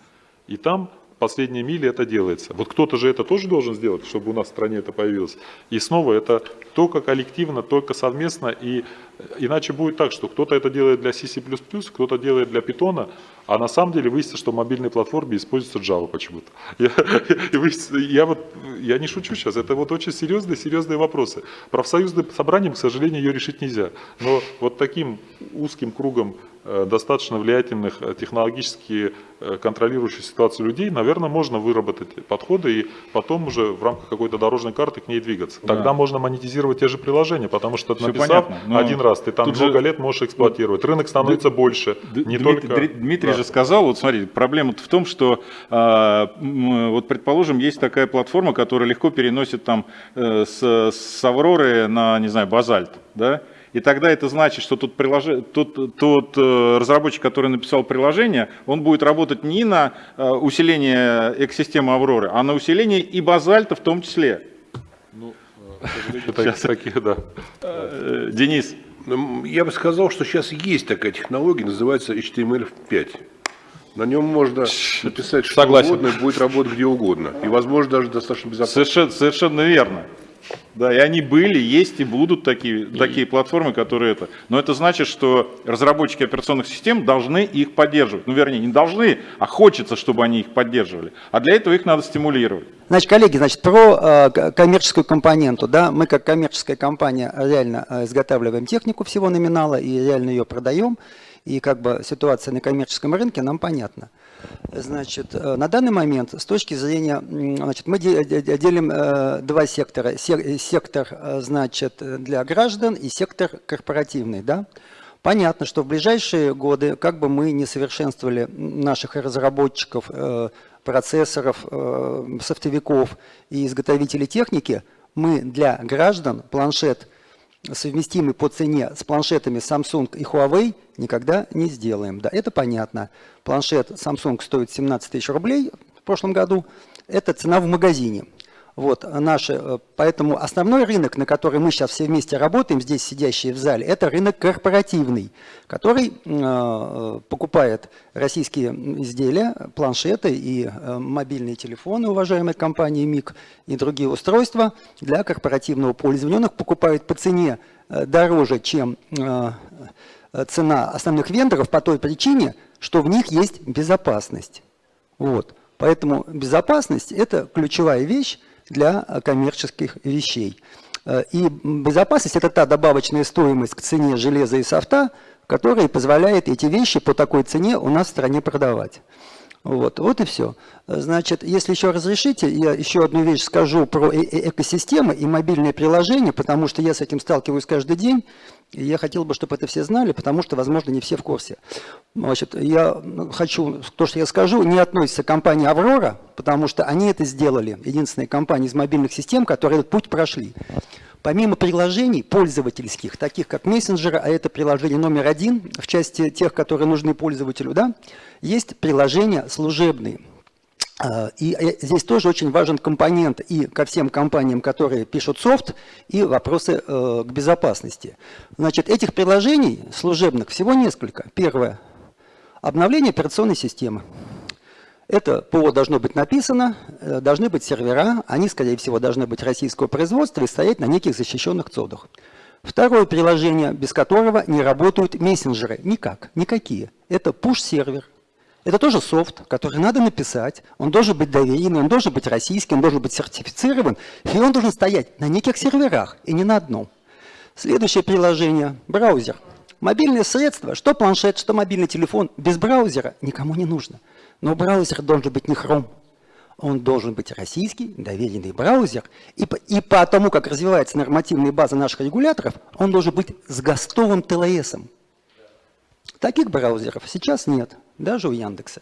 И там последние мили это делается. Вот кто-то же это тоже должен сделать, чтобы у нас в стране это появилось. И снова это только коллективно, только совместно. И иначе будет так, что кто-то это делает для C++, кто-то делает для Python, а на самом деле выяснится, что в мобильной платформе используется Java почему-то. [laughs] Я, я, вот, я не шучу сейчас, это вот очень серьезные, серьезные вопросы. Профсоюзным собранием, к сожалению, ее решить нельзя. Но вот таким узким кругом Э, достаточно влиятельных, э, технологически э, контролирующих ситуацию людей, наверное, можно выработать подходы и потом уже в рамках какой-то дорожной карты к ней двигаться. Тогда да. можно монетизировать те же приложения, потому что Все написав понятно, один раз, ты там много же... лет можешь эксплуатировать. Рынок становится Д... больше. Не Дмитрий, только... Дмитрий да. же сказал, вот смотри, проблема в том, что э, вот предположим, есть такая платформа, которая легко переносит там э, с, с Авроры на, не знаю, базальт, да, и тогда это значит, что тот, прилож... тот, тот э, разработчик, который написал приложение, он будет работать не на э, усиление экосистемы Авроры, а на усиление и базальта в том числе. Ну, [laughs] сейчас такие, да. Э, Денис. Ну, я бы сказал, что сейчас есть такая технология, называется HTML5. На нем можно написать что Согласен. угодно, и будет работать где угодно. И, возможно, даже достаточно безопасно. Совершенно, совершенно верно. Да, и они были, есть и будут такие, и... такие платформы, которые это. Но это значит, что разработчики операционных систем должны их поддерживать. Ну, вернее, не должны, а хочется, чтобы они их поддерживали. А для этого их надо стимулировать. Значит, коллеги, значит, про э, коммерческую компоненту. Да, мы как коммерческая компания реально э, изготавливаем технику всего номинала и реально ее продаем. И как бы ситуация на коммерческом рынке нам понятна. Значит, э, на данный момент, с точки зрения, значит, мы делим э, два сектора. Сектор, э, значит, для граждан и сектор корпоративный, да. Понятно, что в ближайшие годы, как бы мы не совершенствовали наших разработчиков, процессоров, софтовиков и изготовителей техники, мы для граждан планшет – совместимый по цене с планшетами Samsung и Huawei, никогда не сделаем. Да, это понятно. Планшет Samsung стоит 17 тысяч рублей в прошлом году. Это цена в магазине. Вот, наши, э, поэтому основной рынок, на который мы сейчас все вместе работаем, здесь сидящие в зале, это рынок корпоративный, который э, покупает российские изделия, планшеты и э, мобильные телефоны, уважаемой компании МИК и другие устройства для корпоративного пользования. Их покупает по цене э, дороже, чем э, цена основных вендоров по той причине, что в них есть безопасность. Вот. Поэтому безопасность – это ключевая вещь, для коммерческих вещей. Э, и безопасность – это та добавочная стоимость к цене железа и софта, которая позволяет эти вещи по такой цене у нас в стране продавать. Вот, вот и все. Значит, если еще разрешите, я еще одну вещь скажу про э -э экосистемы и мобильные приложения, потому что я с этим сталкиваюсь каждый день, и я хотел бы, чтобы это все знали, потому что, возможно, не все в курсе. Значит, я хочу, то, что я скажу, не относится к компании «Аврора», потому что они это сделали, единственная компания из мобильных систем, которые этот путь прошли. Помимо приложений пользовательских, таких как мессенджеры, а это приложение номер один в части тех, которые нужны пользователю, да, есть приложения служебные. А, и э, здесь тоже очень важен компонент и ко всем компаниям, которые пишут софт, и вопросы э, к безопасности. Значит, этих приложений служебных всего несколько. Первое – обновление операционной системы. Это ПО должно быть написано, э, должны быть сервера, они, скорее всего, должны быть российского производства и стоять на неких защищенных цодах. Второе приложение, без которого не работают мессенджеры. Никак, никакие. Это push-сервер. Это тоже софт, который надо написать. Он должен быть доверенный, он должен быть российский, он должен быть сертифицирован. И он должен стоять на неких серверах, и не на одном. Следующее приложение – браузер. Мобильное средство, что планшет, что мобильный телефон, без браузера никому не нужно. Но браузер должен быть не Chrome. Он должен быть российский, доверенный браузер. И и по тому, как развивается нормативная база наших регуляторов, он должен быть с гостовым ТЛСом. Таких браузеров сейчас нет, даже у Яндекса.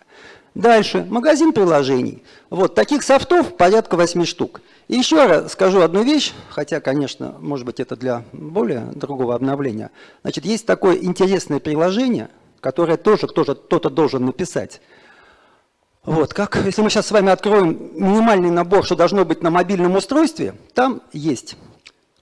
Дальше, магазин приложений. Вот таких софтов порядка 8 штук. И еще раз скажу одну вещь, хотя, конечно, может быть, это для более другого обновления. Значит, есть такое интересное приложение, которое тоже кто-то должен написать. Вот, как, если мы сейчас с вами откроем минимальный набор, что должно быть на мобильном устройстве, там есть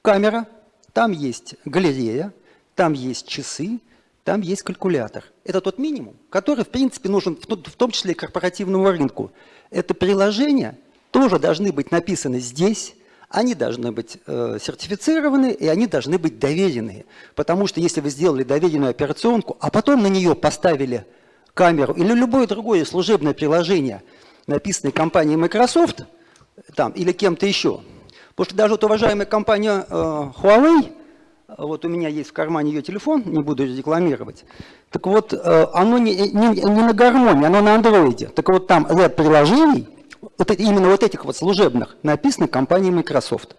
камера, там есть галерея, там есть часы, там есть калькулятор. Это тот минимум, который, в принципе, нужен в том числе и корпоративному рынку. Это приложения тоже должны быть написаны здесь, они должны быть э, сертифицированы и они должны быть доверенные. Потому что если вы сделали доверенную операционку, а потом на нее поставили камеру или любое другое служебное приложение, написанное компанией Microsoft там, или кем-то еще, потому что даже вот уважаемая компания э, Huawei, вот у меня есть в кармане ее телефон, не буду рекламировать. Так вот, э, оно не, не, не на гармонии, оно на андроиде. Так вот, там ряд приложений, вот именно вот этих вот служебных, написано компанией Microsoft.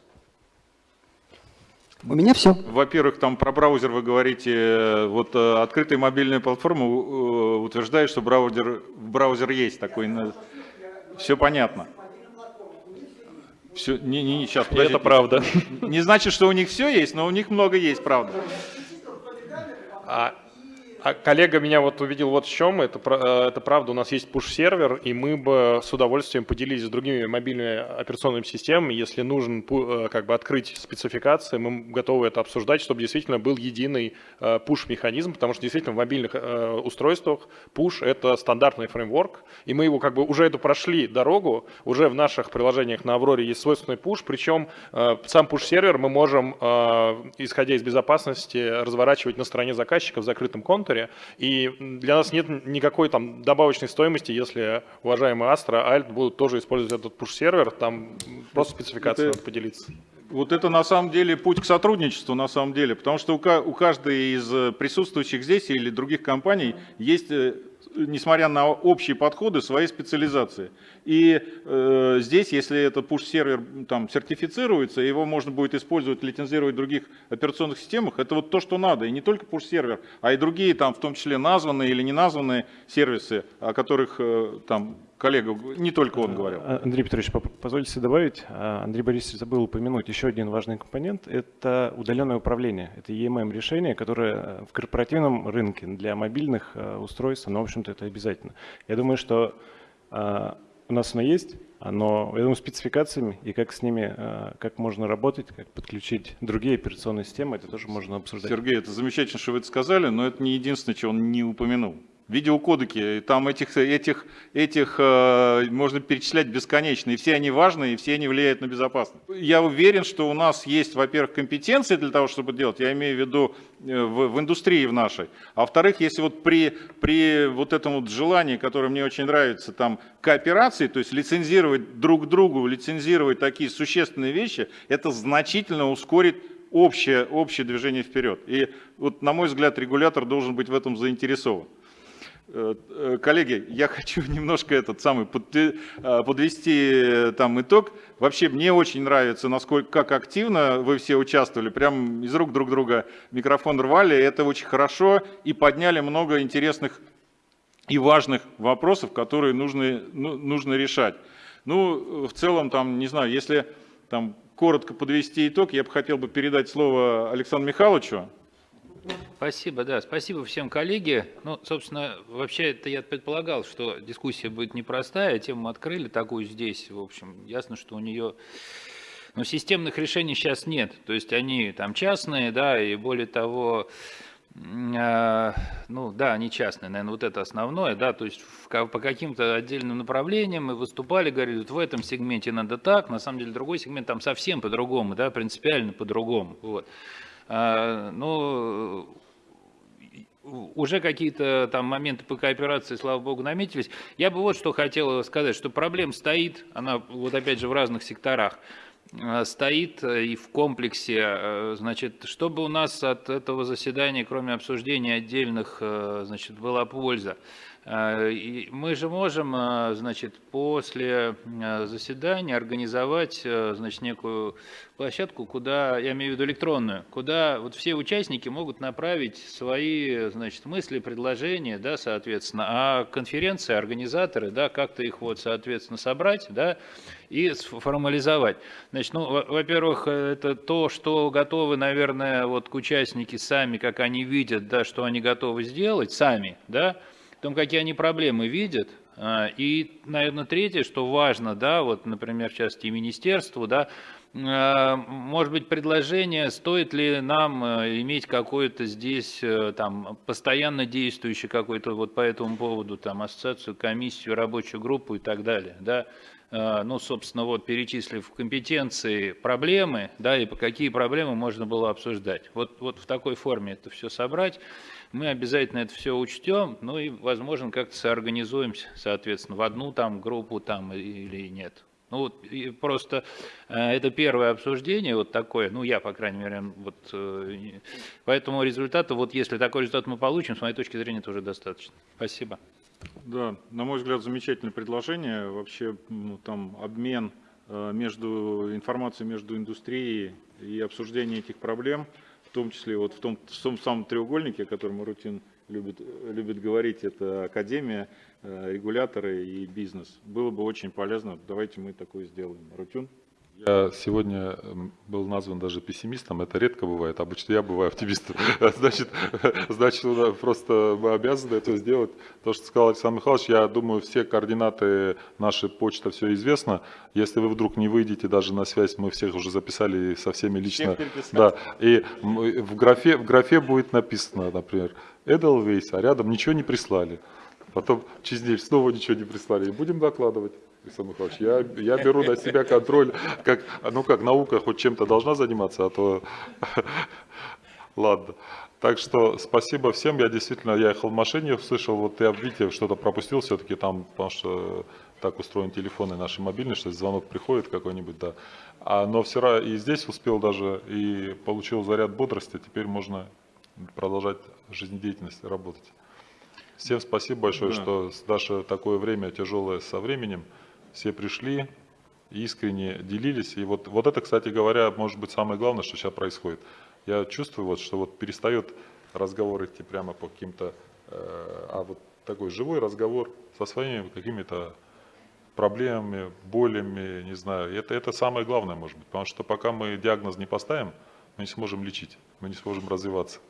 У меня все. Во-первых, там про браузер вы говорите, э, вот э, открытая мобильная платформа утверждает, что браузер, браузер есть такой. Все понятно. Все, не, не, не, сейчас, подождите. Это правда. Не значит, что у них все есть, но у них много есть, правда. А а коллега меня вот увидел вот в чем, это, э, это правда, у нас есть push-сервер, и мы бы с удовольствием поделились с другими мобильными операционными системами, если нужен э, как бы открыть спецификации, мы готовы это обсуждать, чтобы действительно был единый push-механизм, потому что действительно в мобильных э, устройствах push – это стандартный фреймворк, и мы его как бы уже эту прошли дорогу, уже в наших приложениях на Авроре есть свойственный push, причем сам push-сервер мы можем, исходя из безопасности, разворачивать на стороне заказчика в закрытом контуре, контуре, и для нас нет никакой там добавочной стоимости, если уважаемые Astra, Alt будут тоже использовать этот push-сервер, там просто спецификация надо поделиться. Вот это на самом деле путь к сотрудничеству, на самом деле, потому что у каждой из присутствующих здесь или других компаний есть э, несмотря на общие подходы, свои специализации. И э, здесь, если этот push-сервер там сертифицируется, его можно будет использовать, лицензировать в других операционных системах, это вот то, что надо. И не только push-сервер, а и другие, там, в том числе названные или не названные сервисы, о которых э, там коллега, не только он говорил. А, Андрей Петрович, позвольте добавить. А, Андрей Борисович забыл упомянуть еще один важный компонент. Это удаленное управление. Это EMM решение, которое э, в корпоративном рынке для мобильных э, устройств, но, в общем-то, это обязательно. Я думаю, что а, у нас оно есть, но, я думаю, спецификациями и как с ними, как можно работать, как подключить другие операционные системы, это тоже можно обсуждать. Сергей, это замечательно, что вы это сказали, но это не единственное, чего он не упомянул видеокодеки, там этих, этих, этих э, можно перечислять бесконечно, и все они важны, и все они влияют на безопасность. Я уверен, что у нас есть, во-первых, компетенции для того, чтобы делать, я имею в виду э, в, в индустрии в нашей, а во-вторых, если вот при, при вот этом вот желании, которое мне очень нравится, там, кооперации, то есть лицензировать друг другу, лицензировать такие существенные вещи, это значительно ускорит общее, общее движение вперед. И вот, на мой взгляд, регулятор должен быть в этом заинтересован. Э, э, коллеги, я [laughs] хочу немножко этот самый э, подвести там итог. Вообще мне очень нравится, насколько как активно вы все участвовали, прям из рук друг друга микрофон рвали, это очень хорошо и подняли много интересных и важных вопросов, которые нужно, ну, нужно решать. Ну, в целом, там, не знаю, если там коротко подвести итог, я бы хотел бы передать слово Александру Михайловичу. Спасибо, да, спасибо всем коллеги. Ну, собственно, вообще это я предполагал, что дискуссия будет непростая, тему открыли такую здесь, в общем, ясно, что у нее но системных решений сейчас нет, то есть они там частные, да, и более того, э, ну да, они частные, наверное, вот это основное, да, то есть по каким-то отдельным направлениям мы выступали, говорили, вот в этом сегменте надо так, на самом деле другой сегмент там совсем по-другому, да, принципиально по-другому, вот. А, ну, уже какие-то там моменты по кооперации, слава богу, наметились. Я бы вот что хотел сказать, что проблем стоит, она вот опять же в разных секторах. э, стоит и в комплексе, э, значит, чтобы у нас от этого заседания, кроме обсуждения отдельных, э, значит, была польза. Э, Мы же можем, э, значит, после э, заседания организовать, значит, некую площадку, куда, я имею в виду электронную, куда вот все участники могут направить свои, значит, мысли, предложения, да, соответственно, а конференции, организаторы, да, как-то их вот, соответственно, собрать, да, и сформализовать. Значит, ну, во- во-первых, это то, что готовы, наверное, вот участники сами, как они видят, да, что они готовы сделать сами, да, о том, какие они проблемы видят. А, И, наверное, третье, что важно, да, вот, например, в частности, министерству, да, а, может быть, предложение, стоит ли нам э, иметь какое-то здесь э, там постоянно действующий какой-то вот по этому поводу там ассоциацию, комиссию, рабочую группу и так далее, да, ну, собственно, вот перечислив компетенции, проблемы, да, и какие проблемы можно было обсуждать. Вот, вот в такой форме это все собрать, мы обязательно это все учтем, ну и, возможно, как-то соорганизуемся, соответственно, в одну там группу там или нет. Ну, вот, и просто э, это первое обсуждение, вот такое, ну, я, по крайней мере, вот, э, поэтому результата, вот если такой результат мы получим, с моей точки зрения, это уже достаточно. Спасибо. Да, на мой взгляд, замечательное предложение. Вообще, ну, там обмен э, между информацией между индустрией и обсуждение этих проблем, том числе вот в том, в том самом треугольнике, о котором Рутин любит, любит говорить, это академия, э, регуляторы и бизнес. Было бы очень полезно. Давайте мы такое сделаем. Рутюн? Я сегодня м, был назван даже пессимистом, это редко бывает, обычно я бываю оптимистом. [laughs] Значит, [laughs] значит, ну, просто мы обязаны это сделать. То, что сказал Александр Михайлович, я думаю, все координаты нашей почты, все известно. Если вы вдруг не выйдете даже на связь, мы всех уже записали со всеми лично. Да, и в графе, в графе будет написано, например, Эдельвейс, а рядом ничего не прислали. Потом через неделю снова ничего не прислали. И будем докладывать. Александр Михайлович, я, я беру на себя контроль, как, ну как наука хоть чем-то должна заниматься, а то [laughs] ладно. Так что спасибо всем, я действительно, я ехал в машине, услышал, вот я, видите, что-то пропустил все-таки там, потому что так устроен телефоны наши мобильные, что звонок приходит какой-нибудь, да. А, но все равно и здесь успел даже, и получил заряд бодрости, теперь можно продолжать жизнедеятельность, работать. Всем спасибо большое, Да. что Даша такое время тяжелое со временем. Все пришли, искренне делились. И вот, вот это, кстати говоря, может быть самое главное, что сейчас происходит. Я чувствую, вот, что вот перестает разговор идти прямо по каким-то, э, а вот такой живой разговор со своими какими-то проблемами, болями, не знаю. Это, это самое главное, может быть, потому что пока мы диагноз не поставим, мы не сможем лечить, мы не сможем развиваться.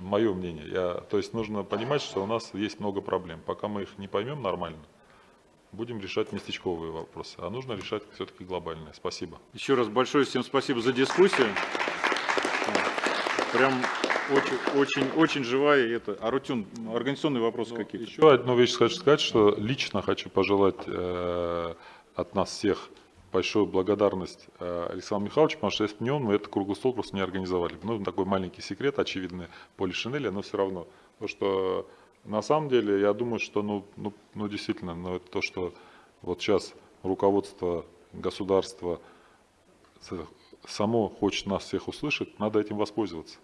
Мое мнение. Я, то есть нужно понимать, что у нас есть много проблем. Пока мы их не поймем нормально, будем решать местечковые вопросы. А нужно решать все-таки глобальные. Спасибо. Еще раз большое всем спасибо за дискуссию. Прям очень, очень, очень живая это. Арутюн, организационные вопросы какие-то? Еще одну вещь хочу сказать, что лично хочу пожелать э, от нас всех большую благодарность э, Александру Михайловичу, потому что если бы не он, мы этот круглый стол просто не организовали. Ну, такой маленький секрет, очевидный, Поли Шинеля, но все равно. Потому что на самом деле, я думаю, что, ну, ну, ну действительно, ну, это то, что вот сейчас руководство государства с- само хочет нас всех услышать, надо этим воспользоваться.